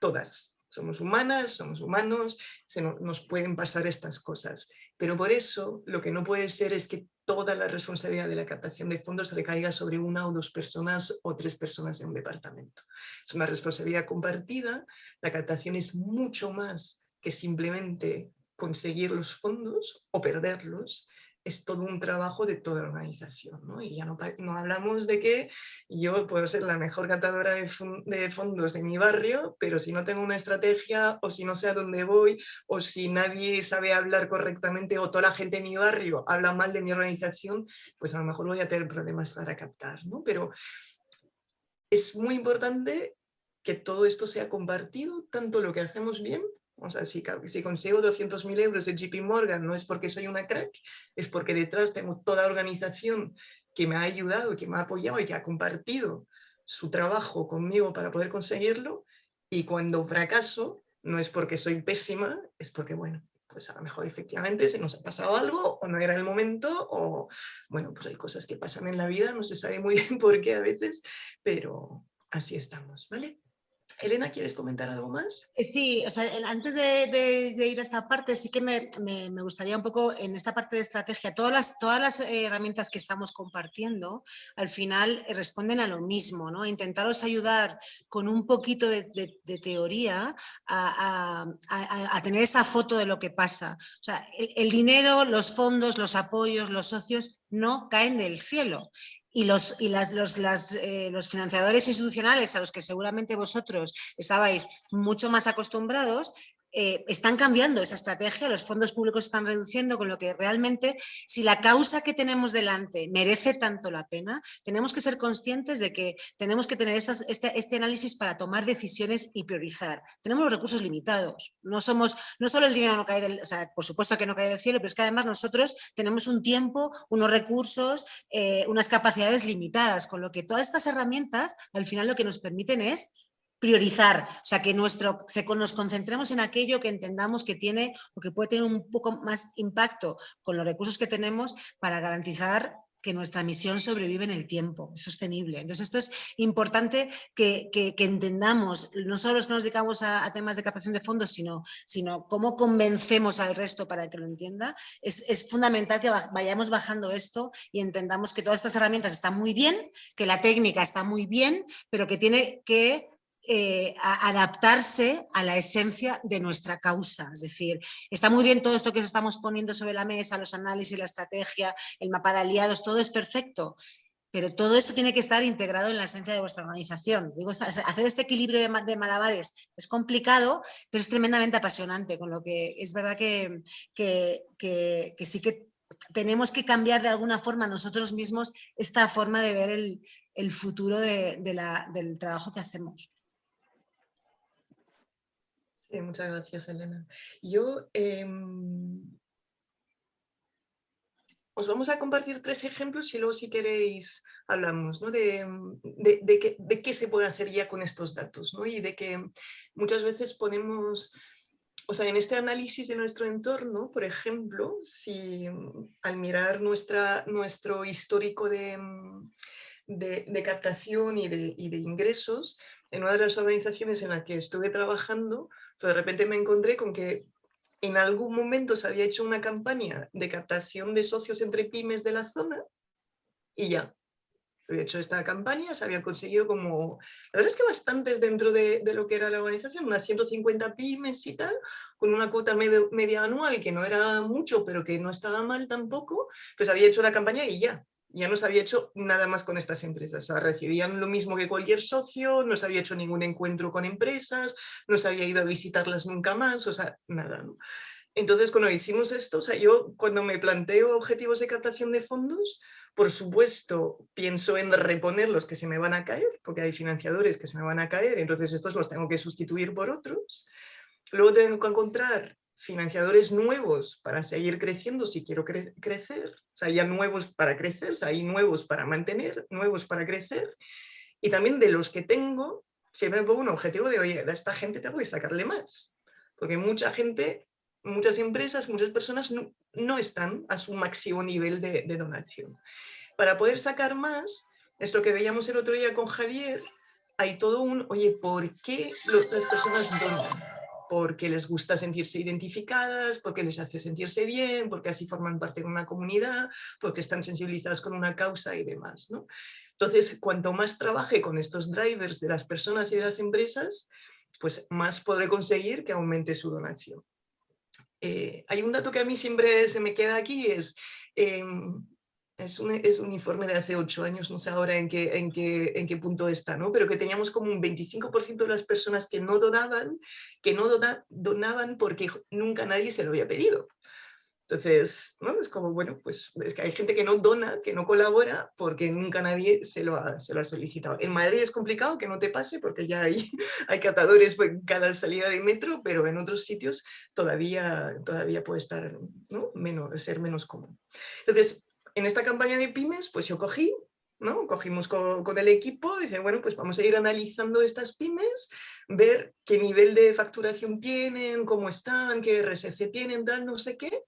Todas. Somos humanas, somos humanos, se nos pueden pasar estas cosas. Pero por eso lo que no puede ser es que toda la responsabilidad de la captación de fondos recaiga sobre una o dos personas o tres personas en un departamento. Es una responsabilidad compartida, la captación es mucho más que simplemente conseguir los fondos o perderlos, es todo un trabajo de toda la organización. ¿no? Y ya no, no, hablamos de que yo puedo ser la mejor catadora de, fondos de mi barrio, pero si no tengo una estrategia o si no sé a dónde voy o si nadie sabe hablar correctamente o toda la gente de mi barrio habla mal de mi organización, pues a lo mejor voy a tener problemas para captar. ¿no? Pero es muy importante que todo esto sea compartido, tanto lo que hacemos bien o sea, si, si consigo 200.000 euros de JP Morgan no es porque soy una crack, es porque detrás tengo toda organización que me ha ayudado, que me ha apoyado y que ha compartido su trabajo conmigo para poder conseguirlo. Y cuando fracaso, no es porque soy pésima, es porque, bueno, pues a lo mejor efectivamente se nos ha pasado algo o no era el momento o, bueno, pues hay cosas que pasan en la vida, no se sabe muy bien por qué a veces, pero así estamos, ¿vale? Elena, ¿quieres comentar algo más? Eh, sí, o sea, antes de, ir a esta parte, sí que me, gustaría un poco en esta parte de estrategia, todas las, todas las herramientas que estamos compartiendo, al final eh, responden a lo mismo, ¿no? Intentaros ayudar con un poquito de, teoría a, tener esa foto de lo que pasa. O sea, el dinero, los fondos, los apoyos, los socios no caen del cielo y, los, y las, los, eh, los financiadores institucionales a los que seguramente vosotros estabais mucho más acostumbrados, eh, están cambiando esa estrategia, los fondos públicos están reduciendo, con lo que realmente si la causa que tenemos delante merece tanto la pena, tenemos que ser conscientes de que tenemos que tener este, este, análisis para tomar decisiones y priorizar. Tenemos los recursos limitados, no somos, no solo el dinero no cae del, o por supuesto que no cae del cielo, pero es que además nosotros tenemos un tiempo, unos recursos, eh, unas capacidades limitadas, con lo que todas estas herramientas al final lo que nos permiten es priorizar, o sea, que nuestro, se, nos concentremos en aquello que entendamos que tiene o que puede tener un poco más impacto con los recursos que tenemos para garantizar que nuestra misión sobrevive en el tiempo, es sostenible. Entonces esto es importante que, entendamos, no solo los que nos dedicamos a, temas de captación de fondos, sino, sino cómo convencemos al resto para que lo entienda. Es, es fundamental que vayamos bajando esto y entendamos que todas estas herramientas están muy bien, que la técnica está muy bien, pero que tiene que eh, adaptarse a la esencia de nuestra causa. Es decir, está muy bien todo esto que estamos poniendo sobre la mesa, los análisis, la estrategia, el mapa de aliados, todo es perfecto, pero todo esto tiene que estar integrado en la esencia de vuestra organización. Digo, hacer este equilibrio de, malabares es complicado, pero es tremendamente apasionante, con lo que es verdad que, que, sí que tenemos que cambiar de alguna forma nosotros mismos esta forma de ver el, futuro del trabajo que hacemos muchas gracias, Elena. Yo em, os vamos a compartir tres ejemplos y luego si queréis hablamos de, de, qué, se puede hacer ya con estos datos y de que muchas veces ponemos, o sea, en este análisis de nuestro entorno, por ejemplo, si al mirar nuestra, nuestro histórico de, captación y y de ingresos, en una de las organizaciones en la que estuve trabajando, de repente me encontré con que en algún momento se había hecho una campaña de captación de socios entre pymes de la zona y ya. Había hecho esta campaña, se había conseguido como, la verdad es que bastantes dentro de, lo que era la organización, unas 150 pymes y tal, con una cuota media anual que no era mucho, pero que no estaba mal tampoco, pues había hecho la campaña y ya ya no se había hecho nada más con estas empresas. Recibían lo mismo que cualquier socio, no se había hecho ningún encuentro con empresas, no se había ido a visitarlas nunca más, o sea, nada. Entonces, cuando hicimos esto, o sea, yo cuando me planteo objetivos de captación de fondos, por supuesto, pienso en reponer los que se me van a caer, porque hay financiadores que se me van a caer, entonces estos los tengo que sustituir por otros. Luego tengo que encontrar financiadores nuevos para seguir creciendo si quiero crecer, o sea, ya nuevos para crecer, o sea, hay nuevos para mantener, nuevos para crecer, y también de los que tengo, siempre me pongo un objetivo de, oye, a esta gente tengo que sacarle más, porque mucha gente, muchas empresas, muchas personas no, están a su máximo nivel de, de donación. Para poder sacar más, es lo que veíamos el otro día con Javier, hay todo un, oye, ¿por qué las personas donan? Porque les gusta sentirse identificadas, porque les hace sentirse bien, porque así forman parte de una comunidad, porque están sensibilizadas con una causa y demás. ¿no? Entonces, cuanto más trabaje con estos drivers de las personas y de las empresas, pues más podré conseguir que aumente su donación. Eh, hay un dato que a mí siempre se me queda aquí, es em, es un, es un, informe de hace ocho años, no sé ahora en qué, en qué, en qué punto está, ¿no? pero que teníamos como un 25% de las personas que no donaban, que no donaban porque nunca nadie se lo había pedido. Entonces, ¿no? es como, bueno, pues es que hay gente que no dona, que no colabora, porque nunca nadie se lo ha, se lo ha solicitado. En Madrid es complicado que no te pase, porque ya hay, hay catadores en cada salida de metro, pero en otros sitios todavía, todavía puede estar, ¿no? menos, ser menos común. Entonces, en esta campaña de pymes, pues yo cogí, ¿no? Cogimos con, el equipo, dice, bueno, pues vamos a ir analizando estas pymes, ver qué nivel de facturación tienen, cómo están, qué RSC tienen, tal, no sé qué,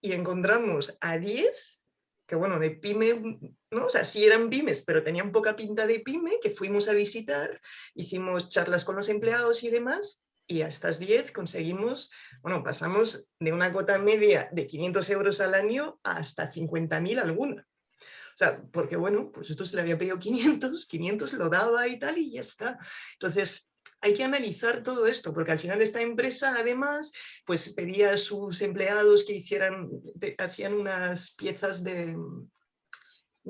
y encontramos a 10, que bueno, de pyme, ¿no? O sea, sí eran pymes, pero tenían poca pinta de pyme, que fuimos a visitar, hicimos charlas con los empleados y demás, y a estas 10 conseguimos, bueno, pasamos de una cuota media de 500 euros al año hasta 50.000 alguna. O sea, porque bueno, pues esto se le había pedido 500, 500 lo daba y tal y ya está. Entonces, hay que analizar todo esto, porque al final esta empresa además pues pedía a sus empleados que hicieran, hacían unas piezas de,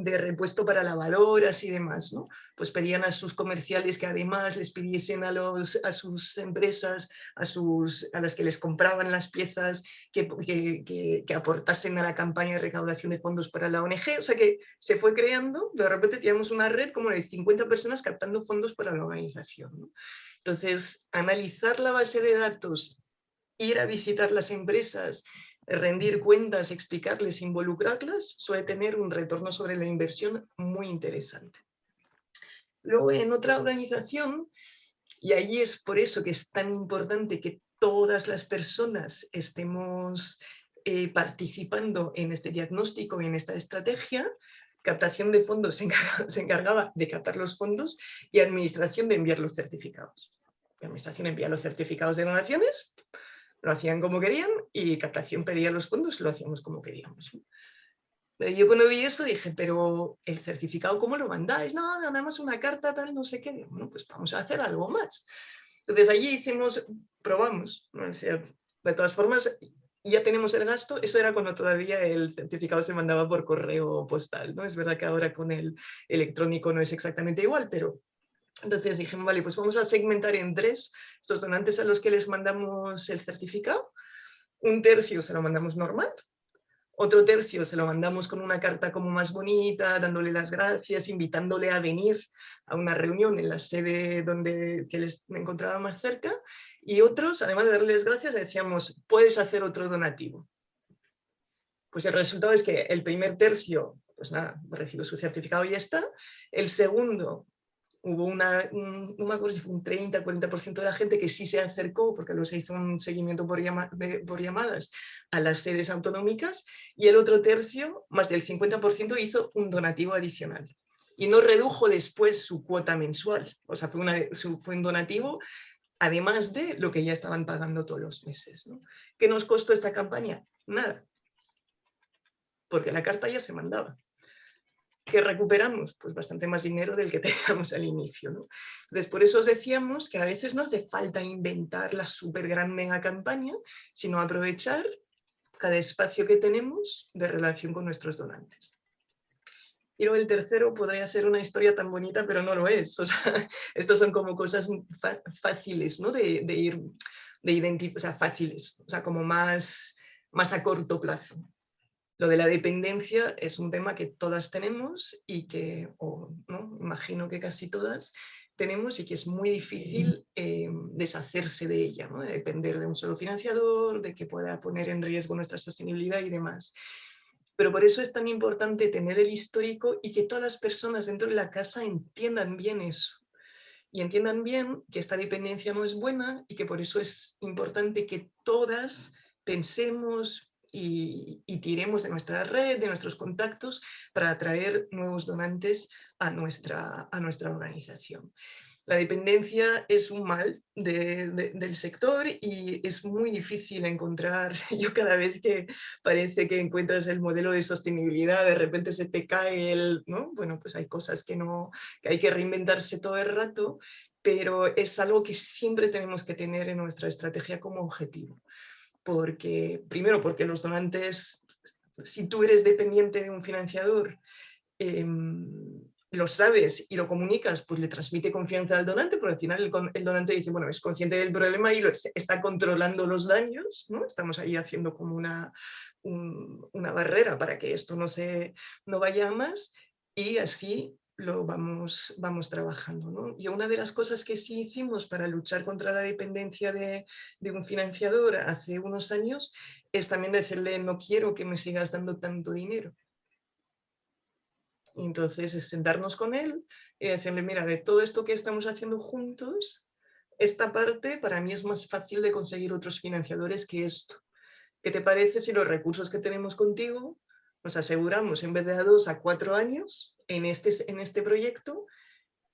de repuesto para lavadoras y demás, ¿no? Pues pedían a sus comerciales que además les pidiesen a, los, a sus empresas, a, sus, a las que les compraban las piezas, que, que, que, aportasen a la campaña de recaudación de fondos para la ONG. O sea que se fue creando, de repente teníamos una red como de 50 personas captando fondos para la organización. Entonces, analizar la base de datos, ir a visitar las empresas, rendir cuentas, explicarles, involucrarlas, suele tener un retorno sobre la inversión muy interesante. Luego en otra organización, y allí es por eso que es tan importante que todas las personas estemos eh, participando en este diagnóstico en esta estrategia, captación de fondos se encargaba, se encargaba de captar los fondos y administración de enviar los certificados. La administración envía los certificados de donaciones, lo hacían como querían y captación pedía los fondos, lo hacíamos como queríamos. Yo cuando vi eso dije, pero el certificado, ¿cómo lo mandáis? No, nada más una carta, tal, no sé qué. Bueno, pues vamos a hacer algo más. Entonces allí hicimos, probamos. De todas formas, ya tenemos el gasto. Eso era cuando todavía el certificado se mandaba por correo postal. ¿no? Es verdad que ahora con el electrónico no es exactamente igual, pero entonces dijimos, vale, pues vamos a segmentar en tres estos donantes a los que les mandamos el certificado. Un tercio se lo mandamos normal, otro tercio se lo mandamos con una carta como más bonita, dándole las gracias, invitándole a venir a una reunión en la sede donde que les encontraba más cerca. Y otros, además de darles gracias, decíamos, puedes hacer otro donativo. Pues el resultado es que el primer tercio, pues nada, recibe su certificado y ya está. El segundo hubo una, un, no me acuerdo si fue un 30, 40% de la gente que sí se acercó, porque luego se hizo un seguimiento por, por, llamadas a las sedes autonómicas, y el otro tercio, más del 50%, hizo un donativo adicional. Y no redujo después su cuota mensual, o sea, fue, una, fue un donativo además de lo que ya estaban pagando todos los meses. ¿no? ¿Qué nos costó esta campaña? Nada, porque la carta ya se mandaba. ¿Qué recuperamos? Pues bastante más dinero del que teníamos al inicio. ¿no? Entonces, por eso os decíamos que a veces no hace falta inventar la súper gran mega campaña, sino aprovechar cada espacio que tenemos de relación con nuestros donantes. Y luego el tercero podría ser una historia tan bonita, pero no lo es. Estos son como cosas fáciles ¿no? de, ir, de identificar, o sea, fáciles, o sea, como más, más a corto plazo. Lo de la dependencia es un tema que todas tenemos y que, o ¿no? imagino que casi todas, tenemos y que es muy difícil eh, deshacerse de ella, ¿no? de depender de un solo financiador, de que pueda poner en riesgo nuestra sostenibilidad y demás. Pero por eso es tan importante tener el histórico y que todas las personas dentro de la casa entiendan bien eso. Y entiendan bien que esta dependencia no es buena y que por eso es importante que todas pensemos, y, tiremos de nuestra red, de nuestros contactos para atraer nuevos donantes a nuestra, a nuestra organización. La dependencia es un mal del sector y es muy difícil encontrar, yo cada vez que parece que encuentras el modelo de sostenibilidad, de repente se te cae el, ¿no? Bueno, pues hay cosas que, no, que hay que reinventarse todo el rato, pero es algo que siempre tenemos que tener en nuestra estrategia como objetivo porque, primero porque los donantes, si tú eres dependiente de un financiador, em, lo sabes y lo comunicas, pues le transmite confianza al donante, porque al final el, donante dice, bueno, es consciente del problema y lo, está controlando los daños, ¿no? Estamos ahí haciendo como una, una barrera para que esto no, se, no vaya a más y así lo vamos, vamos trabajando. ¿no? Y una de las cosas que sí hicimos para luchar contra la dependencia de, un financiador hace unos años es también decirle no quiero que me sigas dando tanto dinero. Y entonces es sentarnos con él y decirle, mira, de todo esto que estamos haciendo juntos, esta parte para mí es más fácil de conseguir otros financiadores que esto. ¿Qué te parece si los recursos que tenemos contigo nos aseguramos en vez de a dos a cuatro años en este, en este proyecto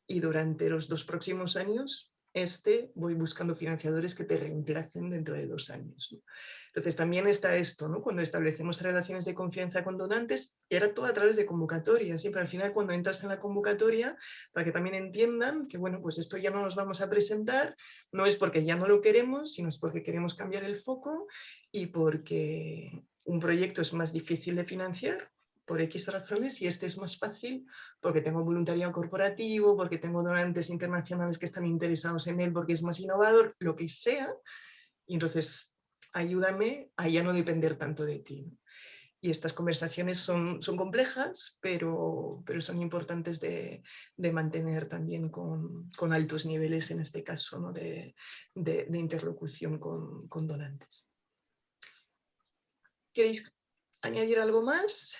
y durante los dos próximos años este voy buscando financiadores que te reemplacen dentro de dos años. Entonces también está esto, ¿no? cuando establecemos relaciones de confianza con donantes, era todo a través de convocatoria, siempre al final cuando entras en la convocatoria, para que también entiendan que bueno, pues esto ya no nos vamos a presentar, no es porque ya no lo queremos, sino es porque queremos cambiar el foco y porque un proyecto es más difícil de financiar por X razones y este es más fácil porque tengo voluntariado corporativo, porque tengo donantes internacionales que están interesados en él, porque es más innovador, lo que sea. Y entonces ayúdame a ya no depender tanto de ti. Y estas conversaciones son, son complejas, pero, pero son importantes de, mantener también con, altos niveles, en este caso, ¿no? de, interlocución con, con donantes. ¿Queréis añadir algo más?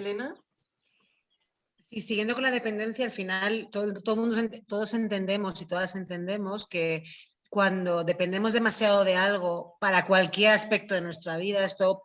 Elena. Sí, siguiendo con la dependencia, al final todo, todo mundo, todos entendemos y todas entendemos que cuando dependemos demasiado de algo para cualquier aspecto de nuestra vida, esto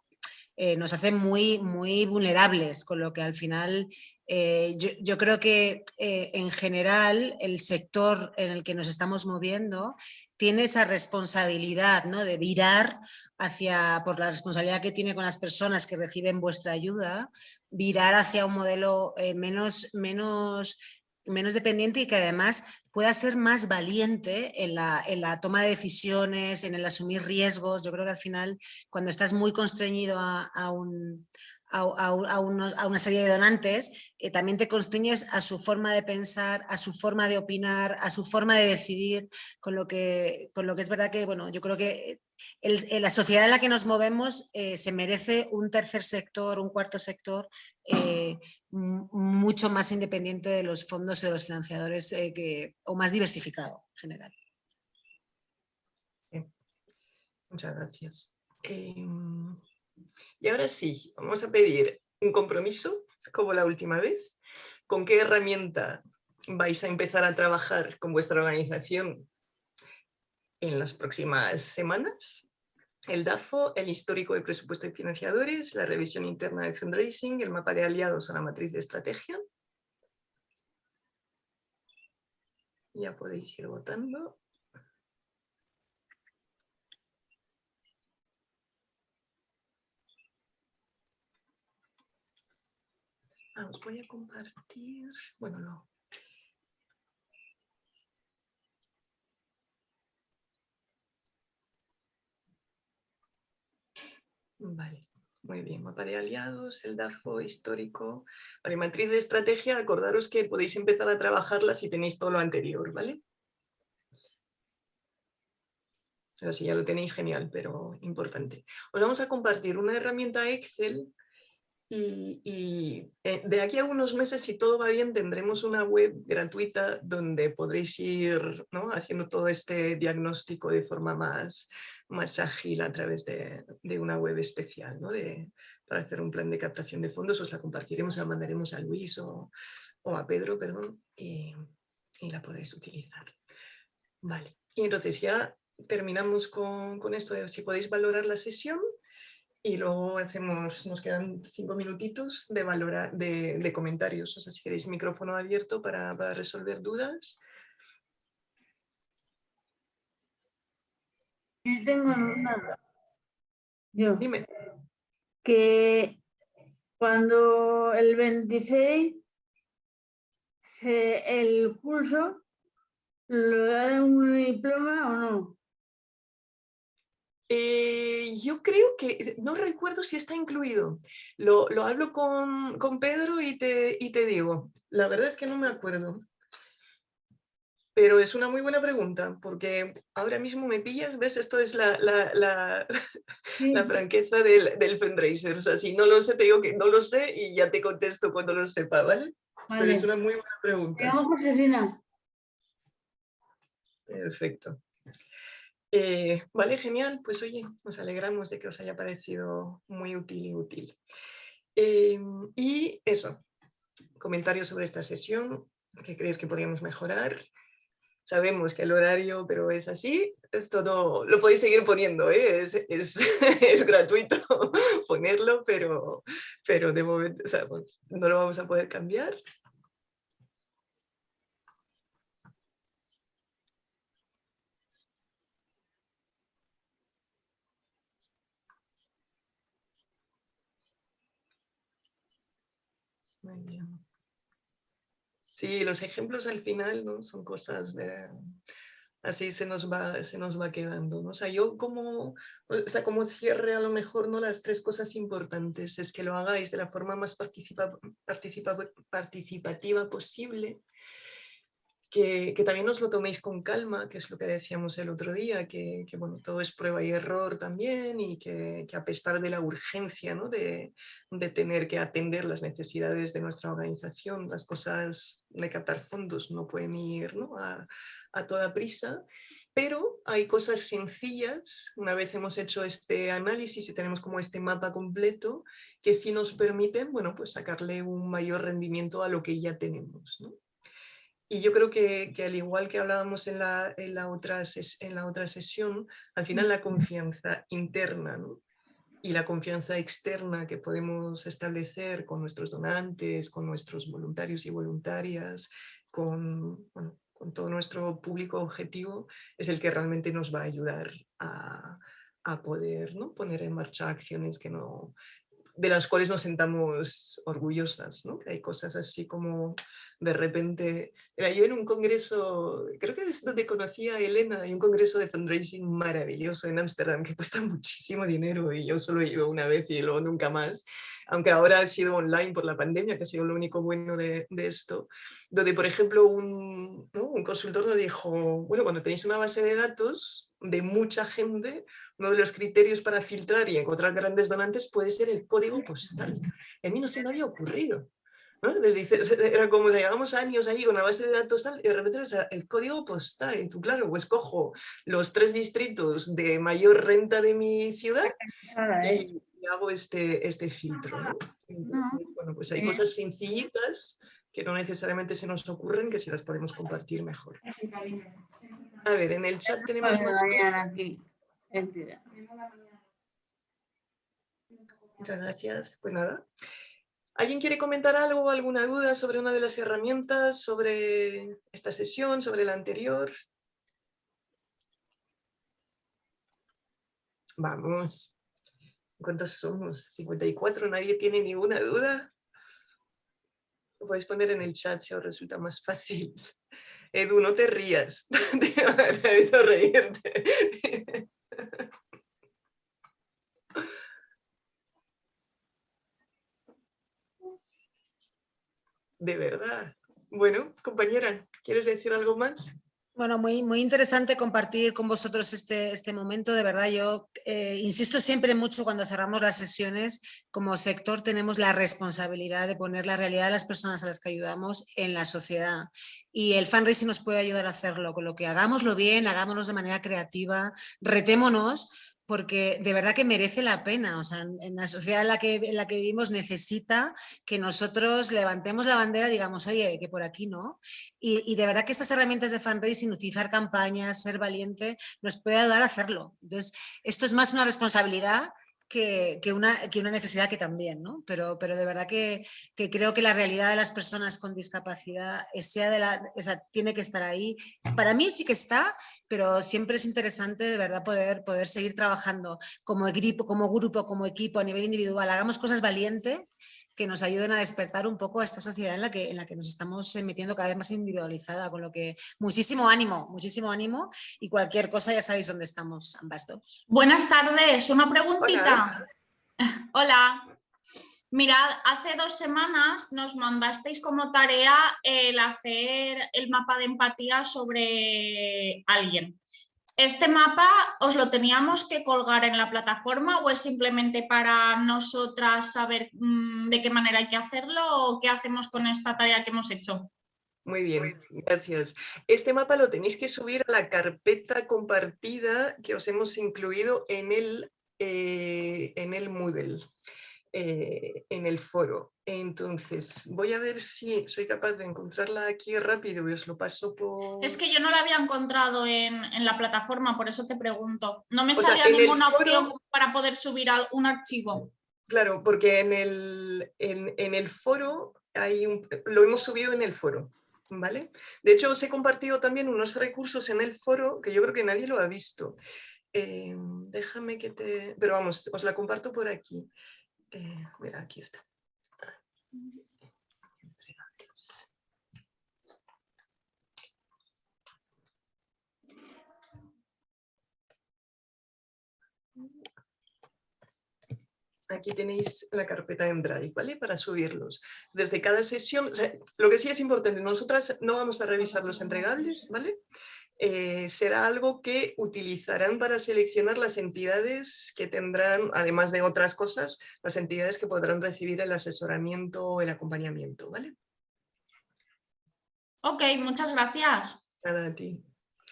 eh, nos hace muy, muy vulnerables, con lo que al final eh, yo, creo que eh, en general el sector en el que nos estamos moviendo tiene esa responsabilidad ¿no? de virar hacia, por la responsabilidad que tiene con las personas que reciben vuestra ayuda, virar hacia un modelo menos, menos, menos dependiente y que además pueda ser más valiente en la, en la, toma de decisiones, en el asumir riesgos. Yo creo que al final, cuando estás muy constreñido a, un, a, una serie de donantes, eh, también te constriñes a su forma de pensar, a su forma de opinar, a su forma de decidir, con lo que, con lo que es verdad que, bueno, yo creo que la sociedad en la que nos movemos eh, se merece un tercer sector, un cuarto sector eh, mucho más independiente de los fondos y de los financiadores que, o más diversificado en general. Muchas gracias. Y ahora sí, vamos a pedir un compromiso, como la última vez. ¿Con qué herramienta vais a empezar a trabajar con vuestra organización en las próximas semanas? El DAFO, el histórico de presupuesto y financiadores, la revisión interna de fundraising, el mapa de aliados a la matriz de estrategia. Ya podéis ir votando. Os voy a compartir, bueno, no. Vale, muy bien, mapa de aliados, el DAFO histórico. Vale, matriz de estrategia, acordaros que podéis empezar a trabajarla si tenéis todo lo anterior, ¿vale? Sea, si ya lo tenéis, genial, pero importante. Os vamos a compartir una herramienta Excel y, eh, de aquí a unos meses, si todo va bien, tendremos una web gratuita donde podréis ir haciendo todo este diagnóstico de forma más, más ágil a través de, una web especial para hacer un plan de captación de fondos. Os la compartiremos, la mandaremos a Luis o, a Pedro, perdón, y, la podréis utilizar. Vale, y entonces ya terminamos con, con esto de si podéis valorar la sesión y luego hacemos, nos quedan cinco minutitos de, valora, de, comentarios. O sea, si queréis micrófono abierto para, resolver dudas. Yo tengo nada. Yo. Dime. Que cuando el 26 el curso, ¿lo dan un diploma o no? Eh, yo creo que, no recuerdo si está incluido. Lo, hablo con, Pedro y te, y te digo. La verdad es que no me acuerdo. Pero es una muy buena pregunta, porque ahora mismo me pillas, ¿ves? Esto es la, la, franqueza del, del fundraiser. O sea, si no lo sé, te digo que no lo sé y ya te contesto cuando lo sepa, ¿vale? Pero es una muy buena pregunta. Josefina. Perfecto. Eh, vale, genial. Pues oye, nos alegramos de que os haya parecido muy útil y útil. Eh, y eso, comentarios sobre esta sesión, ¿qué crees que podríamos mejorar? Sabemos que el horario, pero es así, es todo, lo podéis seguir poniendo, ¿eh? es, es, gratuito ponerlo, pero, pero de momento no lo vamos a poder cambiar. Sí, los ejemplos al final ¿no? son cosas de... Así se nos va, se nos va quedando. ¿no? O sea, yo como, o sea, como cierre a lo mejor no las tres cosas importantes es que lo hagáis de la forma más participa, participativa posible, que, también os lo toméis con calma, que es lo que decíamos el otro día, que, bueno, todo es prueba y error también y que, a pesar de la urgencia ¿no? de, tener que atender las necesidades de nuestra organización, las cosas de captar fondos no pueden ir ¿no? A, a toda prisa, pero hay cosas sencillas, una vez hemos hecho este análisis y tenemos como este mapa completo, que sí nos permiten bueno, pues sacarle un mayor rendimiento a lo que ya tenemos. ¿no? Y yo creo que, al igual que hablábamos en la, en, la otra en la otra sesión, al final la confianza interna y la confianza externa que podemos establecer con nuestros donantes, con nuestros voluntarios y voluntarias, con, con todo nuestro público objetivo, es el que realmente nos va a ayudar a, a poder ¿no? poner en marcha acciones que no, de las cuales nos sentamos orgullosas, ¿no? Que hay cosas así como de repente, era yo en un congreso, creo que es donde conocí a Elena, hay un congreso de fundraising maravilloso en Ámsterdam que cuesta muchísimo dinero y yo solo he ido una vez y luego nunca más, aunque ahora ha sido online por la pandemia, que ha sido lo único bueno de, de esto, donde por ejemplo un, ¿no? un consultor nos dijo, bueno, cuando tenéis una base de datos de mucha gente, uno de los criterios para filtrar y encontrar grandes donantes puede ser el código postal. A mí no se me había ocurrido. ¿No? era como llevamos años ahí con la base de datos tal, y de repente el código postal. Y tú, claro, pues cojo los tres distritos de mayor renta de mi ciudad y, hago este, este filtro. bueno, pues hay cosas sencillitas que no necesariamente se nos ocurren, que si las podemos compartir mejor. A ver, en el chat tenemos más Muchas gracias. Pues nada. ¿Alguien quiere comentar algo alguna duda sobre una de las herramientas, sobre esta sesión, sobre la anterior? Vamos. ¿Cuántos somos? 54, nadie tiene ninguna duda. Lo podéis poner en el chat si os resulta más fácil. Edu, no te rías. Te reírte. De verdad. Bueno, compañera, ¿quieres decir algo más? Bueno, muy, muy interesante compartir con vosotros este, este momento. De verdad, yo eh, insisto siempre mucho cuando cerramos las sesiones, como sector tenemos la responsabilidad de poner la realidad de las personas a las que ayudamos en la sociedad. Y el fundraising nos puede ayudar a hacerlo, con lo que hagámoslo bien, hagámoslo de manera creativa, retémonos, porque de verdad que merece la pena. O sea, en la sociedad en la que, en la que vivimos necesita que nosotros levantemos la bandera digamos, oye, que por aquí no. Y, y, de verdad que estas herramientas de fundraising, utilizar campañas, ser valiente, nos puede ayudar a hacerlo. Entonces, esto es más una responsabilidad que, que, una, que una necesidad que también, ¿no? Pero, pero de verdad que, que creo que la realidad de las personas con discapacidad sea de la, o sea, tiene que estar ahí. Para mí sí que está, pero siempre es interesante de verdad poder, poder seguir trabajando como equipo, como grupo, como equipo a nivel individual. Hagamos cosas valientes que nos ayuden a despertar un poco a esta sociedad en la que, en la que nos estamos metiendo cada vez más individualizada, con lo que muchísimo ánimo, muchísimo ánimo y cualquier cosa ya sabéis dónde estamos ambas dos. Buenas tardes, una preguntita. Hola. Hola. Mirad, hace dos semanas nos mandasteis como tarea el hacer el mapa de empatía sobre alguien. ¿Este mapa os lo teníamos que colgar en la plataforma o es simplemente para nosotras saber mm, de qué manera hay que hacerlo o qué hacemos con esta tarea que hemos hecho? Muy bien, gracias. Este mapa lo tenéis que subir a la carpeta compartida que os hemos incluido en el, eh, en el Moodle. Eh, en el foro. Entonces, voy a ver si soy capaz de encontrarla aquí rápido y os lo paso por... Es que yo no la había encontrado en, la plataforma, por eso te pregunto. No me salía ninguna opción para poder subir un archivo. Claro, porque en el, en, el foro hay un, lo hemos subido en el foro. ¿Vale? De hecho, os he compartido también unos recursos en el foro que yo creo que nadie lo ha visto. Eh, déjame que te... Pero vamos, os la comparto por aquí. Eh, mira, aquí está. Aquí tenéis la carpeta en Drive, ¿vale? Para subirlos. Desde cada sesión, lo que sí es importante, nosotras no vamos a revisar los entregables, ¿vale? Eh, será algo que utilizarán para seleccionar las entidades que tendrán, además de otras cosas, las entidades que podrán recibir el asesoramiento o el acompañamiento, ¿vale? Ok, muchas gracias. Nada, a ti.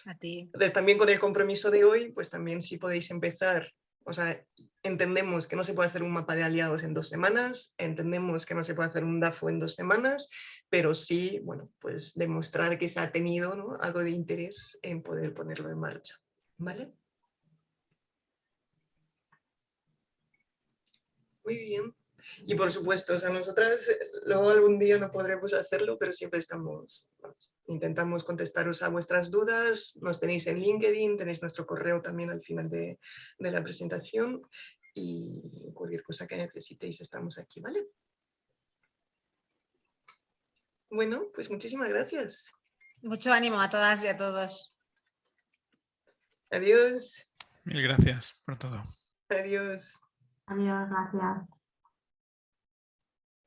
A ti. Entonces, también con el compromiso de hoy, pues también si podéis empezar, o sea, entendemos que no se puede hacer un mapa de aliados en dos semanas, entendemos que no se puede hacer un DAFO en dos semanas, pero sí, bueno, pues demostrar que se ha tenido algo de interés en poder ponerlo en marcha. ¿Vale? Muy bien. Y por supuesto, o sea, nosotras eh, luego algún día no podremos hacerlo, pero siempre estamos, intentamos contestaros a vuestras dudas. Nos tenéis en LinkedIn, tenéis nuestro correo también al final de, de la presentación y cualquier cosa que necesitéis estamos aquí, ¿vale? Bueno, pues muchísimas gracias. Mucho ánimo a todas y a todos. Adiós. Mil gracias por todo. Adiós. Adiós, gracias.